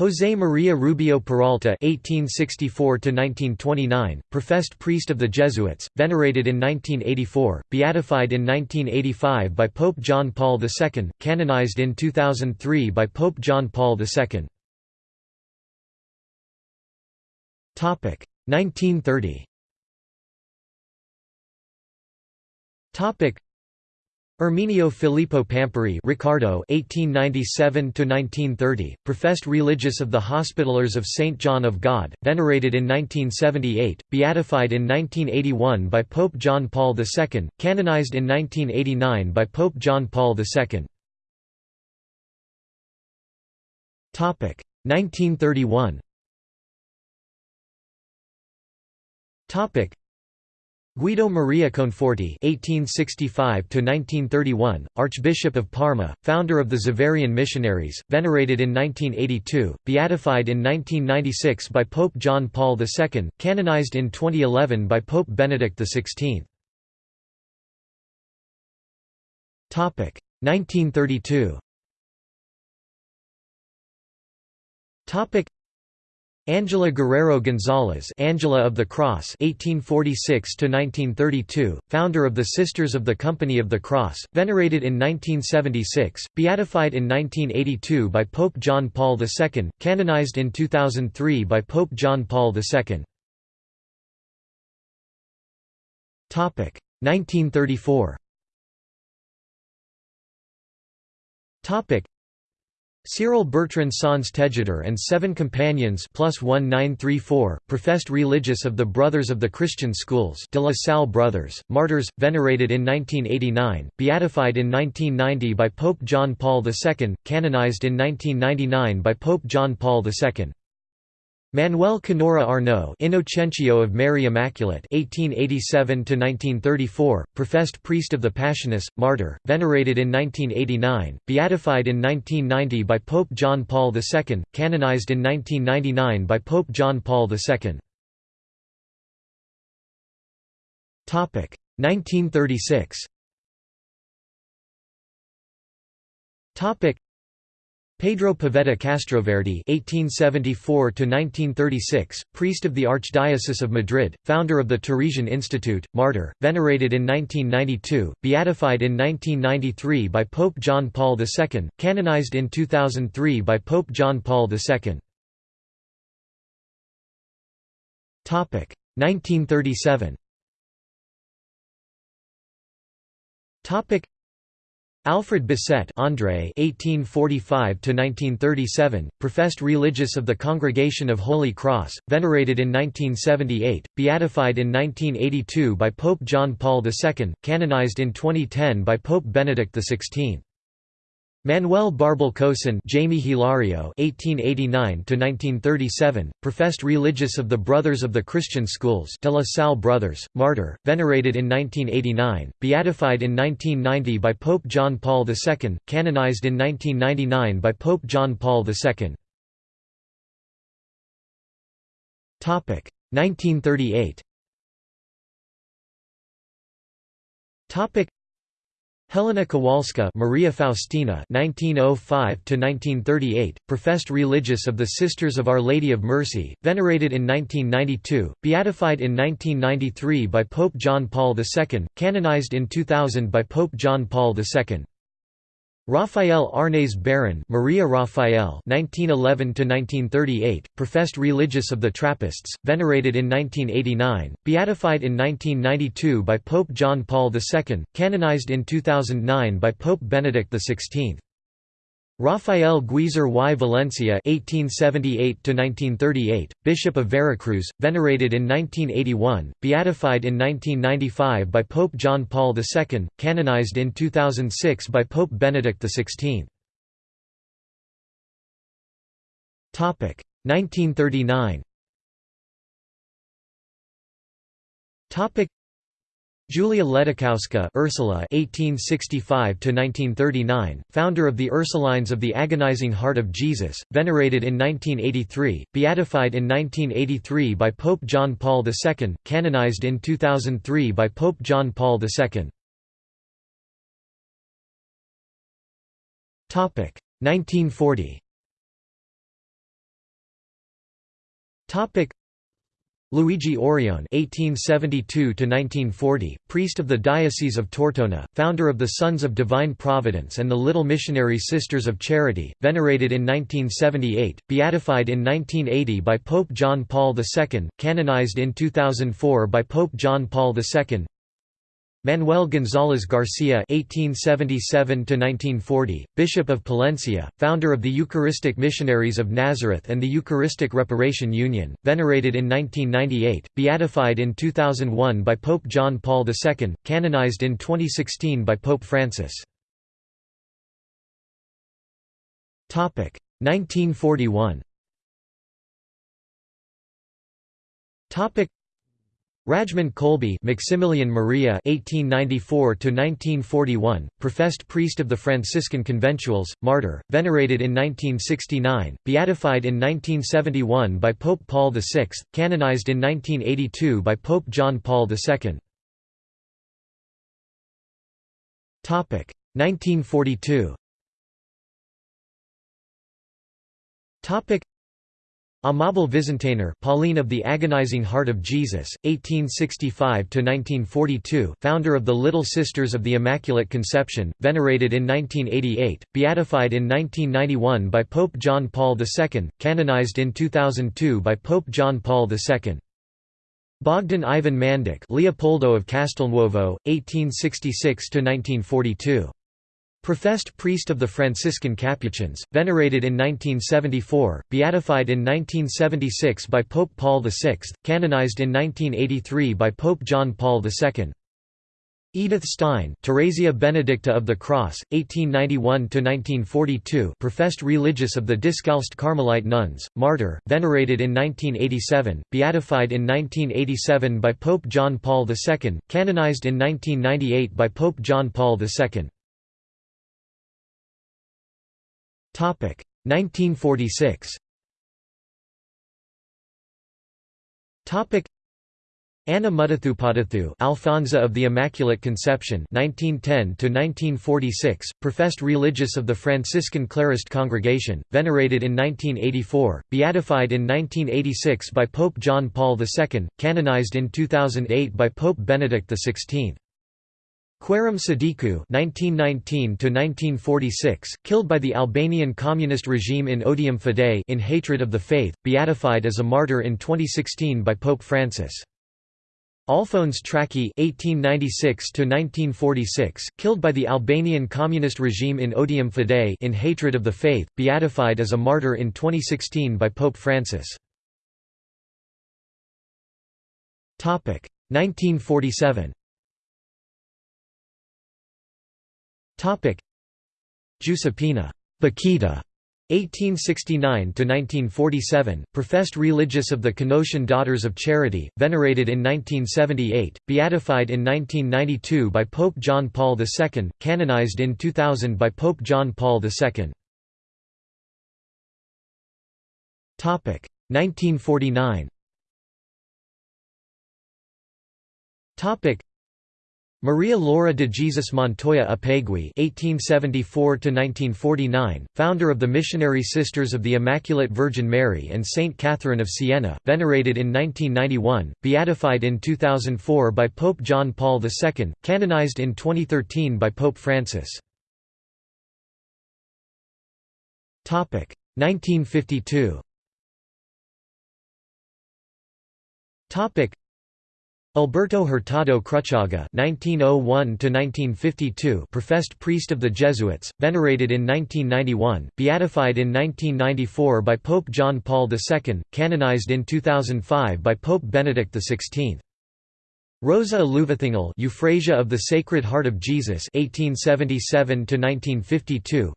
José María Rubio Peralta (1864–1929), professed priest of the Jesuits, venerated in 1984, beatified in 1985 by Pope John Paul II, canonized in 2003 by Pope John Paul II. Topic 1930. Topic Erminio Filippo Pampuri Ricardo (1897–1930), professed religious of the Hospitallers of Saint John of God, venerated in 1978, beatified in 1981 by Pope John Paul II, canonized in 1989 by Pope John Paul II. Topic 1931. Guido Maria Conforti (1865–1931), Archbishop of Parma, founder of the Xaverian Missionaries, venerated in 1982, beatified in 1996 by Pope John Paul II, canonized in 2011 by Pope Benedict XVI. Topic 1932. Topic Angela Guerrero Gonzalez Angela of the Cross 1846–1932, founder of the Sisters of the Company of the Cross, venerated in 1976, beatified in 1982 by Pope John Paul II, canonized in 2003 by Pope John Paul II. 1934 Cyril Bertrand Sanz Tejedor and seven companions plus 1934, professed religious of the Brothers of the Christian Schools de la Salle Brothers, martyrs, venerated in 1989, beatified in 1990 by Pope John Paul II, canonized in 1999 by Pope John Paul II. Manuel Canora Arnaud Innocentio of Mary Immaculate 1887 professed priest of the Passionists, martyr, venerated in 1989, beatified in 1990 by Pope John Paul II, canonized in 1999 by Pope John Paul II. 1936 Pedro Poveda Castroverde (1874–1936), priest of the Archdiocese of Madrid, founder of the Teresian Institute, martyr, venerated in 1992, beatified in 1993 by Pope John Paul II, canonized in 2003 by Pope John Paul II. Topic 1937. Topic Alfred Bessette André (1845–1937), professed religious of the Congregation of Holy Cross, venerated in 1978, beatified in 1982 by Pope John Paul II, canonized in 2010 by Pope Benedict XVI. Manuel Barbal Cosin Jamie Hilario (1889–1937), professed religious of the Brothers of the Christian Schools, De La Salle Brothers, martyr, venerated in 1989, beatified in 1990 by Pope John Paul II, canonized in 1999 by Pope John Paul II. Topic 1938. Topic Helena Kowalska Maria Faustina 1905 professed religious of the Sisters of Our Lady of Mercy, venerated in 1992, beatified in 1993 by Pope John Paul II, canonized in 2000 by Pope John Paul II. Raphael Arnaiz Baron Maria Raphael (1911–1938), professed religious of the Trappists, venerated in 1989, beatified in 1992 by Pope John Paul II, canonized in 2009 by Pope Benedict XVI. Rafael Guizar y Valencia (1878–1938), Bishop of Veracruz, venerated in 1981, beatified in 1995 by Pope John Paul II, canonized in 2006 by Pope Benedict XVI. Topic 1939. Topic Julia Ledóchowska Ursula (1865–1939), founder of the Ursulines of the Agonizing Heart of Jesus, venerated in 1983, beatified in 1983 by Pope John Paul II, canonized in 2003 by Pope John Paul II. Topic 1940. Topic Luigi Orione (1872–1940), priest of the Diocese of Tortona, founder of the Sons of Divine Providence and the Little Missionary Sisters of Charity, venerated in 1978, beatified in 1980 by Pope John Paul II, canonized in 2004 by Pope John Paul II. Manuel González García (1877–1940), Bishop of Palencia, founder of the Eucharistic Missionaries of Nazareth and the Eucharistic Reparation Union, venerated in 1998, beatified in 2001 by Pope John Paul II, canonized in 2016 by Pope Francis. Topic 1941. Topic Rajmund Kolbe Maximilian Maria (1894–1941), professed priest of the Franciscan Conventuals, martyr, venerated in 1969, beatified in 1971 by Pope Paul VI, canonized in 1982 by Pope John Paul II. Topic 1942. Topic Amabile Visintainer Pauline of the Agonizing Heart of Jesus, 1865–1942 founder of the Little Sisters of the Immaculate Conception, venerated in 1988, beatified in 1991 by Pope John Paul II, canonized in 2002 by Pope John Paul II. Bogdan Ivan Mandic Leopoldo of Castelnuovo, 1866–1942 Professed priest of the Franciscan Capuchins, venerated in 1974, beatified in 1976 by Pope Paul VI, canonized in 1983 by Pope John Paul II. Edith Stein, Theresia Benedicta of the Cross, 1891–1942 professed religious of the Discalced Carmelite nuns, martyr, venerated in 1987, beatified in 1987 by Pope John Paul II, canonized in 1998 by Pope John Paul II. 1946. Topic. Anna Muttathupadathu Alfonsa of the Immaculate Conception 1910 1946 professed religious of the Franciscan Clarist congregation venerated in 1984 beatified in 1986 by Pope John Paul II canonized in 2008 by Pope Benedict XVI Khairam Sadiku (1919–1946), killed by the Albanian communist regime in odium fidei in hatred of the faith, beatified as a martyr in 2016 by Pope Francis. Alphonse Traki (1896–1946), killed by the Albanian communist regime in odium fidei in hatred of the faith, beatified as a martyr in 2016 by Pope Francis. Topic 1947. Giuseppina. Bakhita 1869–1947, professed religious of the Canossian Daughters of Charity, venerated in 1978, beatified in 1992 by Pope John Paul II, canonized in 2000 by Pope John Paul II. 1949 Maria Laura de Jesus Montoya Upegui (1874–1949), founder of the Missionary Sisters of the Immaculate Virgin Mary and Saint Catherine of Siena, venerated in 1991, beatified in 2004 by Pope John Paul II, canonized in 2013 by Pope Francis. Topic 1952. Topic Alberto Hurtado Cruchaga (1901–1952), professed priest of the Jesuits, venerated in 1991, beatified in 1994 by Pope John Paul II, canonized in 2005 by Pope Benedict XVI. Rosa Eluvathingal Euphrasia of the Sacred Heart of Jesus 1877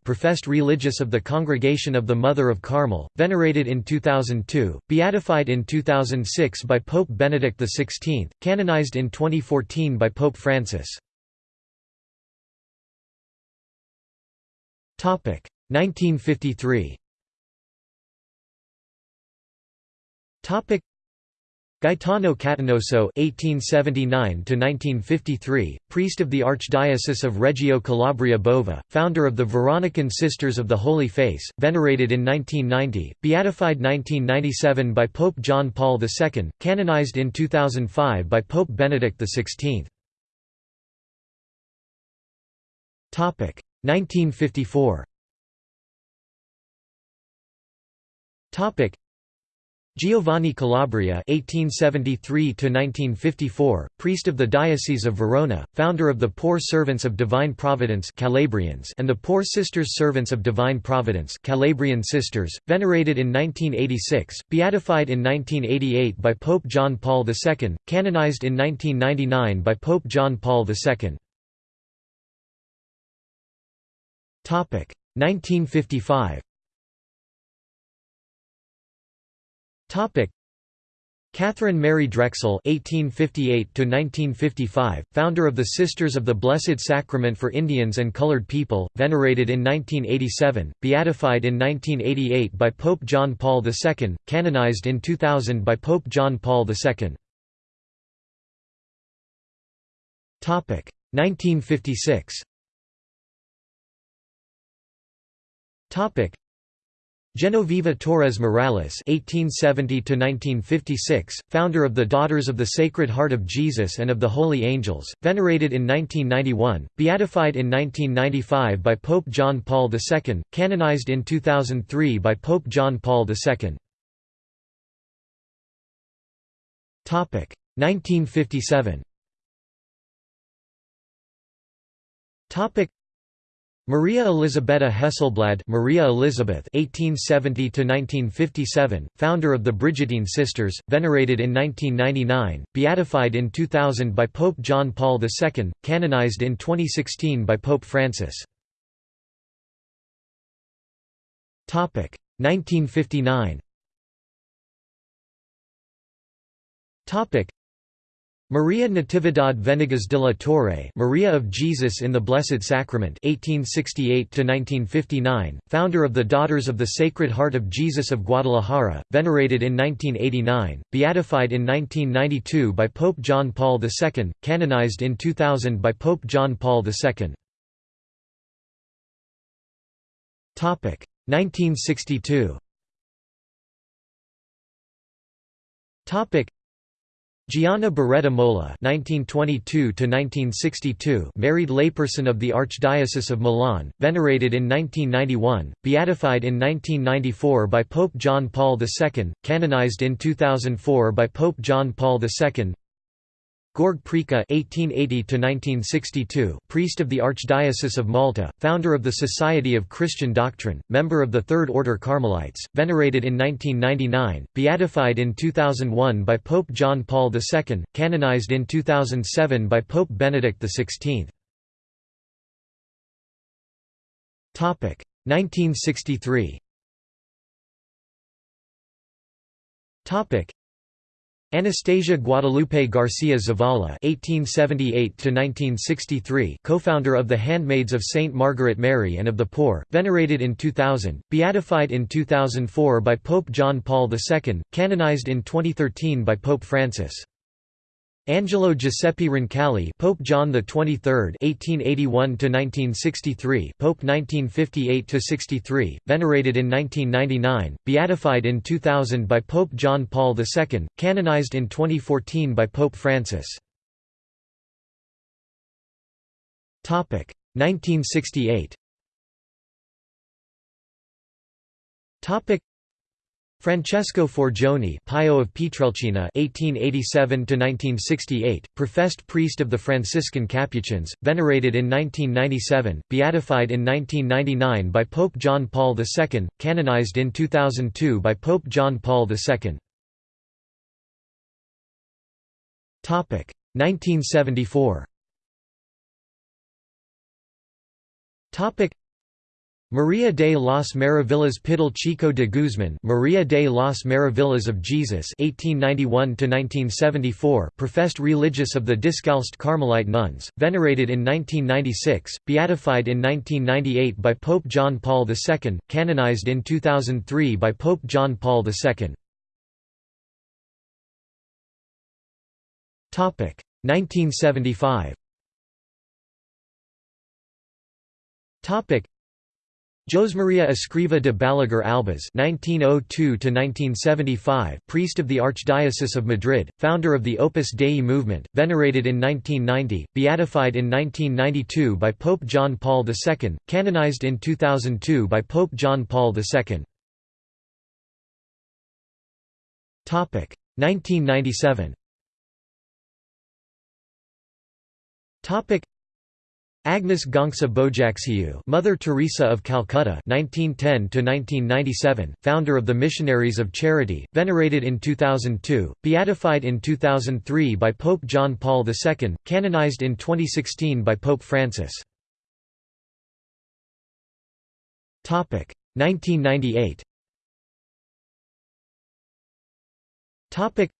professed religious of the Congregation of the Mother of Carmel, venerated in 2002, beatified in 2006 by Pope Benedict XVI, canonized in 2014 by Pope Francis. 1953 Gaetano Catanoso (1879–1953), priest of the Archdiocese of Reggio Calabria Bova, founder of the Veronican Sisters of the Holy Face, venerated in 1990, beatified 1997 by Pope John Paul II, canonized in 2005 by Pope Benedict XVI. Topic 1954. Topic Giovanni Calabria (1873–1954), priest of the Diocese of Verona, founder of the Poor Servants of Divine Providence (Calabrians) and the Poor Sisters Servants of Divine Providence (Calabrian Sisters), venerated in 1986, beatified in 1988 by Pope John Paul II, canonized in 1999 by Pope John Paul II. Topic 1955. Topic Catherine Mary Drexel (1858–1955), founder of the Sisters of the Blessed Sacrament for Indians and Colored People, venerated in 1987, beatified in 1988 by Pope John Paul II, canonized in 2000 by Pope John Paul II. Topic 1956. Topic Genoveva Torres Morales (1870–1956), founder of the Daughters of the Sacred Heart of Jesus and of the Holy Angels, venerated in 1991, beatified in 1995 by Pope John Paul II, canonized in 2003 by Pope John Paul II. Topic 1957. Topic Maria Elisabetta Hesselblad Maria Elizabeth (1870–1957), founder of the Brigittine Sisters, venerated in 1999, beatified in 2000 by Pope John Paul II, canonized in 2016 by Pope Francis. Topic 1959. Topic Maria Natividad Venegas de la Torre Maria of Jesus in the Blessed Sacrament 1868 founder of the Daughters of the Sacred Heart of Jesus of Guadalajara, venerated in 1989, beatified in 1992 by Pope John Paul II, canonized in 2000 by Pope John Paul II. 1962 Gianna Beretta Molla (1922–1962), married layperson of the Archdiocese of Milan, venerated in 1991, beatified in 1994 by Pope John Paul II, canonized in 2004 by Pope John Paul II. Georg Preca (1880–1962), priest of the Archdiocese of Malta, founder of the Society of Christian Doctrine, member of the Third Order Carmelites, venerated in 1999, beatified in 2001 by Pope John Paul II, canonized in 2007 by Pope Benedict XVI. Topic 1963. Topic Anastasia Guadalupe Garcia Zavala (1878–1963), co-founder of the Handmaids of Saint Margaret Mary and of the Poor, venerated in 2000, beatified in 2004 by Pope John Paul II, canonized in 2013 by Pope Francis. Angelo Giuseppe Roncalli, Pope John the 23rd, 1881 to 1963, Pope 1958 to 63, venerated in 1999, beatified in 2000 by Pope John Paul II, canonized in 2014 by Pope Francis. Topic 1968. Topic Francesco Forgione Pio of Pietrelcina (1887–1968), professed priest of the Franciscan Capuchins, venerated in 1997, beatified in 1999 by Pope John Paul II, canonized in 2002 by Pope John Paul II. Topic 1974. Maria de las Maravillas Pidal Chico de Guzman Maria de las Maravillas of Jesus 1891 professed religious of the Discalced Carmelite nuns, venerated in 1996, beatified in 1998 by Pope John Paul II, canonized in 2003 by Pope John Paul II. 1975 Josemaria Escriva de Balaguer Albas (1902–1975), priest of the Archdiocese of Madrid, founder of the Opus Dei movement, venerated in 1990, beatified in 1992 by Pope John Paul II, canonized in 2002 by Pope John Paul II. Topic 1997. Topic Agnes Gonxha Bojaxhiu, Mother Teresa of Calcutta, 1910 to 1997, founder of the Missionaries of Charity, venerated in 2002, beatified in 2003 by Pope John Paul II, canonized in 2016 by Pope Francis. Topic 1998. Topic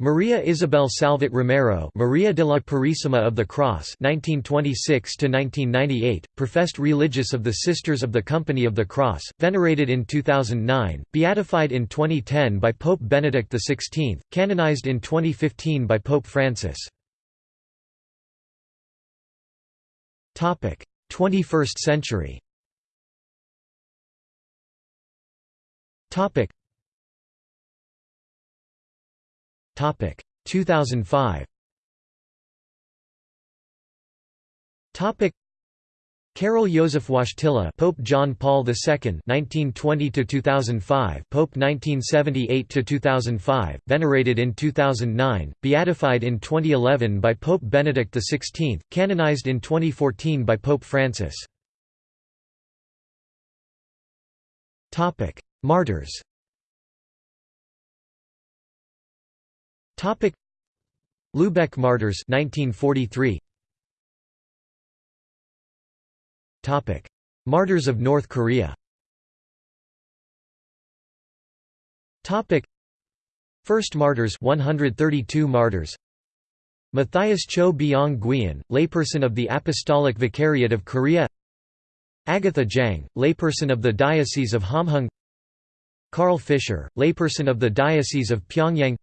Maria Isabel Salvat Romero Maria de la Purísima of the Cross 1926–1998, professed religious of the Sisters of the Company of the Cross, venerated in 2009, beatified in 2010 by Pope Benedict XVI, canonized in 2015 by Pope Francis. 21st century Topic. 2005. Topic. Józef Wojtyla Pope John Paul II 1920 to 2005 Pope 1978 to 2005 venerated in 2009 beatified in 2011 by Pope Benedict XVI canonized in 2014 by Pope Francis. Topic. Martyrs Topic. Lubeck martyrs 1943 Topic. Martyrs of North Korea. Topic. First martyrs 132 martyrs. Matthias Cho Byong Guian, layperson of the Apostolic Vicariate of Korea. Agatha Jang, layperson of the Diocese of Hamhung. Carl Fischer, layperson of the Diocese of Pyongyang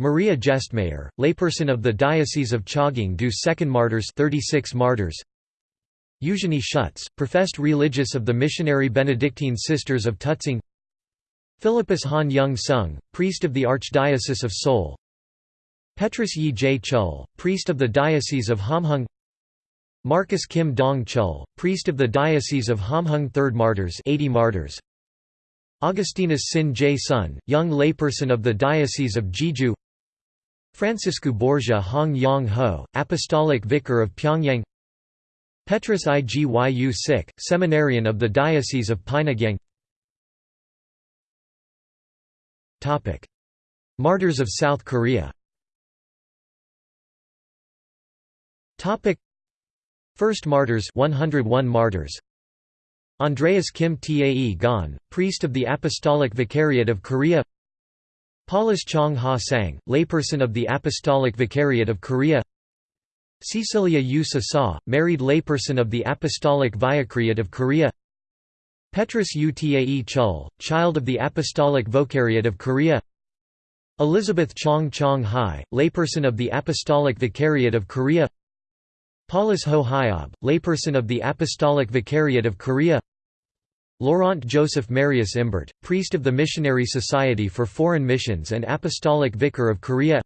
Maria Gestmayer, layperson of the Diocese of Chaging-do Second Martyrs 36 martyrs Eugenie Schutz, professed religious of the Missionary Benedictine Sisters of Tutzing Philippus Han Young Sung, priest of the Archdiocese of Seoul Petrus Yi J. Chul, priest of the Diocese of Hamhung Marcus Kim Dong Chul, priest of the Diocese of Hamhung Third Martyrs 80 martyrs Augustinus Sin J. Sun, young layperson of the Diocese of Jeju Francisco Borgia Hong Yang Ho, Apostolic Vicar of Pyongyang Petrus Igyu Sik, seminarian of the Diocese of Pyongyang Martyrs of South Korea First martyrs 101 martyrs. Andreas Kim Tae Gon, priest of the Apostolic Vicariate of Korea Paulus Chong Ha Sang, layperson of the Apostolic Vicariate of Korea. Cecilia Yu Sa, married layperson of the Apostolic Vicariate of Korea. Petrus Utae Tae Chul, child of the Apostolic Vicariate of Korea. Elizabeth Chong Chong Hai, layperson of the Apostolic Vicariate of Korea. Paulus Ho Hyob, layperson of the Apostolic Vicariate of Korea Laurent Joseph Marius Imbert, priest of the Missionary Society for Foreign Missions and Apostolic Vicar of Korea.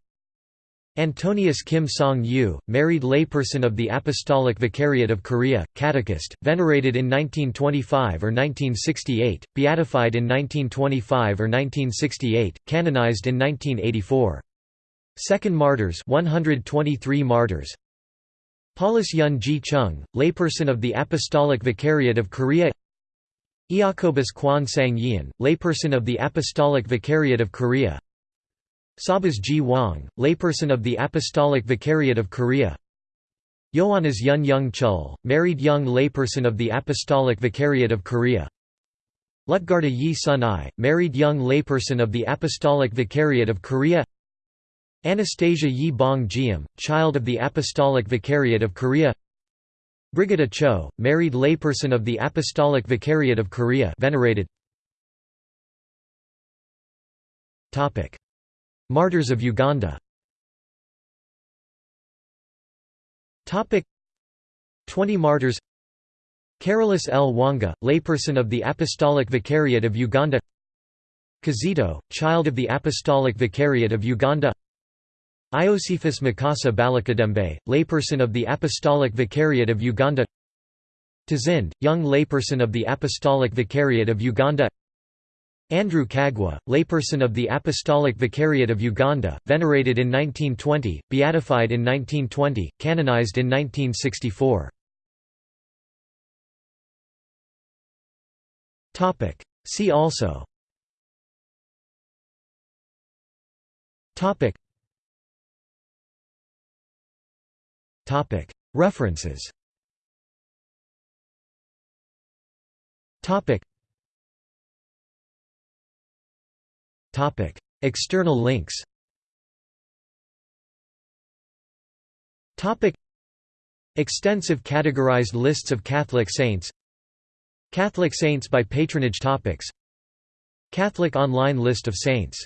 Antonius Kim Song-yu, married layperson of the Apostolic Vicariate of Korea, catechist, venerated in 1925 or 1968, beatified in 1925 or 1968, canonized in 1984. Second martyrs 123 martyrs. Paulus Yun Ji Chung, layperson of the Apostolic Vicariate of Korea Iacobus Kwan Sang Yin, layperson of the Apostolic Vicariate of Korea. Sabas Ji Wang, layperson of the Apostolic Vicariate of Korea. Ioannis Yun Young Chul, married young layperson of the Apostolic Vicariate of Korea. Lutgarda Yi Sun I, married young layperson of the Apostolic Vicariate of Korea. Anastasia Yi Bong Jiam, child of the Apostolic Vicariate of Korea Brigida Cho, married layperson of the Apostolic Vicariate of Korea venerated. Martyrs of Uganda. 20 martyrs. Carolus Lwanga, layperson of the Apostolic Vicariate of Uganda. Kizito, child of the Apostolic Vicariate of Uganda Iosephus Mukasa Balikuddembe, layperson of the Apostolic Vicariate of Uganda. Tazind, young layperson of the Apostolic Vicariate of Uganda. Andrew Kaggwa, layperson of the Apostolic Vicariate of Uganda, venerated in 1920, beatified in 1920, canonized in 1964. See also References. External links. Extensive categorized lists of Catholic saints. Catholic saints by patronage topics. Catholic online list of saints.